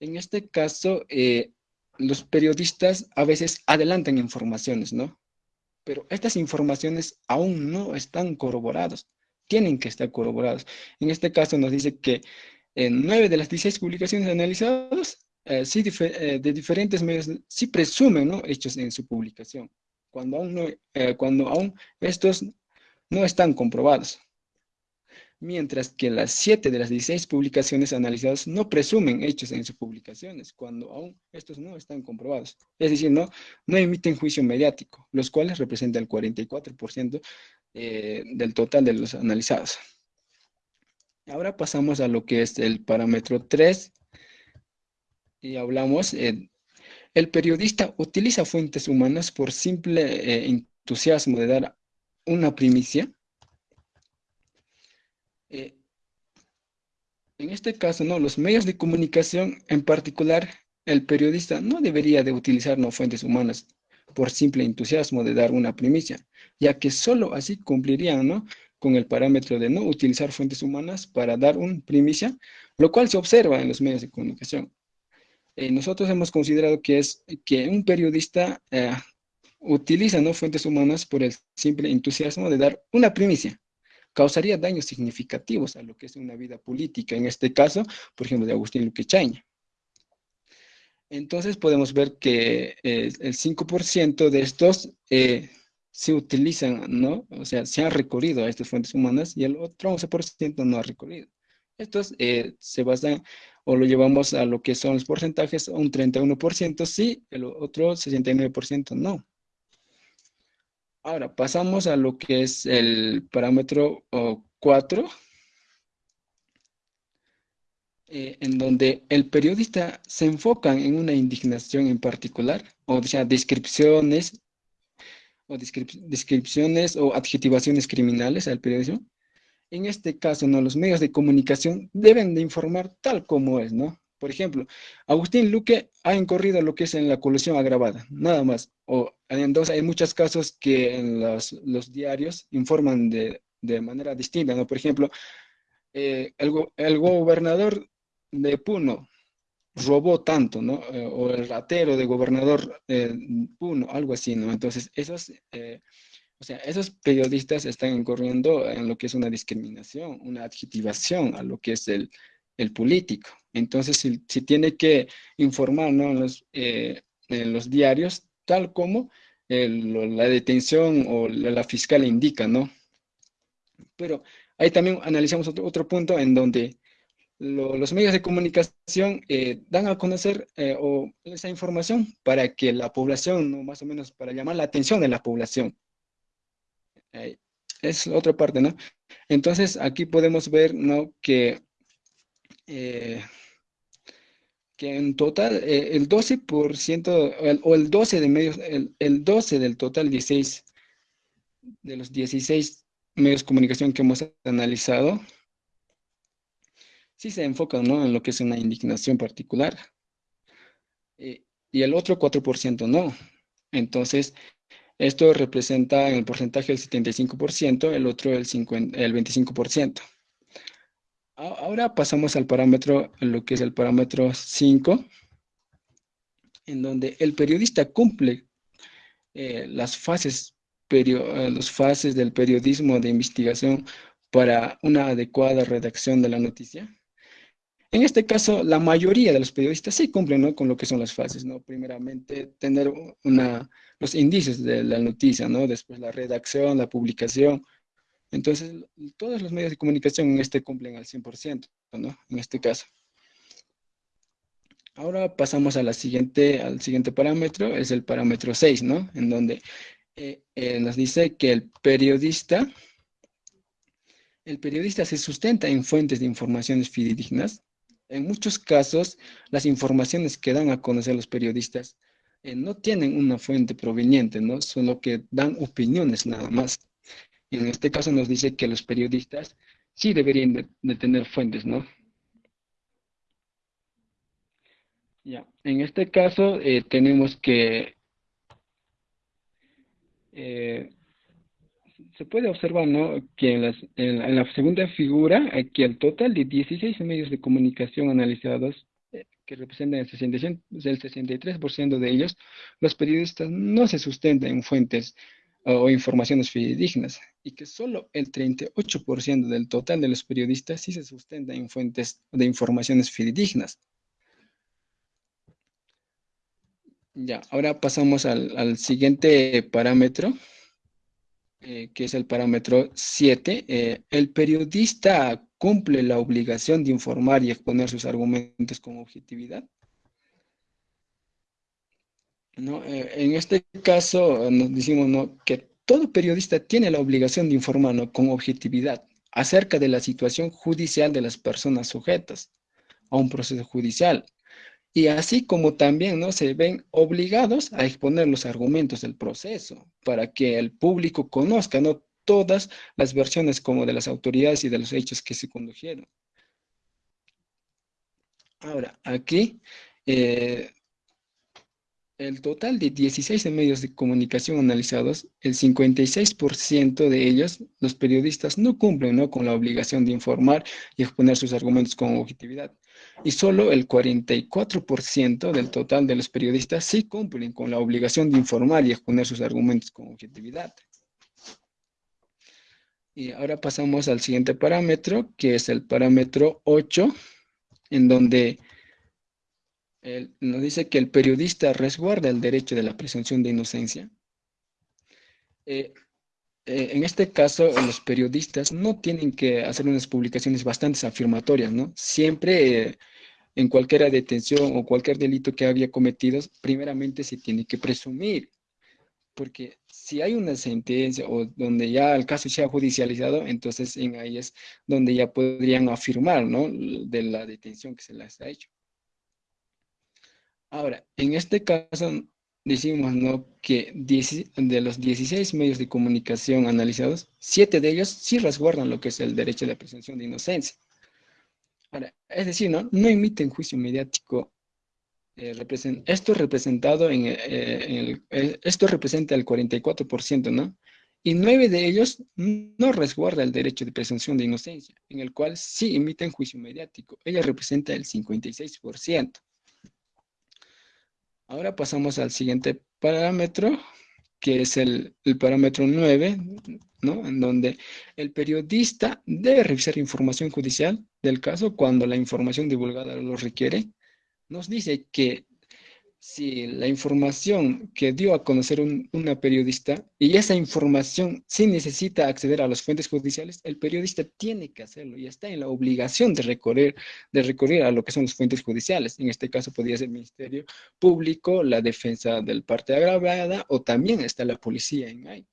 En este caso, eh, los periodistas a veces adelantan informaciones, ¿no? Pero estas informaciones aún no están corroboradas, tienen que estar corroboradas. En este caso nos dice que en nueve de las 16 publicaciones analizadas eh, sí, eh, de diferentes medios, sí presumen ¿no? hechos en su publicación, cuando aún, eh, cuando aún estos no están comprobados. Mientras que las 7 de las 16 publicaciones analizadas no presumen hechos en sus publicaciones, cuando aún estos no están comprobados. Es decir, no, no emiten juicio mediático, los cuales representan el 44% del total de los analizados. Ahora pasamos a lo que es el parámetro 3, y hablamos, eh, el periodista utiliza fuentes humanas por simple eh, entusiasmo de dar una primicia. Eh, en este caso, no, los medios de comunicación, en particular, el periodista no debería de utilizar no fuentes humanas por simple entusiasmo de dar una primicia, ya que solo así cumplirían, ¿no? con el parámetro de no utilizar fuentes humanas para dar una primicia, lo cual se observa en los medios de comunicación. Eh, nosotros hemos considerado que es que un periodista eh, utiliza ¿no? fuentes humanas por el simple entusiasmo de dar una primicia. Causaría daños significativos a lo que es una vida política, en este caso, por ejemplo, de Agustín Luque Chaña. Entonces podemos ver que eh, el 5% de estos se utilizan, ¿no? O sea, se han recorrido a estas fuentes humanas y el otro 11% no ha recorrido. Estos se basan o lo llevamos a lo que son los porcentajes, un 31% sí, el otro 69% no. Ahora, pasamos a lo que es el parámetro 4, eh, en donde el periodista se enfoca en una indignación en particular, o sea, descripciones o descripciones o adjetivaciones criminales al periodismo, en este caso, ¿no? los medios de comunicación deben de informar tal como es, ¿no? Por ejemplo, Agustín Luque ha incurrido lo que es en la colusión agravada, nada más. O hay muchos casos que los, diarios informan de, manera distinta, ¿no? Por ejemplo, eh, el, gobernador de Puno robó tanto, ¿no? Eh, o el ratero de gobernador de Puno, algo así, ¿no? Entonces, esos eh, o sea, esos periodistas están incurriendo en lo que es una discriminación, una adjetivación a lo que es el, político. Entonces, si, tiene que informar ¿no? en, los, eh, diarios, tal como la detención o la, fiscal indica, ¿no? Pero ahí también analizamos otro, punto en donde los medios de comunicación eh, dan a conocer eh, esa información para que la población, ¿no? más o menos para llamar la atención de la población, es otra parte, ¿no? Entonces, aquí podemos ver, ¿no? Que, eh, que en total, eh, el 12% o el 12 de medios, el, 12 del total 16, de los 16 medios de comunicación que hemos analizado, sí se enfocan, ¿no? En lo que es una indignación particular. Eh, y el otro 4% no. Entonces, esto representa en el porcentaje el 75%, el otro el, 25%. Ahora pasamos al parámetro, lo que es el parámetro 5, en donde el periodista cumple eh, las, fases eh, las fases del periodismo de investigación para una adecuada redacción de la noticia. En este caso, la mayoría de los periodistas sí cumplen con lo que son las fases, ¿no? Primeramente, tener los indicios de la noticia, ¿no? Después la redacción, la publicación. Entonces, todos los medios de comunicación en este cumplen al 100%, ¿no? En este caso. Ahora pasamos al siguiente parámetro, es el parámetro 6, ¿no? En donde eh, eh, nos dice que el periodista, el periodista se sustenta en fuentes de informaciones fidedignas, en muchos casos, las informaciones que dan a conocer los periodistas eh, no tienen una fuente proveniente, ¿no? Solo que dan opiniones nada más. Y en este caso nos dice que los periodistas sí deberían de, tener fuentes, ¿no? Ya, en este caso eh, tenemos que eh, se puede observar ¿no? que en, la, segunda figura, aquí el total de 16 medios de comunicación analizados, eh, que representan el, 60, el 63% de ellos, los periodistas no se sustentan en fuentes o informaciones fidedignas y que solo el 38% del total de los periodistas sí se sustenta en fuentes de informaciones fidedignas. Ya, ahora pasamos al siguiente parámetro, eh, que es el parámetro 7, eh, el periodista cumple la obligación de informar y exponer sus argumentos con objetividad. ¿No? Eh, en este caso nos decimos ¿no? que todo periodista tiene la obligación de informar con objetividad acerca de la situación judicial de las personas sujetas a un proceso judicial y así como también ¿no? se ven obligados a exponer los argumentos del proceso para que el público conozca ¿no? todas las versiones como de las autoridades y de los hechos que se condujeron. Ahora, aquí eh, el total de 16 medios de comunicación analizados, el 56% de ellos, los periodistas, no cumplen ¿no? con la obligación de informar y exponer sus argumentos con objetividad. Y solo el 44% del total de los periodistas sí cumplen con la obligación de informar y exponer sus argumentos con objetividad. Y ahora pasamos al siguiente parámetro, que es el parámetro 8, en donde nos dice que el periodista resguarda el derecho de la presunción de inocencia. Eh, eh, en este caso, los periodistas no tienen que hacer unas publicaciones bastante afirmatorias, ¿no? Siempre eh, en cualquier detención o cualquier delito que había cometido, primeramente se tiene que presumir, porque si hay una sentencia o donde ya el caso sea judicializado, entonces en ahí es donde ya podrían afirmar, ¿no? De la detención que se les ha hecho. Ahora, en este caso decimos ¿no? que de los 16 medios de comunicación analizados, 7 de ellos sí resguardan lo que es el derecho de presunción de inocencia. Ahora, es decir, no, no emiten juicio mediático. Eh, esto representado en, eh, eh, esto representa el 44%, ¿no? Y 9 de ellos no resguarda el derecho de presunción de inocencia, en el cual sí emiten juicio mediático. Ella representa el 56%. Ahora pasamos al siguiente parámetro, que es el, parámetro 9, ¿no? En donde el periodista debe revisar información judicial del caso cuando la información divulgada lo requiere. Nos dice que si la información que dio a conocer una periodista y esa información sí necesita acceder a las fuentes judiciales, el periodista tiene que hacerlo y está en la obligación de recorrer, de recurrir a lo que son las fuentes judiciales. En este caso podría ser el Ministerio Público, la defensa del parte agravada o también está la policía en ahí.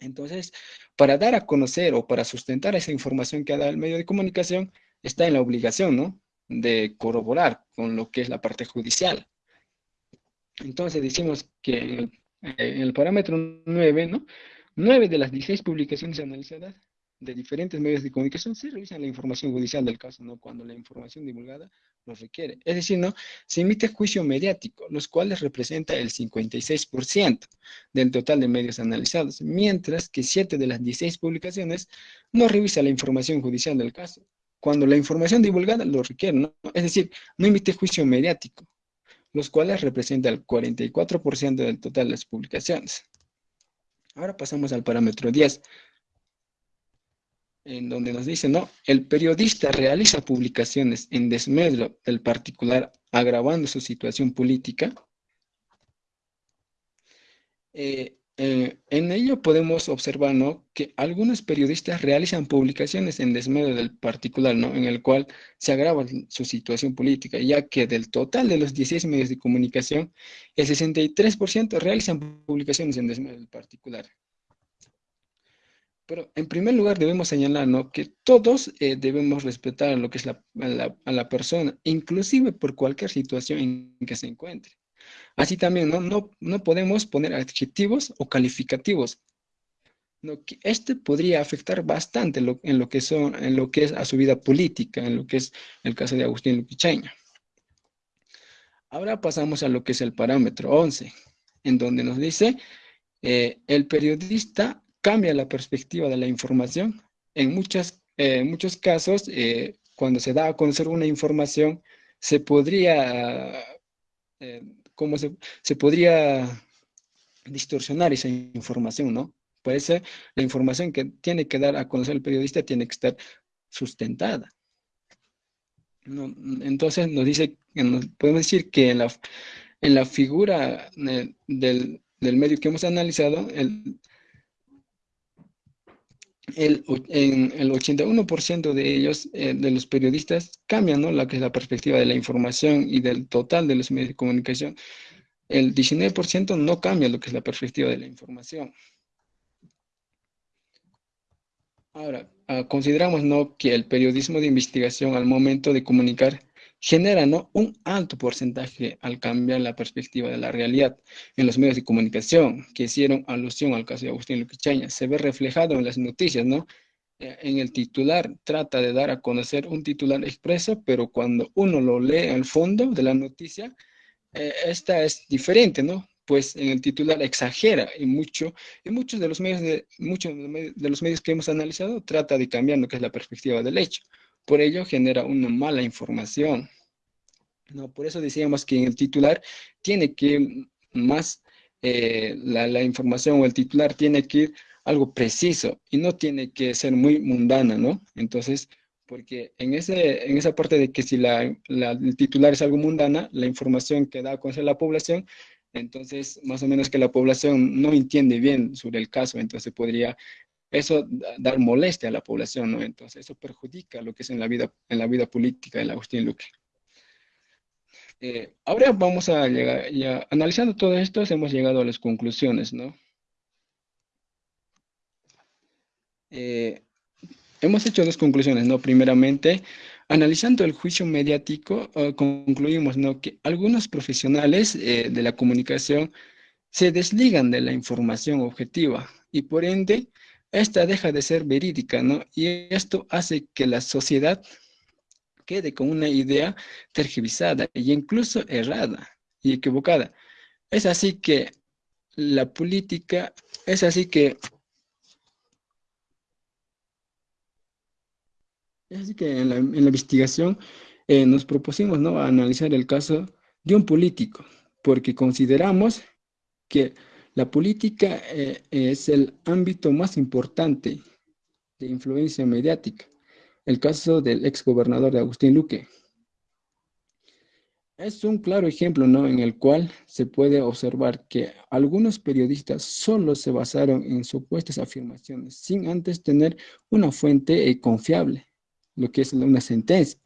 Entonces, para dar a conocer o para sustentar esa información que ha dado el medio de comunicación, está en la obligación, ¿no? De corroborar con lo que es la parte judicial. Entonces decimos que en el, parámetro 9, ¿no? 9 de las 16 publicaciones analizadas de diferentes medios de comunicación se revisan la información judicial del caso, ¿no? Cuando la información divulgada lo requiere. Es decir, ¿no? Se emite juicio mediático, los cuales representa el 56% del total de medios analizados, mientras que 7 de las 16 publicaciones no revisa la información judicial del caso, cuando la información divulgada lo requiere, ¿no? Es decir, no emite juicio mediático los cuales representan el 44% del total de las publicaciones. Ahora pasamos al parámetro 10, en donde nos dice, no, el periodista realiza publicaciones en desmedro del particular agravando su situación política. Eh, eh, en ello podemos observar ¿no? que algunos periodistas realizan publicaciones en desmedio del particular, ¿no? en el cual se agrava su situación política, ya que del total de los 16 medios de comunicación, el 63% realizan publicaciones en desmedio del particular. Pero en primer lugar debemos señalar ¿no? que todos eh, debemos respetar lo que es la, a la persona, inclusive por cualquier situación en que se encuentre. Así también no, no, podemos poner adjetivos o calificativos. este podría afectar bastante en lo, que son, en lo que es a su vida política, en lo que es el caso de Agustín Luquicheña. Ahora pasamos a lo que es el parámetro 11, en donde nos dice, eh, el periodista cambia la perspectiva de la información. En muchas, eh, muchos casos, eh, cuando se da a conocer una información, se podría, ¿cómo se, se podría distorsionar esa información, ¿no? Por eso la información que tiene que dar a conocer el periodista tiene que estar sustentada. entonces nos dice, podemos decir que en la, en la figura eh, del, medio que hemos analizado, el, el, en el 81% de ellos, eh, de los periodistas, cambian ¿no? la que es la perspectiva de la información y del total de los medios de comunicación. El 19% no cambia lo que es la perspectiva de la información. Ahora, ah, consideramos ¿no? que el periodismo de investigación al momento de comunicar genera ¿no? un alto porcentaje al cambiar la perspectiva de la realidad en los medios de comunicación que hicieron alusión al caso de Agustín Luquichaña. Se ve reflejado en las noticias, ¿no? Eh, en el titular trata de dar a conocer un titular expreso, pero cuando uno lo lee al fondo de la noticia, eh, esta es diferente, ¿no? pues en el titular exagera y mucho, y muchos de los medios de, muchos de los medios que hemos analizado trata de cambiar lo que es la perspectiva del hecho. Por ello genera una mala información. ¿no? Por eso decíamos que en el titular tiene que más, eh, la, la, información o el titular tiene que ir algo preciso y no tiene que ser muy mundana, ¿no? Entonces, porque en, ese, en esa parte de que si la, el titular es algo mundana, la información que da a la población entonces, más o menos que la población no entiende bien sobre el caso, entonces podría eso dar molestia a la población, ¿no? Entonces eso perjudica lo que es en la vida, en la vida política del Agustín Luque. Eh, ahora vamos a llegar, ya analizando todo esto, hemos llegado a las conclusiones, ¿no? Eh, hemos hecho dos conclusiones, ¿no? Primeramente, Analizando el juicio mediático, ah, concluimos ¿no? que algunos profesionales eh, de la comunicación se desligan de la información objetiva y por ende, esta deja de ser verídica, ¿no? Y esto hace que la sociedad quede con una idea tergiversada e incluso errada y equivocada. Es así que la política, es así que Así que en la, investigación eh, nos propusimos ¿no? analizar el caso de un político, porque consideramos que la política eh, es el ámbito más importante de influencia mediática. El caso del exgobernador de Agustín Luque. Es un claro ejemplo ¿no? en el cual se puede observar que algunos periodistas solo se basaron en supuestas afirmaciones sin antes tener una fuente eh, confiable lo que es una sentencia.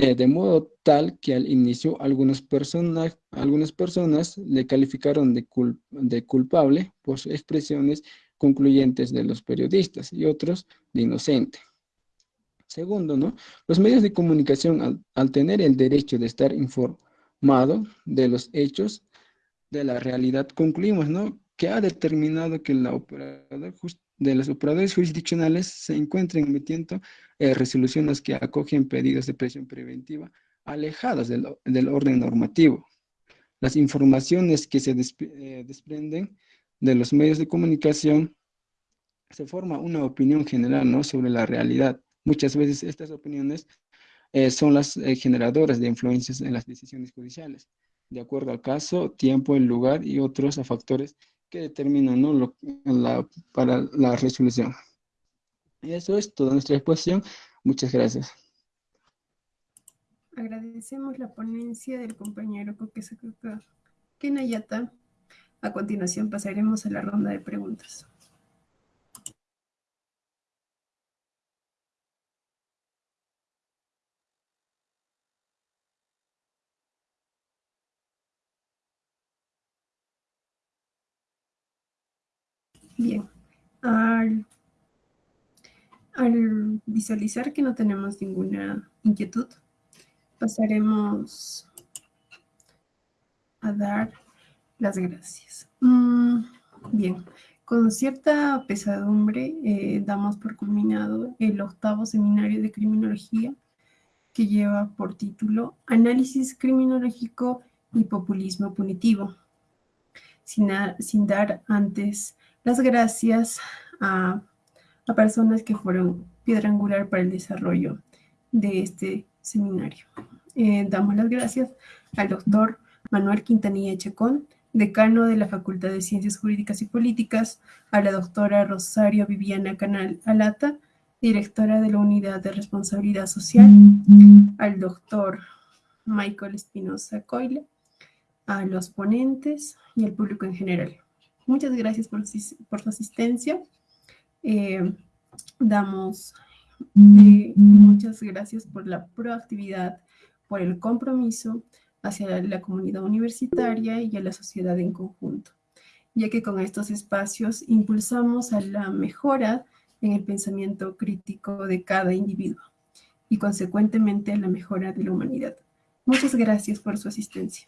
Eh, de modo tal que al inicio algunas personas, algunas personas le calificaron de, de culpable por expresiones concluyentes de los periodistas y otros de inocente. Segundo, ¿no? Los medios de comunicación, al, tener el derecho de estar informado de los hechos de la realidad, concluimos, ¿no? Que ha determinado que la operadora de los operadores jurisdiccionales se encuentran emitiendo eh, resoluciones que acogen pedidos de presión preventiva alejados del, orden normativo. Las informaciones que se eh, desprenden de los medios de comunicación se forma una opinión general ¿no? sobre la realidad. Muchas veces estas opiniones eh, son las generadoras de influencias en las decisiones judiciales, de acuerdo al caso, tiempo, el lugar y otros factores que determinan ¿no? la, para la resolución. Y eso es toda nuestra exposición. Muchas gracias. Agradecemos la ponencia del compañero Kokesakaka Kenayata. A continuación pasaremos a la ronda de preguntas. Bien, al, visualizar que no tenemos ninguna inquietud, pasaremos a dar las gracias. Mm, bien, con cierta pesadumbre eh, damos por culminado el octavo seminario de criminología que lleva por título Análisis criminológico y populismo punitivo. Sin, sin dar antes las gracias a, a personas que fueron piedra angular para el desarrollo de este seminario. Eh, damos las gracias al doctor Manuel Quintanilla Chacón, decano de la Facultad de Ciencias Jurídicas y Políticas, a la doctora Rosario Viviana Canal Alata, directora de la Unidad de Responsabilidad Social, al doctor Michael Espinosa Coyle, a los ponentes y al público en general. Muchas gracias por, su asistencia. Eh, damos eh, muchas gracias por la proactividad, por el compromiso hacia la comunidad universitaria y a la sociedad en conjunto, ya que con estos espacios impulsamos a la mejora en el pensamiento crítico de cada individuo y consecuentemente a la mejora de la humanidad. Muchas gracias por su asistencia.